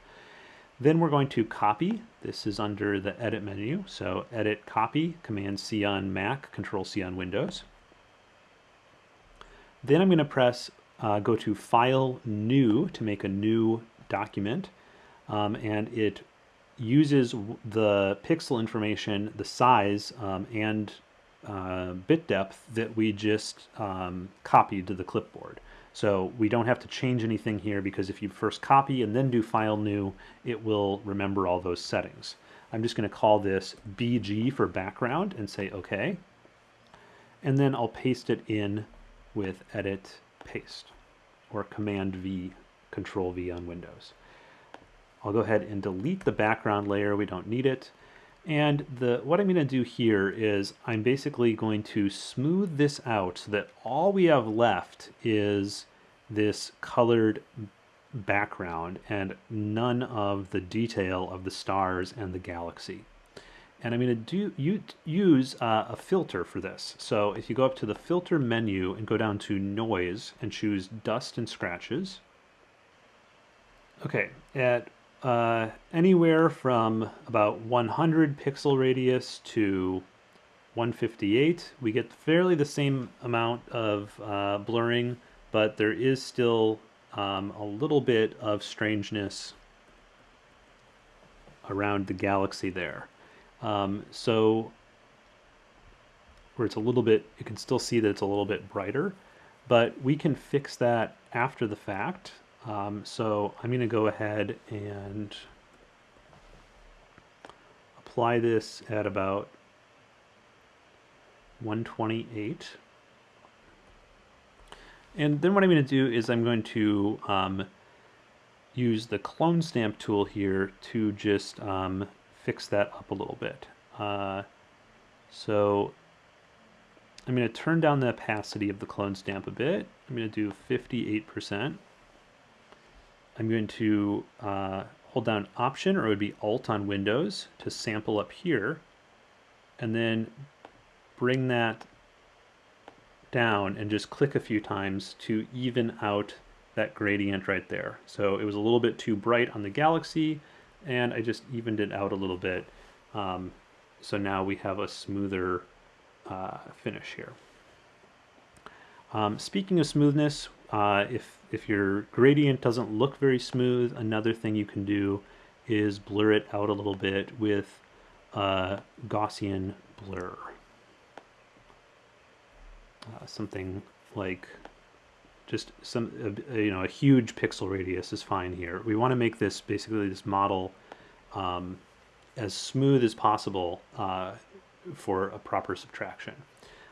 Then we're going to copy. This is under the edit menu. So edit copy, Command C on Mac, Control C on Windows. Then I'm going to press uh, go to File New to make a new document. Um, and it uses the pixel information, the size, um, and uh, bit depth that we just um, copied to the clipboard. So we don't have to change anything here because if you first copy and then do file new, it will remember all those settings. I'm just going to call this BG for background and say OK. And then I'll paste it in with edit paste or command V, control V on Windows. I'll go ahead and delete the background layer. We don't need it. And the what I'm going to do here is I'm basically going to smooth this out so that all we have left is this colored background and none of the detail of the stars and the galaxy. And I'm going to do you, use uh, a filter for this. So if you go up to the filter menu and go down to noise and choose dust and scratches. Okay, at uh, anywhere from about 100 pixel radius to 158, we get fairly the same amount of uh, blurring, but there is still um, a little bit of strangeness around the galaxy there. Um, so where it's a little bit, you can still see that it's a little bit brighter, but we can fix that after the fact. Um, so I'm going to go ahead and apply this at about 128. And then what I'm going to do is I'm going to um, use the clone stamp tool here to just um, fix that up a little bit. Uh, so I'm going to turn down the opacity of the clone stamp a bit. I'm going to do 58%. I'm going to uh, hold down Option, or it would be Alt on Windows, to sample up here, and then bring that down and just click a few times to even out that gradient right there. So it was a little bit too bright on the galaxy, and I just evened it out a little bit. Um, so now we have a smoother uh, finish here. Um, speaking of smoothness, uh, if, if your gradient doesn't look very smooth, another thing you can do is blur it out a little bit with uh, Gaussian blur. Uh, something like just some, uh, you know, a huge pixel radius is fine here. We want to make this basically this model um, as smooth as possible uh, for a proper subtraction.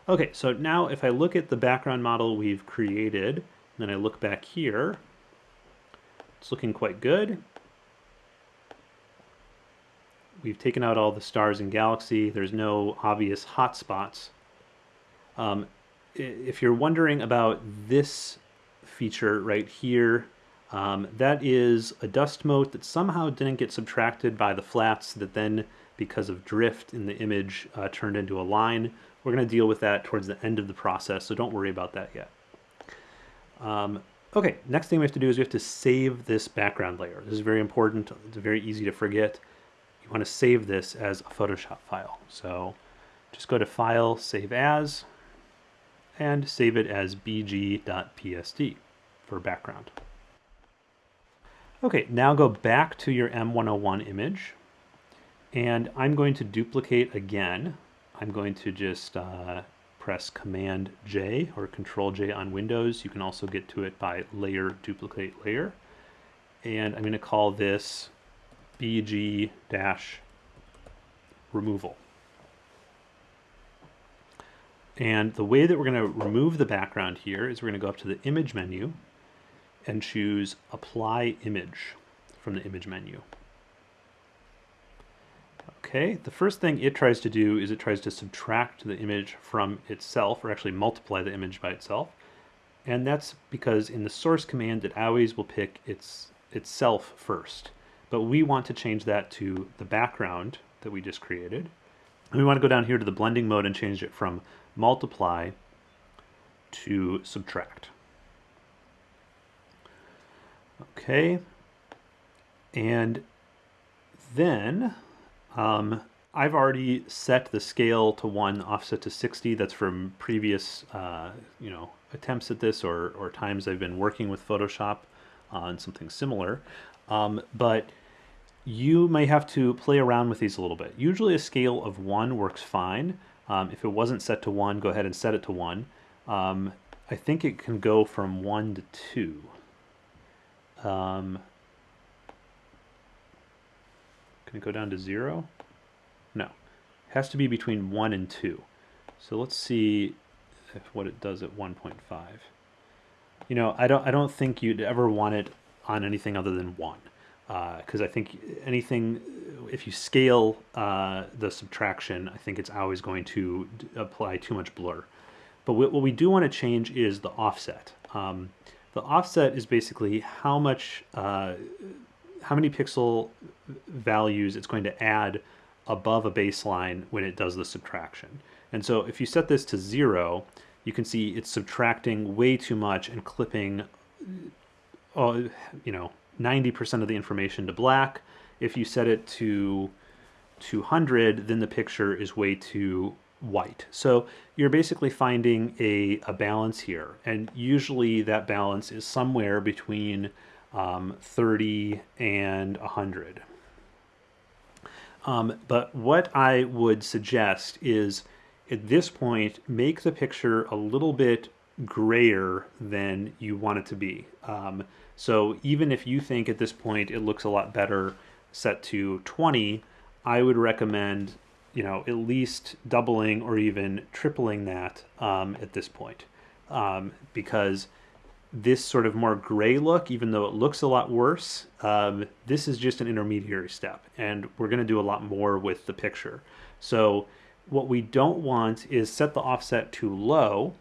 Okay, so now if I look at the background model we've created, then I look back here, it's looking quite good. We've taken out all the stars and galaxy. There's no obvious hotspots. Um, if you're wondering about this feature right here, um, that is a dust mote that somehow didn't get subtracted by the flats that then, because of drift in the image, uh, turned into a line. We're going to deal with that towards the end of the process, so don't worry about that yet. Um, okay, next thing we have to do is we have to save this background layer. This is very important. It's very easy to forget. You want to save this as a Photoshop file. So just go to File, Save As, and save it as bg.psd for background. Okay, now go back to your M101 image, and I'm going to duplicate again I'm going to just uh, press Command J or Control J on Windows. You can also get to it by layer duplicate layer. And I'm going to call this BG dash removal. And the way that we're going to remove the background here is we're going to go up to the image menu and choose apply image from the image menu. Okay, the first thing it tries to do is it tries to subtract the image from itself, or actually multiply the image by itself. And that's because in the source command, it always will pick its itself first. But we want to change that to the background that we just created. And we want to go down here to the blending mode and change it from multiply to subtract. Okay, and then um, I've already set the scale to one, offset to 60. That's from previous, uh, you know, attempts at this or, or times I've been working with Photoshop on something similar. Um, but you may have to play around with these a little bit. Usually a scale of one works fine. Um, if it wasn't set to one, go ahead and set it to one. Um, I think it can go from one to two. Um, can it go down to zero? No. It has to be between one and two. So let's see if what it does at 1.5. You know, I don't I don't think you'd ever want it on anything other than one because uh, I think anything, if you scale uh, the subtraction, I think it's always going to apply too much blur. But what we do want to change is the offset. Um, the offset is basically how much, uh, how many pixel values it's going to add above a baseline when it does the subtraction. And so if you set this to zero, you can see it's subtracting way too much and clipping, uh, you know, 90% of the information to black. If you set it to 200, then the picture is way too white. So you're basically finding a, a balance here. And usually that balance is somewhere between um, 30 and 100. Um, but what I would suggest is at this point, make the picture a little bit grayer than you want it to be. Um, so even if you think at this point it looks a lot better set to 20, I would recommend, you know, at least doubling or even tripling that um, at this point. Um, because this sort of more gray look, even though it looks a lot worse, um, this is just an intermediary step. And we're going to do a lot more with the picture. So what we don't want is set the offset too low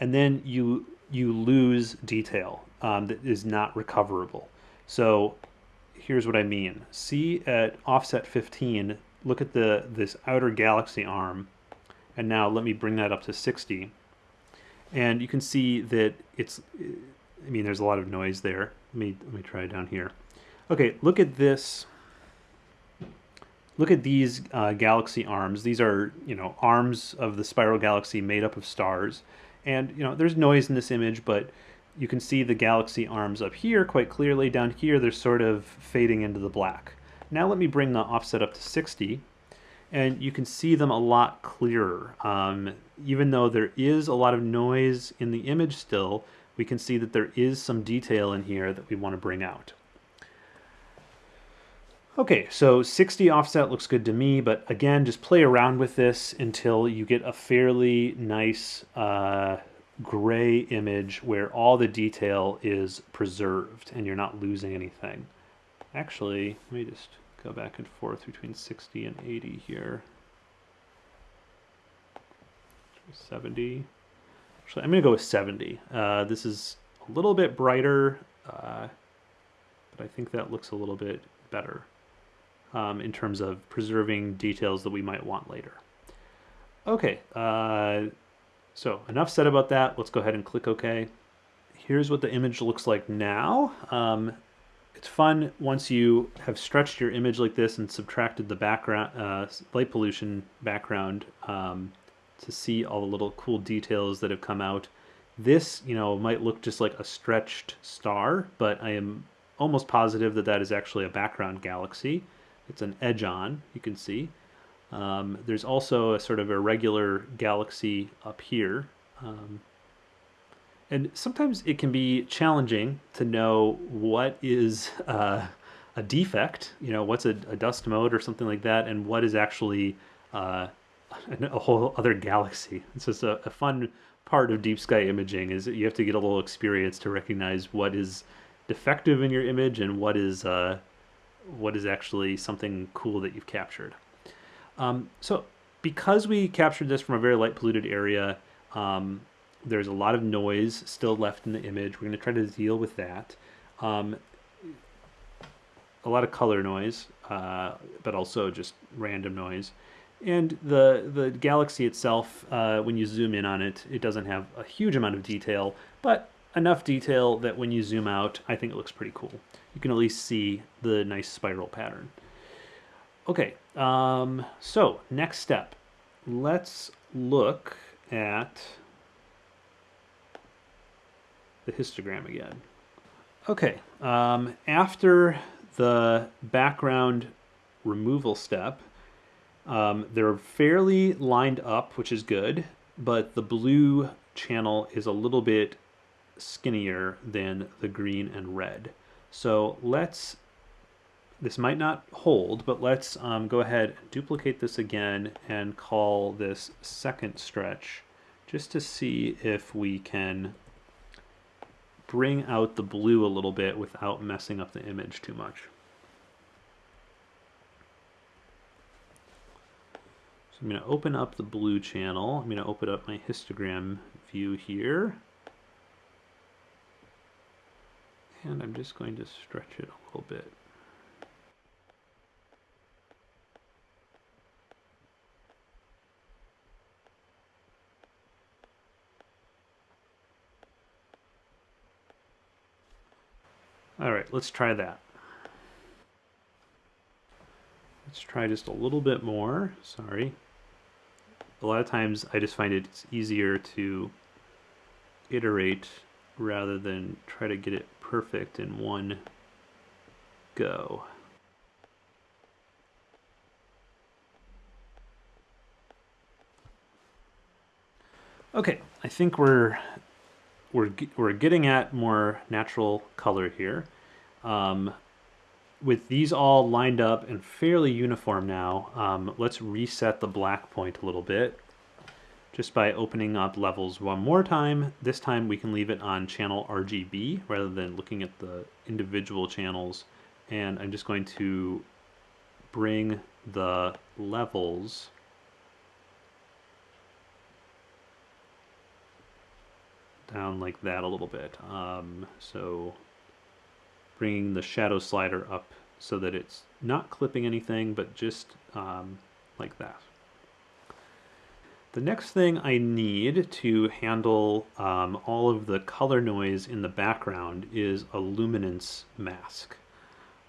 and then you you lose detail um, that is not recoverable. So here's what I mean. See at offset 15, look at the this outer galaxy arm, and now let me bring that up to 60. And you can see that it's, I mean, there's a lot of noise there. Let me, let me try down here. Okay, look at this. Look at these uh, galaxy arms. These are, you know, arms of the spiral galaxy made up of stars. And, you know, there's noise in this image, but you can see the galaxy arms up here quite clearly. Down here, they're sort of fading into the black. Now let me bring the offset up to 60, and you can see them a lot clearer. Um, even though there is a lot of noise in the image still, we can see that there is some detail in here that we want to bring out. Okay, so 60 offset looks good to me, but again, just play around with this until you get a fairly nice uh, gray image where all the detail is preserved and you're not losing anything. Actually, let me just go back and forth between 60 and 80 here. 70. Actually, I'm going to go with 70. Uh, this is a little bit brighter, uh, but I think that looks a little bit better um, in terms of preserving details that we might want later. Okay, uh, so enough said about that. Let's go ahead and click OK. Here's what the image looks like now. Um, it's fun once you have stretched your image like this and subtracted the background, uh, light pollution background um, to see all the little cool details that have come out. This, you know, might look just like a stretched star, but I am almost positive that that is actually a background galaxy. It's an edge on, you can see. Um, there's also a sort of irregular galaxy up here. Um, and sometimes it can be challenging to know what is uh, a defect, you know, what's a, a, dust mote or something like that, and what is actually uh, a whole other galaxy. It's just a, a, fun part of deep sky imaging is that you have to get a little experience to recognize what is defective in your image and what is uh, what is actually something cool that you've captured. Um, so because we captured this from a very light polluted area, um, there's a lot of noise still left in the image. We're going to try to deal with that. Um, a lot of color noise, uh, but also just random noise. And the, the galaxy itself, uh, when you zoom in on it, it doesn't have a huge amount of detail, but enough detail that when you zoom out, I think it looks pretty cool. You can at least see the nice spiral pattern. Okay, um, so next step. Let's look at the histogram again. Okay, um, after the background removal step, um, they're fairly lined up, which is good, but the blue channel is a little bit skinnier than the green and red. So let's, this might not hold, but let's um, go ahead, and duplicate this again and call this second stretch just to see if we can bring out the blue a little bit without messing up the image too much. So I'm going to open up the blue channel. I'm going to open up my histogram view here. And I'm just going to stretch it a little bit. All right, let's try that. Let's try just a little bit more. Sorry. A lot of times I just find it's easier to iterate rather than try to get it perfect in one go. Okay, I think we're we're we're getting at more natural color here. Um, with these all lined up and fairly uniform now, um, let's reset the black point a little bit just by opening up levels one more time. This time we can leave it on channel RGB rather than looking at the individual channels. And I'm just going to bring the levels down like that a little bit. Um, so bringing the shadow slider up so that it's not clipping anything, but just um, like that. The next thing I need to handle um, all of the color noise in the background is a luminance mask.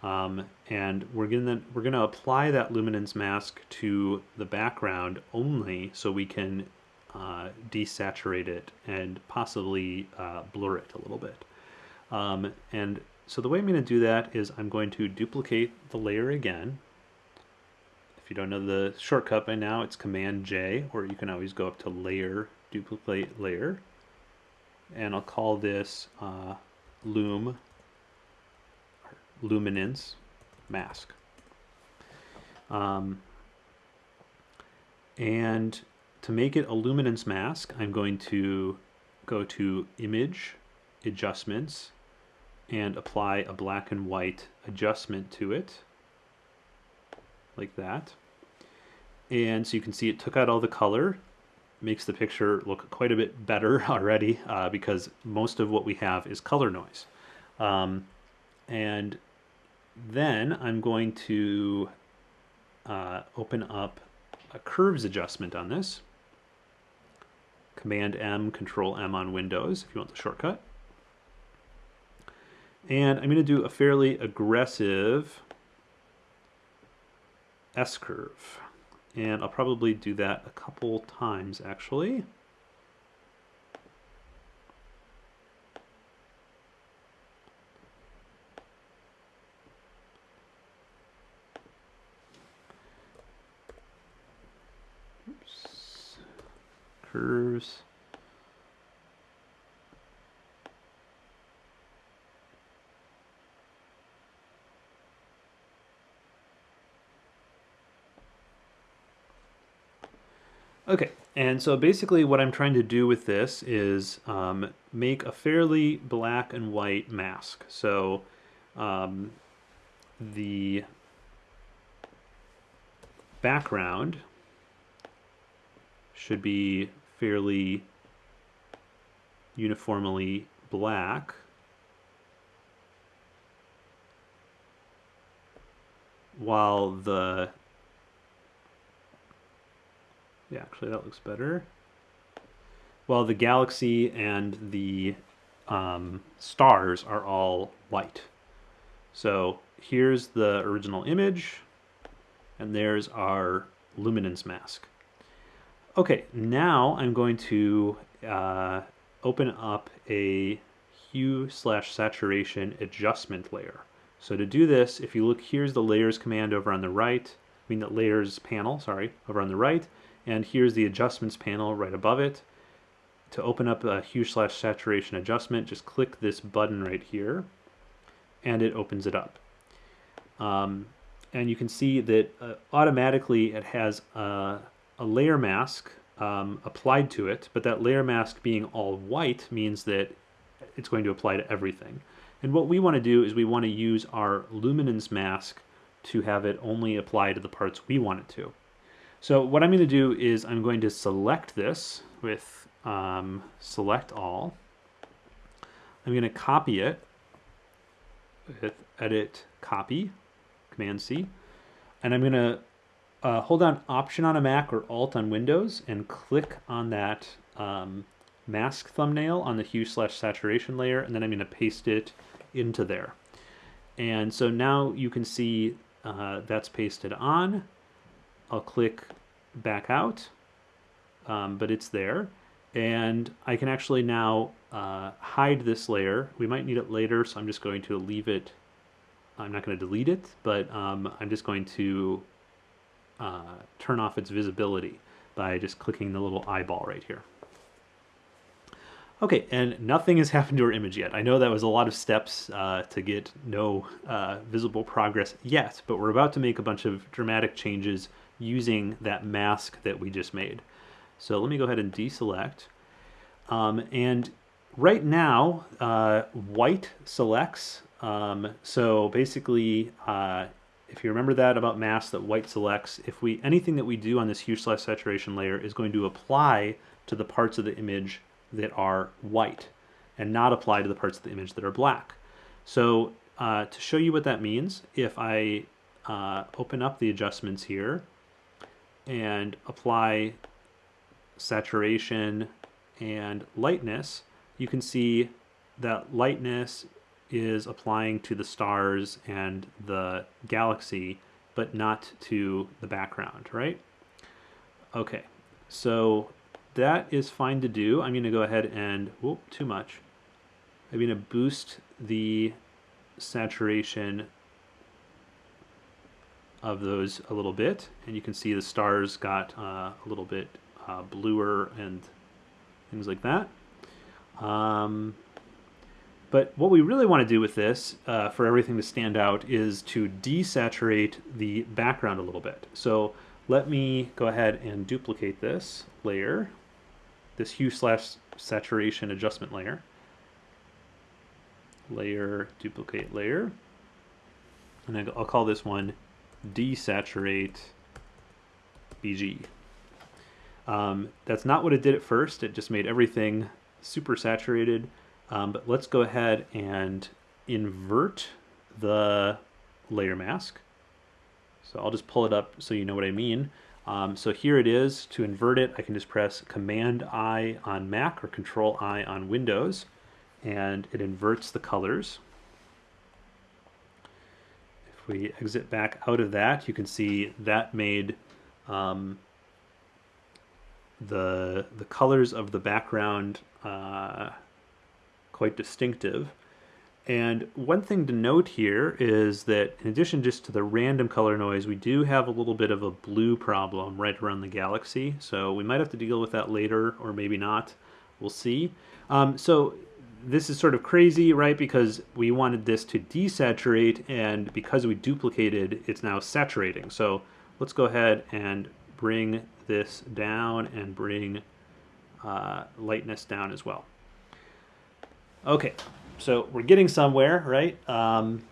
Um, and we're gonna we're gonna apply that luminance mask to the background only so we can uh, desaturate it and possibly uh, blur it a little bit. Um, and so the way I'm going to do that is I'm going to duplicate the layer again if you don't know the shortcut by now, it's Command J, or you can always go up to Layer, Duplicate Layer. And I'll call this uh, Loom, Luminance Mask. Um, and to make it a luminance mask, I'm going to go to Image, Adjustments, and apply a black and white adjustment to it like that. And so you can see it took out all the color, makes the picture look quite a bit better already uh, because most of what we have is color noise. Um, and then I'm going to uh, open up a curves adjustment on this. Command M, Control M on Windows if you want the shortcut. And I'm going to do a fairly aggressive S-curve. And I'll probably do that a couple times actually. Curves. Okay, and so basically what I'm trying to do with this is um, make a fairly black and white mask. So um, the background should be fairly uniformly black. While the yeah, actually that looks better. While the galaxy and the um, stars are all white. So here's the original image. And there's our luminance mask. Okay, now I'm going to uh, open up a hue slash saturation adjustment layer. So to do this, if you look, here's the layers command over on the right, I mean the layers panel, sorry, over on the right, and here's the adjustments panel right above it. To open up a hue slash saturation adjustment, just click this button right here, and it opens it up. Um, and you can see that uh, automatically it has a, a layer mask um, applied to it, but that layer mask being all white means that it's going to apply to everything. And what we want to do is we want to use our luminance mask to have it only apply to the parts we want it to. So what I'm going to do is I'm going to select this with um, select all. I'm going to copy it with edit copy, command C, and I'm going to uh, hold down Option on a Mac or Alt on Windows and click on that um, mask thumbnail on the hue slash saturation layer, and then I'm going to paste it into there. And so now you can see uh, that's pasted on. I'll click back out, um, but it's there. And I can actually now uh, hide this layer. We might need it later, so I'm just going to leave it. I'm not going to delete it, but um, I'm just going to uh, turn off its visibility by just clicking the little eyeball right here. Okay, and nothing has happened to our image yet. I know that was a lot of steps uh, to get no uh, visible progress yet, but we're about to make a bunch of dramatic changes using that mask that we just made. So let me go ahead and deselect. Um, and right now, uh, white selects. Um, so basically, uh, if you remember that about mask that white selects, if we anything that we do on this hue slash saturation layer is going to apply to the parts of the image that are white and not apply to the parts of the image that are black. So uh, to show you what that means, if I uh, open up the adjustments here and apply saturation and lightness, you can see that lightness is applying to the stars and the galaxy, but not to the background, right? Okay, so that is fine to do. I'm going to go ahead and, whoop, too much. I'm going to boost the saturation of those a little bit. And you can see the stars got uh, a little bit uh, bluer and things like that. Um, but what we really want to do with this, uh, for everything to stand out, is to desaturate the background a little bit. So let me go ahead and duplicate this layer this hue slash saturation adjustment layer. Layer, duplicate layer. And I'll call this one desaturate BG. Um, that's not what it did at first. It just made everything super saturated. Um, but let's go ahead and invert the layer mask. So I'll just pull it up so you know what I mean. Um, so here it is. To invert it, I can just press Command I on Mac or Control I on Windows, and it inverts the colors. If we exit back out of that, you can see that made um, the the colors of the background uh, quite distinctive. And one thing to note here is that in addition just to the random color noise, we do have a little bit of a blue problem right around the galaxy. So we might have to deal with that later or maybe not. We'll see. Um, so this is sort of crazy, right? Because we wanted this to desaturate and because we duplicated, it's now saturating. So let's go ahead and bring this down and bring uh, lightness down as well. Okay, so we're getting somewhere, right? Um,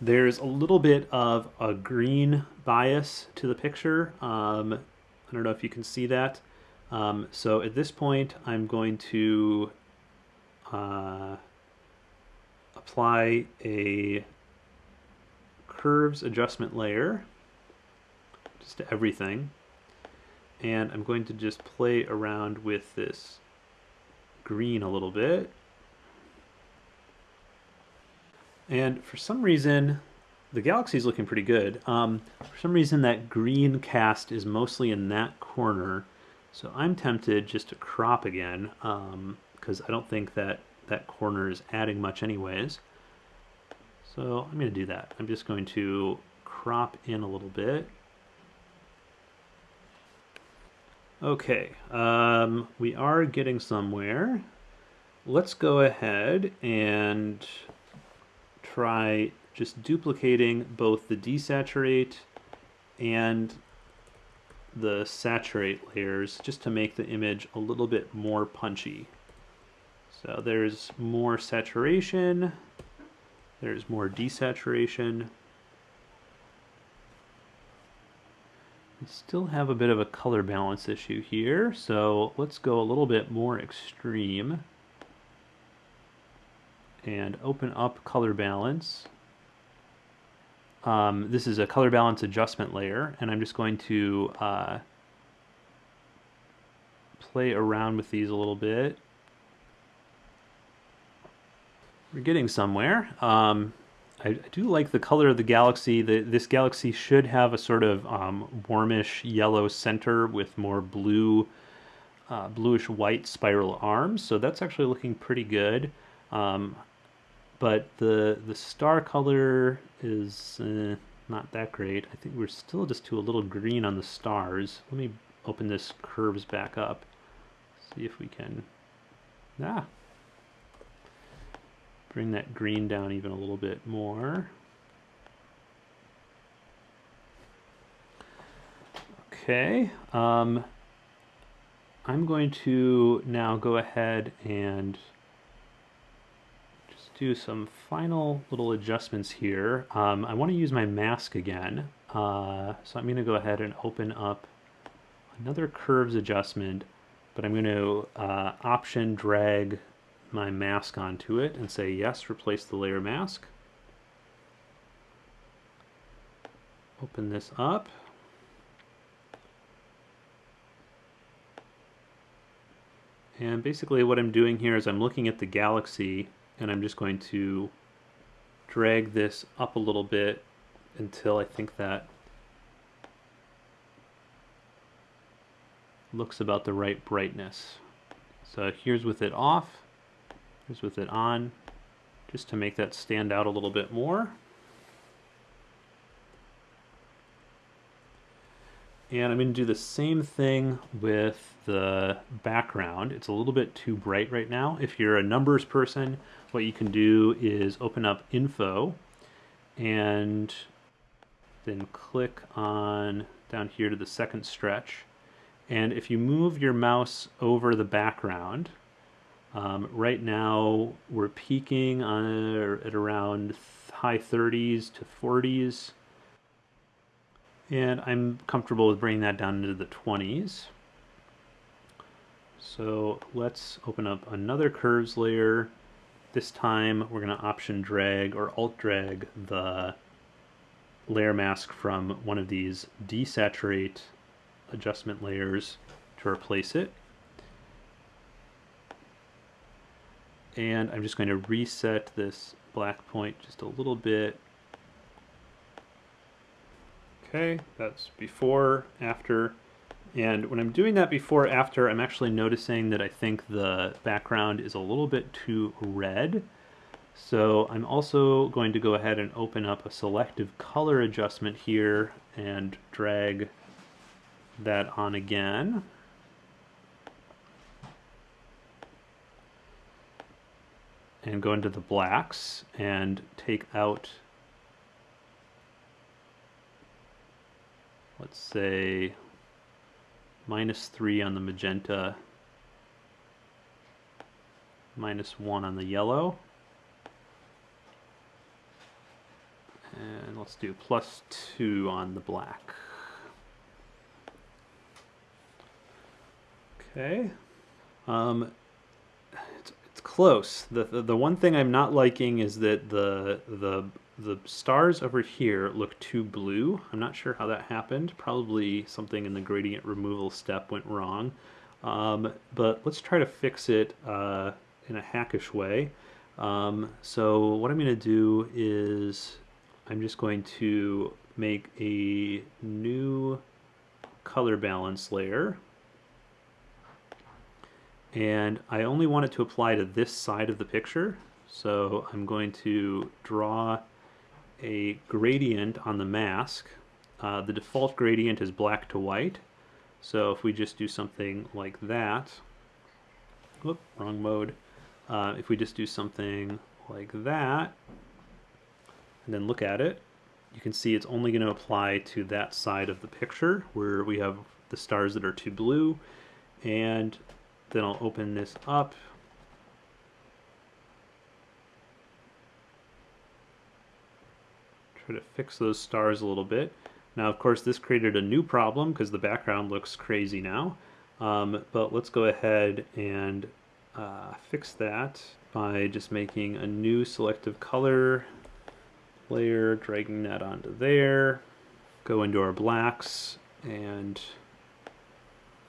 there's a little bit of a green bias to the picture. Um, I don't know if you can see that. Um, so at this point, I'm going to uh, apply a curves adjustment layer just to everything. And I'm going to just play around with this green a little bit. And for some reason, the galaxy is looking pretty good. Um, for some reason, that green cast is mostly in that corner, so I'm tempted just to crop again because um, I don't think that that corner is adding much anyways. So I'm going to do that. I'm just going to crop in a little bit. Okay, um, we are getting somewhere. Let's go ahead and try just duplicating both the desaturate and the saturate layers just to make the image a little bit more punchy. So there's more saturation, there's more desaturation. We still have a bit of a color balance issue here, so let's go a little bit more extreme and open up color balance. Um, this is a color balance adjustment layer, and I'm just going to uh, play around with these a little bit. We're getting somewhere. Um, I, do like the color of the galaxy. The, this galaxy should have a sort of um, warmish yellow center with more blue, uh, bluish white spiral arms. So that's actually looking pretty good. Um, but the the star color is uh, not that great. I think we're still just to a little green on the stars. Let me open this curves back up. See if we can, ah, bring that green down even a little bit more. Okay, um, I'm going to now go ahead and just do some final little adjustments here. Um, I want to use my mask again. Uh, so I'm going to go ahead and open up another curves adjustment, but I'm going to uh, option drag my mask onto it and say yes, replace the layer mask. Open this up. And basically what I'm doing here is I'm looking at the galaxy and I'm just going to drag this up a little bit until I think that looks about the right brightness. So here's with it off, here's with it on, just to make that stand out a little bit more. And I'm going to do the same thing with the background. It's a little bit too bright right now. If you're a numbers person, what you can do is open up info and then click on down here to the second stretch. And if you move your mouse over the background, um, right now we're peaking on, at around high 30s to 40s and I'm comfortable with bringing that down into the 20s. So let's open up another curves layer. This time we're going to option drag or alt drag the layer mask from one of these desaturate adjustment layers to replace it. And I'm just going to reset this black point just a little bit Okay, that's before, after. And when I'm doing that before, after, I'm actually noticing that I think the background is a little bit too red. So I'm also going to go ahead and open up a selective color adjustment here and drag that on again. And go into the blacks and take out let's say minus 3 on the magenta, minus 1 on the yellow, and let's do plus 2 on the black. Okay. Um, close. The, the, the one thing I'm not liking is that the the the stars over here look too blue. I'm not sure how that happened. Probably something in the gradient removal step went wrong. Um, but let's try to fix it uh, in a hackish way. Um, so what I'm going to do is I'm just going to make a new color balance layer. And I only want it to apply to this side of the picture. So I'm going to draw a gradient on the mask. Uh, the default gradient is black to white. So if we just do something like that, whoop, wrong mode. Uh, if we just do something like that, and then look at it, you can see it's only going to apply to that side of the picture where we have the stars that are too blue. And then I'll open this up. Try to fix those stars a little bit. Now, of course, this created a new problem because the background looks crazy now. Um, but let's go ahead and uh, fix that by just making a new selective color layer, dragging that onto there, go into our blacks and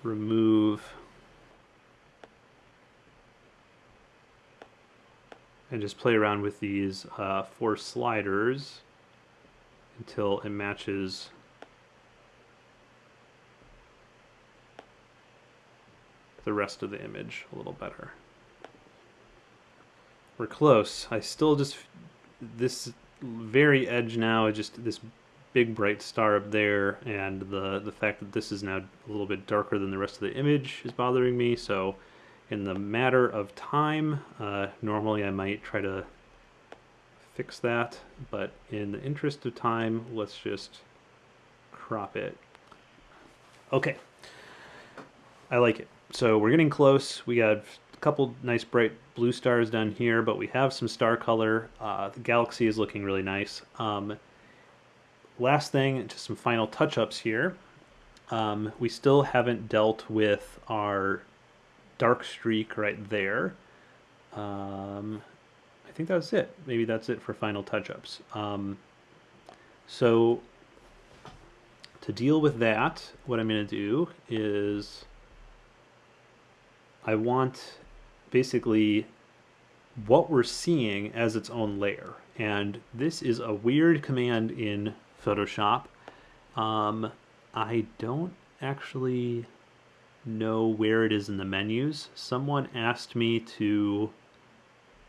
remove and just play around with these uh, four sliders until it matches the rest of the image a little better. We're close. I still just, this very edge now is just this big bright star up there and the the fact that this is now a little bit darker than the rest of the image is bothering me so in the matter of time uh, normally I might try to fix that but in the interest of time let's just crop it okay I like it so we're getting close we got a couple nice bright blue stars down here, but we have some star color. Uh, the galaxy is looking really nice. Um, last thing, just some final touch-ups here. Um, we still haven't dealt with our dark streak right there. Um, I think that's it. Maybe that's it for final touch-ups. Um, so to deal with that, what I'm going to do is I want basically what we're seeing as its own layer. And this is a weird command in Photoshop. Um, I don't actually know where it is in the menus. Someone asked me to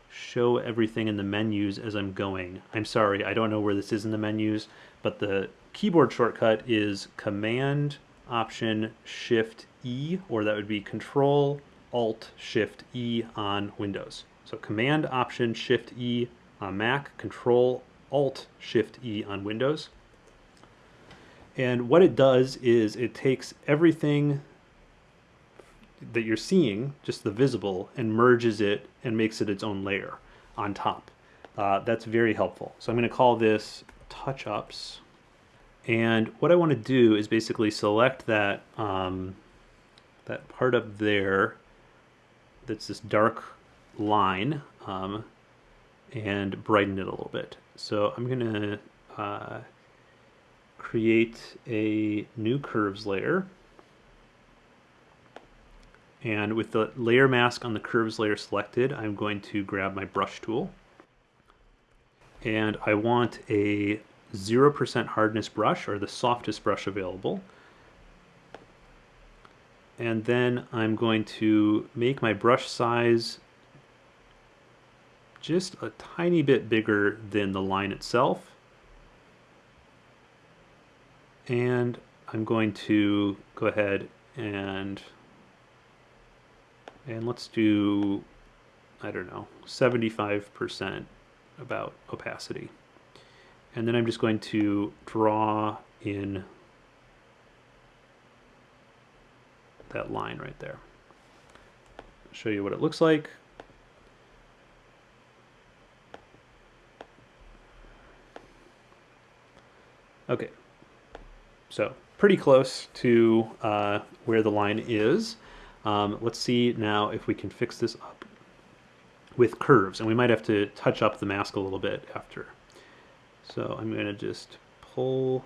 show everything in the menus as I'm going. I'm sorry, I don't know where this is in the menus, but the keyboard shortcut is Command Option Shift E, or that would be Control Alt Shift E on Windows. So Command Option Shift E on Mac, Control Alt Shift E on Windows. And what it does is it takes everything that you're seeing, just the visible, and merges it and makes it its own layer on top. Uh, that's very helpful. So I'm going to call this touch ups. And what I want to do is basically select that um, that part up there that's this dark line um, and brighten it a little bit. So I'm going to uh, create a new curves layer. And with the layer mask on the curves layer selected, I'm going to grab my brush tool. And I want a 0% hardness brush, or the softest brush available and then I'm going to make my brush size just a tiny bit bigger than the line itself and I'm going to go ahead and and let's do I don't know 75% about opacity and then I'm just going to draw in that line right there. Show you what it looks like. Okay, so pretty close to uh, where the line is. Um, let's see now if we can fix this up with curves, and we might have to touch up the mask a little bit after. So I'm going to just pull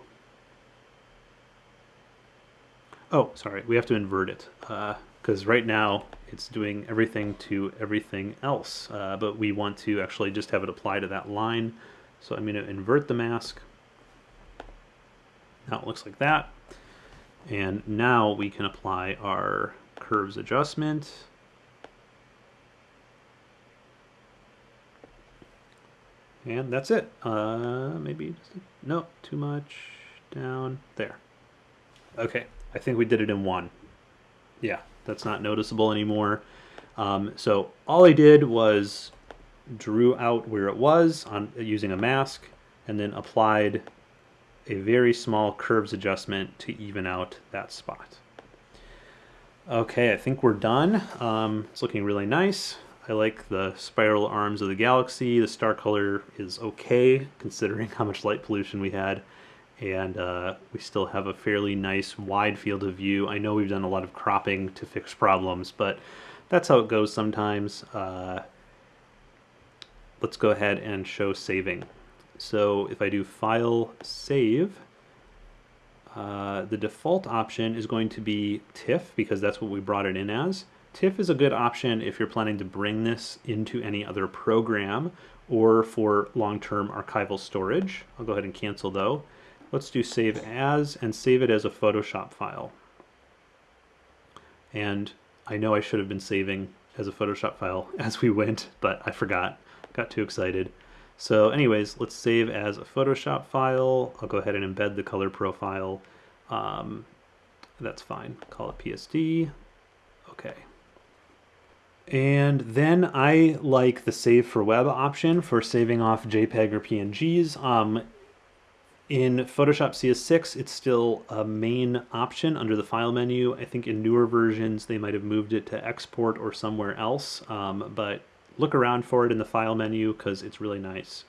Oh, sorry, we have to invert it because uh, right now it's doing everything to everything else, uh, but we want to actually just have it apply to that line. So I'm going to invert the mask. Now it looks like that. And now we can apply our curves adjustment. And that's it. Uh, maybe, just, no, too much, down, there. Okay, I think we did it in one. Yeah, that's not noticeable anymore. Um, so all I did was drew out where it was on using a mask and then applied a very small curves adjustment to even out that spot. Okay, I think we're done. Um, it's looking really nice. I like the spiral arms of the galaxy. The star color is okay considering how much light pollution we had. And uh, we still have a fairly nice wide field of view. I know we've done a lot of cropping to fix problems, but that's how it goes sometimes. Uh, let's go ahead and show saving. So if I do File, Save, uh, the default option is going to be TIFF because that's what we brought it in as. TIFF is a good option if you're planning to bring this into any other program or for long-term archival storage. I'll go ahead and cancel though. Let's do save as and save it as a Photoshop file. And I know I should have been saving as a Photoshop file as we went, but I forgot, got too excited. So anyways, let's save as a Photoshop file. I'll go ahead and embed the color profile. Um, that's fine, call it PSD. Okay. And then I like the save for web option for saving off JPEG or PNGs. Um, in Photoshop CS6, it's still a main option under the file menu. I think in newer versions, they might have moved it to export or somewhere else, um, but look around for it in the file menu because it's really nice.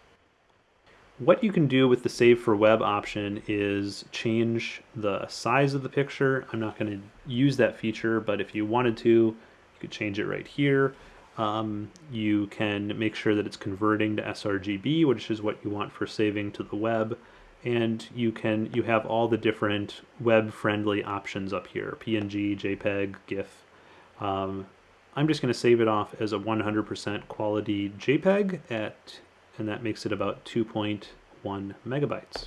What you can do with the save for web option is change the size of the picture. I'm not going to use that feature, but if you wanted to, you could change it right here. Um, you can make sure that it's converting to sRGB, which is what you want for saving to the web. And you can you have all the different web-friendly options up here: PNG, JPEG, GIF. Um, I'm just going to save it off as a 100% quality JPEG at, and that makes it about 2.1 megabytes.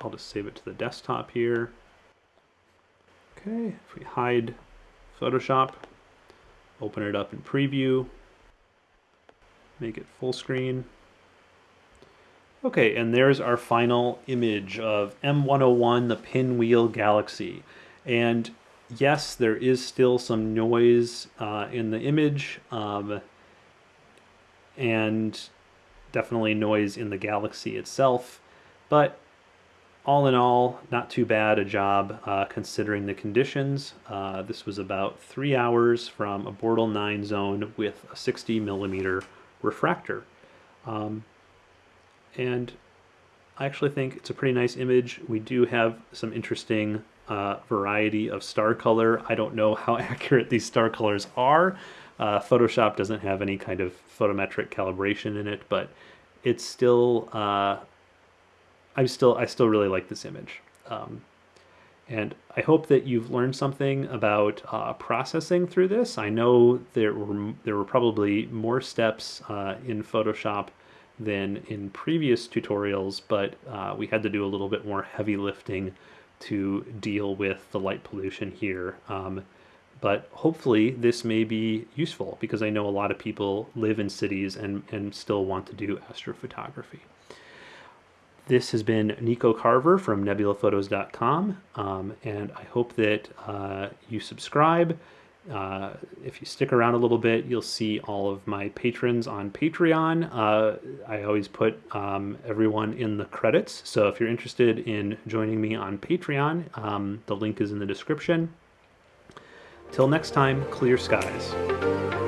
I'll just save it to the desktop here. Okay, if we hide Photoshop, open it up in preview, make it full screen. Okay, and there's our final image of M101, the Pinwheel Galaxy. And yes, there is still some noise uh, in the image, um, and definitely noise in the galaxy itself, but all in all, not too bad a job uh, considering the conditions. Uh, this was about three hours from a Bortle 9 zone with a 60 millimeter refractor. Um, and I actually think it's a pretty nice image. We do have some interesting uh, variety of star color. I don't know how accurate these star colors are. Uh, Photoshop doesn't have any kind of photometric calibration in it, but it's still uh, I'm still I still really like this image. Um, and I hope that you've learned something about uh, processing through this. I know there were there were probably more steps uh, in Photoshop than in previous tutorials, but uh, we had to do a little bit more heavy lifting to deal with the light pollution here. Um, but hopefully this may be useful because I know a lot of people live in cities and, and still want to do astrophotography. This has been Nico Carver from nebulaphotos.com, um, and I hope that uh, you subscribe. Uh, if you stick around a little bit, you'll see all of my patrons on Patreon. Uh, I always put um, everyone in the credits, so if you're interested in joining me on Patreon, um, the link is in the description. Till next time, clear skies.